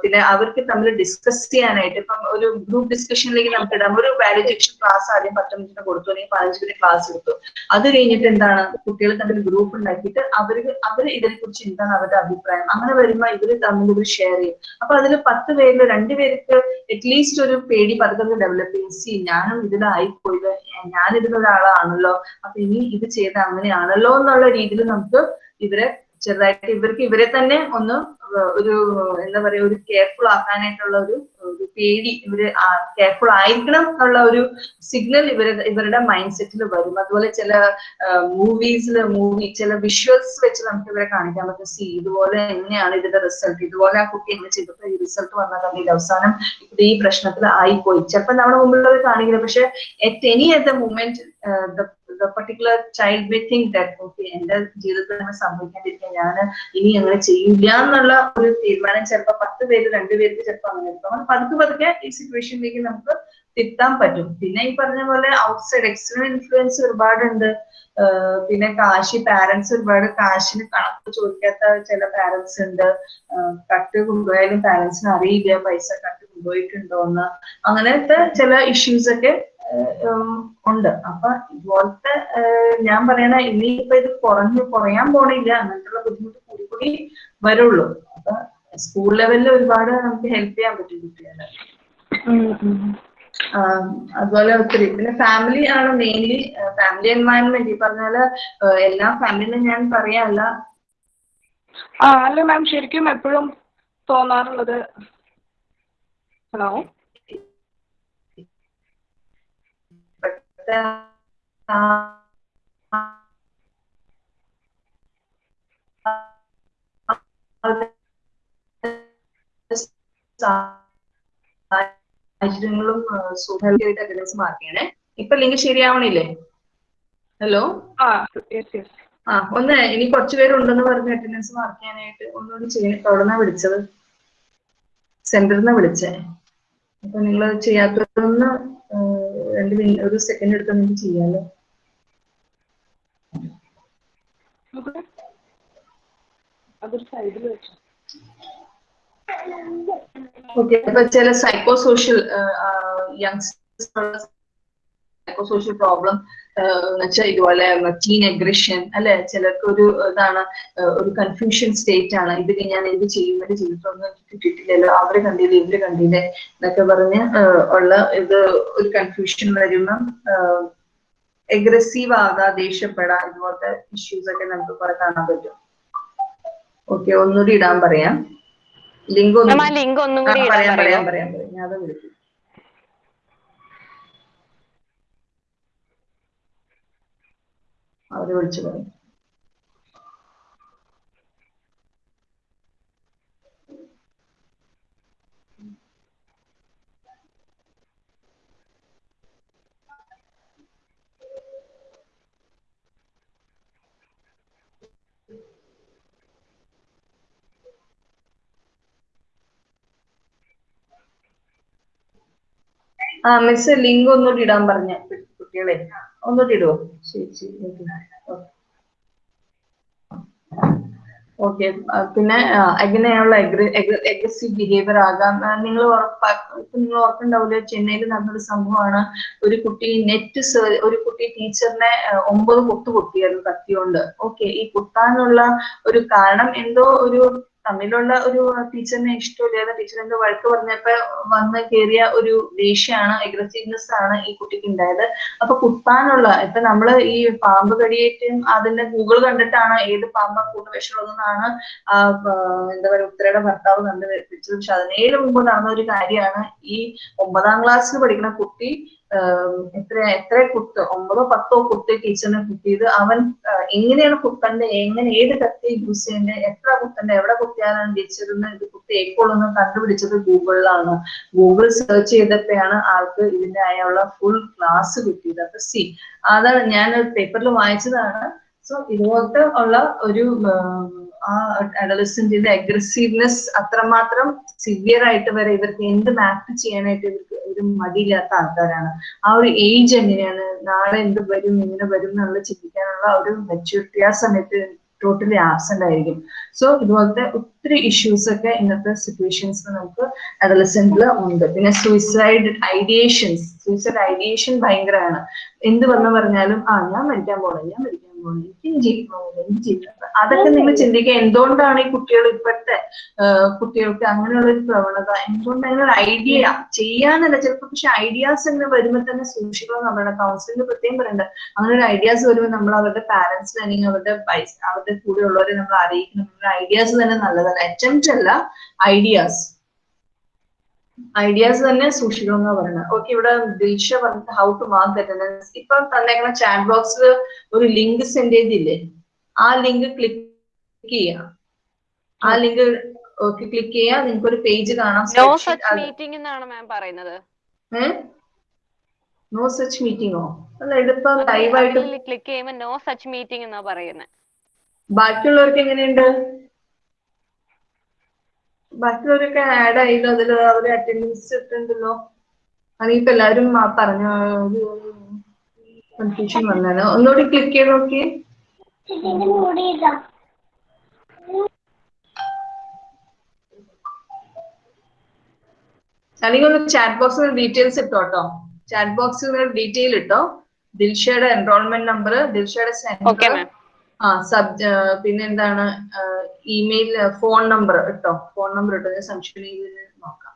പിന്നെ അവർക്ക് തമ്മിൽ ഡിസ്കസ് ചെയ്യാനായിട്ട് ഇപ്പം ഒരു ഗ്രൂപ്പ് ഡിസ്കഷനിലേക്ക് നമുക്ക് ഇടാം. ഒരു വാല്യൂ എഡ്യൂക്കേഷൻ ക്ലാസ് ആദ്യം പത്ത് മിനിറ്റിന് കൊടുത്തു അല്ലെങ്കിൽ പതിനഞ്ച് മിനിറ്റ് ക്ലാസ് എടുത്തു. അത് കഴിഞ്ഞിട്ട് എന്താണ്? കുട്ടികൾ തമ്മിൽ ഗ്രൂപ്പ് ഉണ്ടാക്കിയിട്ട് അവർക്ക് അവർ ഇതിനെ കുറിച്ച് എന്താണ് അവരുടെ അഭിപ്രായം? അങ്ങനെ വരുമ്പോൾ ഇവർ തമ്മിൽ ഇവർ ഷെയർ ചെയ്യും. അപ്പൊ അതിൽ പത്ത് പേരിൽ രണ്ടുപേർക്ക് അറ്റ്ലീസ്റ്റ് ഒരു പേടി പതുക്കെ ഡെവലപ്പ് ചെയ്യും സി ഞാനും ഇതിലായിപ്പോയത് ഞാൻ ഇതിലൊരാളാണല്ലോ അപ്പൊ ഇനി ഇത് ചെയ്ത അങ്ങനെയാണല്ലോ എന്നുള്ള രീതിയിൽ നമുക്ക് ഇവരെ ചെറുതായിട്ട് ഇവർക്ക് ഇവരെ തന്നെ ഒന്ന് ഒരു എന്താ പറയാ ഒരു കെയർഫുൾ ആക്കാനായിട്ടുള്ള ഒരു പേടി ഇവർ കെയർഫുൾ ആയിരിക്കണം എന്നുള്ള ഒരു സിഗ്നൽ ഇവർ ഇവരുടെ മൈൻഡ് സെറ്റിൽ വരും. അതുപോലെ ചില മൂവീസിൽ മൂവി ചില വിഷ്വൽസ് വെച്ച് നമുക്ക് ഇവരെ കാണിക്കാൻ പറ്റും. സി ഇതുപോലെ എങ്ങനെയാണ് ഇതിന്റെ റിസൾട്ട് ഇതുപോലെ ആ കുട്ടി എങ്ങനെ ചെയ്തപ്പോൾ ഈ റിസൾട്ട് വന്നതാണ് അവസാനം. ഈ പ്രശ്നത്തിൽ ആയിപ്പോയി. ചിലപ്പോൾ നമ്മുടെ മുമ്പിലുള്ളത് കാണിക്കില്ല. പക്ഷെ at any at the moment particular child may think that okay എന്റെ ജീവിതത്തിൽ അങ്ങനെ സംഭവിക്കാണ്ടിരിക്കാൻ ഞാൻ ഇനി അങ്ങനെ ചെയ്യില്ല എന്നുള്ള ഒരു തീരുമാനം ചിലപ്പോൾ പത്ത് പേര് രണ്ടുപേർക്ക് ചിലപ്പോൾ അങ്ങനെ എടുക്കും അങ്ങനെ പതുക്കെ പതുക്കെ ഈ സിറ്റുവേഷനിലേക്ക് നമുക്ക് തിരുത്താൻ പറ്റും. പിന്നെ ഈ പറഞ്ഞ പോലെ ഔട്ട്സൈഡ് എക്സ്റ്റേണൽ ഇൻഫ്ലുവൻസ് ഒരുപാടുണ്ട്. പിന്നെ കാശി പാരന്റ്സ് ഒരുപാട് കാശിന് കണക്ക് ചോദിക്കാത്ത ചില പാരന്റ്സ് ഉണ്ട്. കട്ട് കൊണ്ടുപോയാലും പാരന്റ്സിന് അറിയില്ല പൈസ കട്ട് കൊണ്ടുപോയിട്ടുണ്ടോ എന്ന് അങ്ങനത്തെ ചില ഇഷ്യൂസ് ഒക്കെ ഉണ്ട്. അപ്പൊ ഇതുപോലത്തെ ഞാൻ പറയണ ഇനിയിപ്പോ ഇത് കുറഞ്ഞു കുറയാൻ പോണില്ല അങ്ങനത്തെ ബുദ്ധിമുട്ട് കൂടി കൂടി വരുള്ളൂ. അപ്പൊ സ്കൂൾ ലെവലിൽ ഒരുപാട് നമുക്ക് ഹെൽപ്പ് ചെയ്യാൻ പറ്റും കുട്ടികളെ. അതുപോലെ ഒത്തിരി. പിന്നെ ഫാമിലി ആണ് മെയിൻലി ഫാമിലി എൻവയൺമെന്റ് ഈ പറഞ്ഞാൽ എല്ലാ ഫാമിലിയും ഞാൻ പറയാല്ല. അല്ല മാം ശരിക്കും എപ്പോഴും തോന്നാറുള്ളത്. ഹലോ സാഹചര്യങ്ങളും സുഖമായിട്ട് അറ്റൻഡൻസ് മാർക്ക് ചെയ്യണേ ഇപ്പൊ ലിങ്ക് ശരിയാവണില്ലേ? ഹലോ? ആ ഒന്ന് ഇനി കുറച്ച് പേരുണ്ടെന്ന് പറഞ്ഞ് അറ്റൻഡൻസ് മാർക്ക് ചെയ്യാനായിട്ട് ഒന്നുകൂടി ചെയ്യണം എവിടെന്നാ വിളിച്ചത്? സെന്ററിൽ നിന്ന് വിളിച്ചേ. അപ്പൊ നിങ്ങൾ ചെയ്യാത്തതൊന്ന് രണ്ട് മിനിറ്റ് ഒരു സെക്കൻഡ് എടുത്ത് നമുക്ക് ചെയ്യാമല്ലോ ഓക്കെ അപ്പൊ ചില psycho social youngsters psycho social problem എന്നുവെച്ചാൽ ഇതുപോലെ ടീൻ അഗ്രഷൻ അല്ലെ? ചിലർക്ക് ഒരു ഇതാണ് ഒരു കൺഫ്യൂഷൻ സ്റ്റേറ്റ് ആണ്. ഇത് ഞാൻ എന്ത് ചെയ്യും? ഇത് ചെയ്തിട്ടൊന്നും കിട്ടിയിട്ടില്ലല്ലോ. അവർ കണ്ടില്ല ഇവർ കണ്ടില്ലേ എന്നൊക്കെ പറഞ്ഞ് ഉള്ള ഇത് ഒരു കൺഫ്യൂഷൻ വരുന്ന എഗ്രസീവ് ആകാ ദേഷ്യപ്പെടാ ഇതുപോലത്തെ ഇഷ്യൂസ് ഒക്കെ നമുക്ക് കുറെ കാണാൻ പറ്റും. ഓക്കെ ഒന്നുകൂടി ഇടാൻ പറയാം. ലിങ്ക് ഒന്നും പറയോ പറയാം. പറയാം പറയാം. ഞാൻ അത് വിളിക്കും. അവർ വിളിച്ചു പറയും. ആ മിസ് ലിങ്ക് ഒന്നുകൂടി ഇടാൻ പറഞ്ഞ. കുട്ടികളെ ഒന്ന് തിടുവോ ശരി ശരി. ഓക്കെ. പിന്നെ എങ്ങനെയുള്ള അഗ്രസീവ് ബിഹേവിയർ ആകാം? നിങ്ങൾ നിങ്ങൾ ഓർക്കുണ്ടാവില്ല ചെന്നൈയിൽ നടന്നൊരു സംഭവമാണ്. ഒരു കുട്ടി നെറ്റ് ഒരു കുട്ടി ടീച്ചറിനെ ഒമ്പത് കുത്തു കുത്തിയായിരുന്നു കത്തിയോണ്ട്. ഓക്കെ. ഈ കുത്താനുള്ള ഒരു കാരണം എന്തോ ഒരു തമ്മിലുള്ള ഒരു ടീച്ചറിനെ ഇഷ്ടമില്ലാതെ ടീച്ചർ എന്തോ വഴക്ക് പറഞ്ഞപ്പോ വന്ന് കയറിയ ഒരു ദേഷ്യമാണ് അഗ്രസീവ്നെസ് ആണ് ഈ കുട്ടിക്ക് ഉണ്ടായത്. അപ്പൊ കുത്താനുള്ള ഇപ്പൊ നമ്മൾ ഈ പാമ്പ് കടിയേറ്റും അതിന്റെ ഗൂഗിൾ കണ്ടിട്ടാണ് ഏത് പാമ്പ കൂടുതൽ വിഷമുള്ളതെന്നാണ് എന്താ പറയുക ഉത്തരയുടെ ഭർത്താവ് കണ്ടുപിടിച്ചത് പക്ഷെ അതിനേലും മുമ്പ് നടന്ന ഒരു കാര്യമാണ് ഈ ഒമ്പതാം ക്ലാസ്സിൽ പഠിക്കുന്ന കുട്ടി എത്ര എത്ര കുത്ത് ഒമ്പതോ പത്തോ കുത്ത് ടീച്ചറിനെ കുത്തിയത് അവൻ എങ്ങനെയാണ് കുത്തണ്ടേ എങ്ങനെ ഏത് കത്തി യൂസ് ചെയ്യണ്ടേ എത്ര കുത്തണ്ടേ എവിടെ കുത്തിയാലാണ് ടീച്ചറിന് ഇത് കുത്തി ഏക്കോളെന്ന് കണ്ടുപിടിച്ചത് ഗൂഗിളിലാണ്. ഗൂഗിൾ സെർച്ച് ചെയ്തപ്പോഴാണ് ആൾക്ക് ഇതിന്റെ ആയുള്ള ഫുൾ ക്ലാസ് കിട്ടിയത്. അപ്പൊ സി അതാണ് ഞാൻ പേപ്പറിൽ വായിച്ചതാണ്. സോ ഇതുപോലത്തെ ഉള്ള ഒരു ആ അഡലസന്റിന്റെ അഗ്രസീവ്നെസ് അത്രമാത്രം സിവിയർ ആയിട്ട് വരെ ഇവർക്ക് എന്ത് മാപ്പ് ചെയ്യാനായിട്ട് ഇവർക്ക് ഒരു മടിയില്ലാത്ത ആൾക്കാരാണ്. ആ ഒരു ഏജ് എങ്ങനെയാണ്? നാളെ എന്ത് വരും? എങ്ങനെ വരും എന്നുള്ള ചിന്തിക്കാനുള്ള ഒരു മെച്യൂരിറ്റി ആ സമയത്ത് ടോട്ടലി ആബ്സെന്റ് ആയിരിക്കും. സോ ഇതുപോലത്തെ ഒത്തിരി ഇഷ്യൂസ് ഒക്കെ ഇന്നത്തെ സിറ്റുവേഷൻസ് നമുക്ക് അഡലസെന്റിൽ ഉണ്ട്. പിന്നെ സൂയിസൈഡ് ഐഡിയേഷൻസ് സൂയിസൈഡ് ഐഡിയേഷൻ ഭയങ്കരമാണ്. എന്ത് വന്നു പറഞ്ഞാലും ആ ഞാൻ മരിക്കാൻ പോകണം ഞാൻ മരിക്കാൻ എനിക്ക് ജീവിക്കണം അതൊക്കെ നിങ്ങൾ ചിന്തിക്കുക. എന്തുകൊണ്ടാണ് ഈ കുട്ടികൾ ഇപ്പോഴത്തെ കുട്ടികൾക്ക് അങ്ങനെയുള്ള ഒരു പ്രവണത? എന്തുകൊണ്ട് അങ്ങനെ ഐഡിയ ചെയ്യാനല്ല? ചിലപ്പോൾ പക്ഷെ ഐഡിയാസ് തന്നെ വരുമ്പോൾ തന്നെ സൂക്ഷിക്കണം നമ്മുടെ കൗൺസിലിംഗ് പ്രത്യേകം പറയുന്നുണ്ട് അങ്ങനെ ഒരു ഐഡിയാസ് വരുമ്പോൾ നമ്മൾ അവരുടെ പാരന്റ്സിനെ അല്ലെങ്കിൽ അവരുടെ അവരുടെ അവരുടെ കൂടെയുള്ളവരെ നമ്മൾ അറിയിക്കണം. ഐഡിയാസ് തന്നെ നല്ലതല്ല. അറ്റംപ്റ്റ് അല്ല ഐഡിയാസ് ഐഡിയാസ് തന്നെ സൂക്ഷിക്കണം എന്നാ പറയുന്നത് ഓക്കെ ഇവിടെ ദിൽഷ പറഞ്ഞിട്ട് ഹൗ ടു മാർക്ക് അറ്റൻഡൻസ് ഇപ്പൊ തന്നേക്കുന്ന ചാറ്റ് ബോക്സിൽ ഒരു ലിങ്ക് സെൻഡ് ചെയ്തില്ലേ? ആ ലിങ്ക് ക്ലിക്ക് ചെയ്യാം. ആ ലിങ്ക് ഓക്കെ ക്ലിക്ക് ചെയ്യാം. നിങ്ങൾക്ക് ഒരു പേജ് കാണാം നോ സച്ച് മീറ്റിംഗ് എന്നാണ് മാം പറയുന്നത്. നോ സച്ച് മീറ്റിംഗോ അല്ല ഇതിപ്പോ ലൈവായിട്ട് ക്ലിക്ക് ചെയ്യുമ്പോൾ നോ സച്ച് മീറ്റിംഗ് എന്നാ പറയുന്നത് ബാക്കിയുള്ളവർക്ക് എങ്ങനെയുണ്ട്? ബാക്കിയുള്ളവരൊക്കെ ആഡ് ആയില്ലോ? അതിൽ അവർ അറ്റൻഡൻസ് ഇട്ടുണ്ടല്ലോ അതിപ്പോ ആ പറഞ്ഞ ഒരു കൺഫ്യൂഷൻ വന്നാലോ ഒന്നുകൂടി ക്ലിക്ക് ചെയ്ത് നോക്കിയേ. അല്ലെങ്കിൽ ഒന്ന് ചാറ്റ് ബോക്സിൽ ഡീറ്റെയിൽസ് ഇട്ടോ കേട്ടോ ചാറ്റ് ബോക്സിൽ ഡീറ്റെയിൽ ഇട്ടോ? ദിൽഷയുടെ എൻറോൾമെന്റ് നമ്പർ ദിൽഷയുടെ സെന്റർ ആ സബ് പിന്നെ എന്താണ് ഇമെയിൽ ഫോൺ നമ്പർ ഇട്ടോ? ഫോൺ നമ്പർ ഇട്ടോ? ഞാൻ സംശയം നോക്കാം.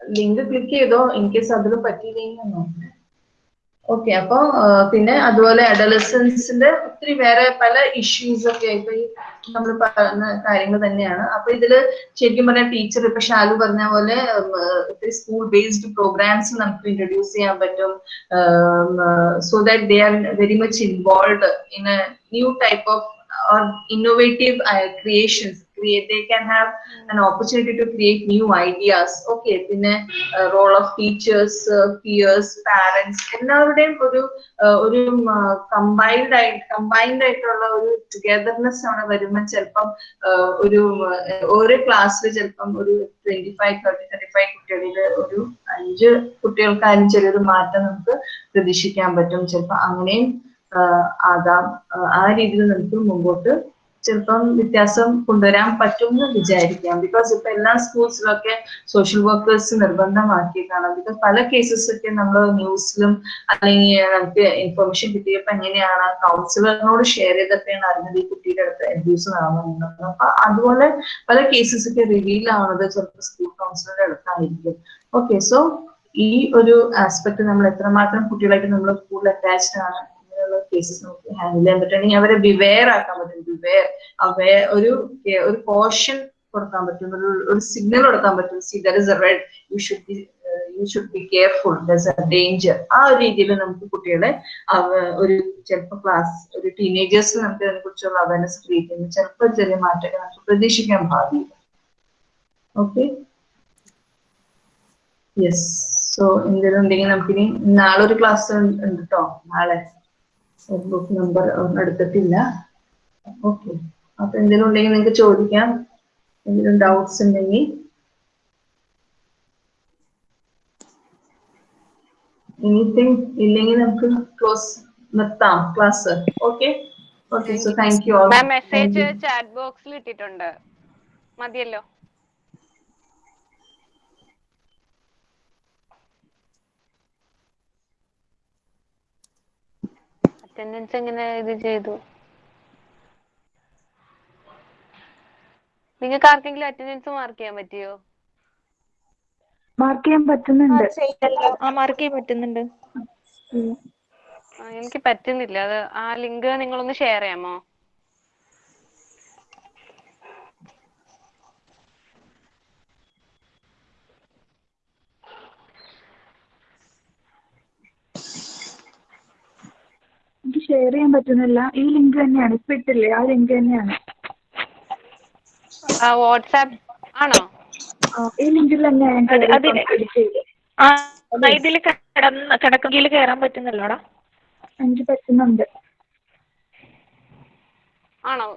ലിങ്ക് ക്ലിക്ക് ചെയ്തോ? ഇൻ കേസ് അതിൽ പറ്റിയില്ലെങ്കിൽ നോക്കാം ഓക്കെ അപ്പൊ പിന്നെ അതുപോലെ അഡലസൻസിന്റെ ഒത്തിരി വേറെ പല ഇഷ്യൂസ് ഒക്കെ ഇപ്പൊ ഈ നമ്മൾ പറയുന്ന കാര്യങ്ങൾ തന്നെയാണ്. അപ്പൊ ഇതിൽ ശരിക്കും പറഞ്ഞാൽ ടീച്ചർ ഇപ്പൊ ഷാലു പറഞ്ഞ പോലെ ഒത്തിരി സ്കൂൾ ബേസ്ഡ് പ്രോഗ്രാംസ് നമുക്ക് ഇൻട്രൊഡ്യൂസ് ചെയ്യാൻ പറ്റും. So that they are very much involve in a new type of or creations create they can have an opportunity to create new ideas. Okay പിന്നെ role of teachers peers parents എല്ലാവരുടെയും ഒരു uh, ഒരു combined ആയിട്ട് combined ആയിട്ടുള്ള ഒരു togetherness അവിടെ വരുമ്പോൾ ചിലപ്പം uh, ഒരു uh, ഓരോ ക്ലാസ്സിൽ ചിലപ്പം ഒരു twenty five thirty thirty five കുട്ടികളിൽ ഒരു അഞ്ച് കുട്ടികൾക്കായാലും ചെറിയൊരു മാറ്റം നമുക്ക് പ്രതീക്ഷിക്കാൻ പറ്റും. ചിലപ്പോൾ അങ്ങനെയും ആകാം. ആ രീതിയിൽ നമുക്ക് മുമ്പോട്ട് ചിലപ്പം വ്യത്യാസം കൊണ്ടുവരാൻ പറ്റും എന്ന് വിചാരിക്കാം. ബിക്കോസ് ഇപ്പൊ എല്ലാ സ്കൂൾസിലൊക്കെ സോഷ്യൽ വർക്കേഴ്സ് നിർബന്ധമാക്കിയിട്ടാണ് ബിക്കോസ് പല കേസസ് ഒക്കെ നമ്മൾ ന്യൂസിലും അല്ലെങ്കിൽ നമുക്ക് ഇൻഫർമേഷൻ കിട്ടിയപ്പോ എങ്ങനെയാണ് കൗൺസിലറിനോട് ഷെയർ ചെയ്തപ്പോഴാണ് അറിഞ്ഞത് ഈ കുട്ടിയുടെ അടുത്ത് അബ്യൂസ് നടന്നുണ്ടെന്ന് അപ്പൊ അതുപോലെ പല കേസസ് ഒക്കെ റിവീൽ ആവുന്നത് ചിലപ്പോൾ സ്കൂൾ കൗൺസിലറുടെ അടുത്തായിരിക്കും. ഓക്കെ സോ ഈ ഒരു ആസ്പെക്ട് നമ്മൾ എത്രമാത്രം കുട്ടികളായിട്ട് നമ്മൾ കൂടുതൽ അറ്റാച്ച്ഡ് ആണ് അങ്ങനെയുള്ള കേസസ് നമുക്ക് ഹാൻഡിൽ ചെയ്യാൻ പറ്റുകയാണെങ്കിൽ അവരെ ബിവെയർ ആക്കാൻ പറ്റും. ബിവെയർ അവയർ ഒരു ഒരു കോഷൻ കൊടുക്കാൻ പറ്റും. ഒരു ഒരു സിഗ്നൽ കൊടുക്കാൻ പറ്റും. See there is a red you should be you should be careful this a danger ആ ഒരു രീതിയിൽ നമുക്ക് കുട്ടികളെ ഒരു ചിലപ്പോൾ ക്ലാസ് ഒരു ടീനേജേഴ്സിൽ നമുക്ക് അതിനെ കുറിച്ചുള്ള അവയർനെസ് ക്രിയേറ്റ് ചെയ്യുന്ന. ചിലപ്പോൾ ചെറിയ മാറ്റങ്ങൾ നമുക്ക് പ്രതീക്ഷിക്കാൻ പാടില്ല. ഓക്കെ യെസ് സോ എന്തെങ്കിലും ഉണ്ടെങ്കിൽ നമുക്കിനി നാളെ ഒരു ക്ലാസ് ഉണ്ട് കേട്ടോ നാളെ. ബുക്ക് നമ്പർ എടുത്തിട്ടില്ല. ഓക്കെ അപ്പൊ എന്തെങ്കിലും ഉണ്ടെങ്കിൽ നിങ്ങൾക്ക് ചോദിക്കാം. എന്തെങ്കിലും ഡൗട്ട്സ് ഉണ്ടെങ്കിൽ. എനിത്തിങ് ഇല്ലെങ്കിൽ നമുക്ക് ക്ലോസ് നിർത്താം class okay okay so thank you message chat ബോക്സിൽ ഇട്ടിട്ടുണ്ട്. മതിയല്ലോ. അറ്റൻഡൻസ് എങ്ങനെ ഇത് ചെയ്തു? നിങ്ങൾക്ക് ആർക്കെങ്കിലും അറ്റൻഡൻസ് മാർക്ക് ചെയ്യാൻ പറ്റിയോ? മാർക്ക് ചെയ്യാൻ പറ്റുന്നുണ്ട്. ആ മാർക്ക് ചെയ്യാൻ പറ്റുന്നുണ്ട്. എനിക്ക് പറ്റുന്നില്ല. അത് ആ ലിങ്ക് നിങ്ങളൊന്ന് ഷെയർ ചെയ്യാമോ? എനിക്ക് ഷെയർ ചെയ്യാൻ പറ്റുന്നില്ല. ഈ ലിങ്ക് തന്നെയാണ്. ഇപ്പൊ ഇട്ടില്ലേ? ആ ലിങ്ക് തന്നെയാണ്. വാട്സാപ്പ് ആണോ? ഈ ലിങ്കിൽ തന്നെയാണ്. ഇതിൽ കയറാൻ പറ്റുന്നല്ലോടാ? എനിക്ക് പറ്റുന്നുണ്ട്. ആണോ?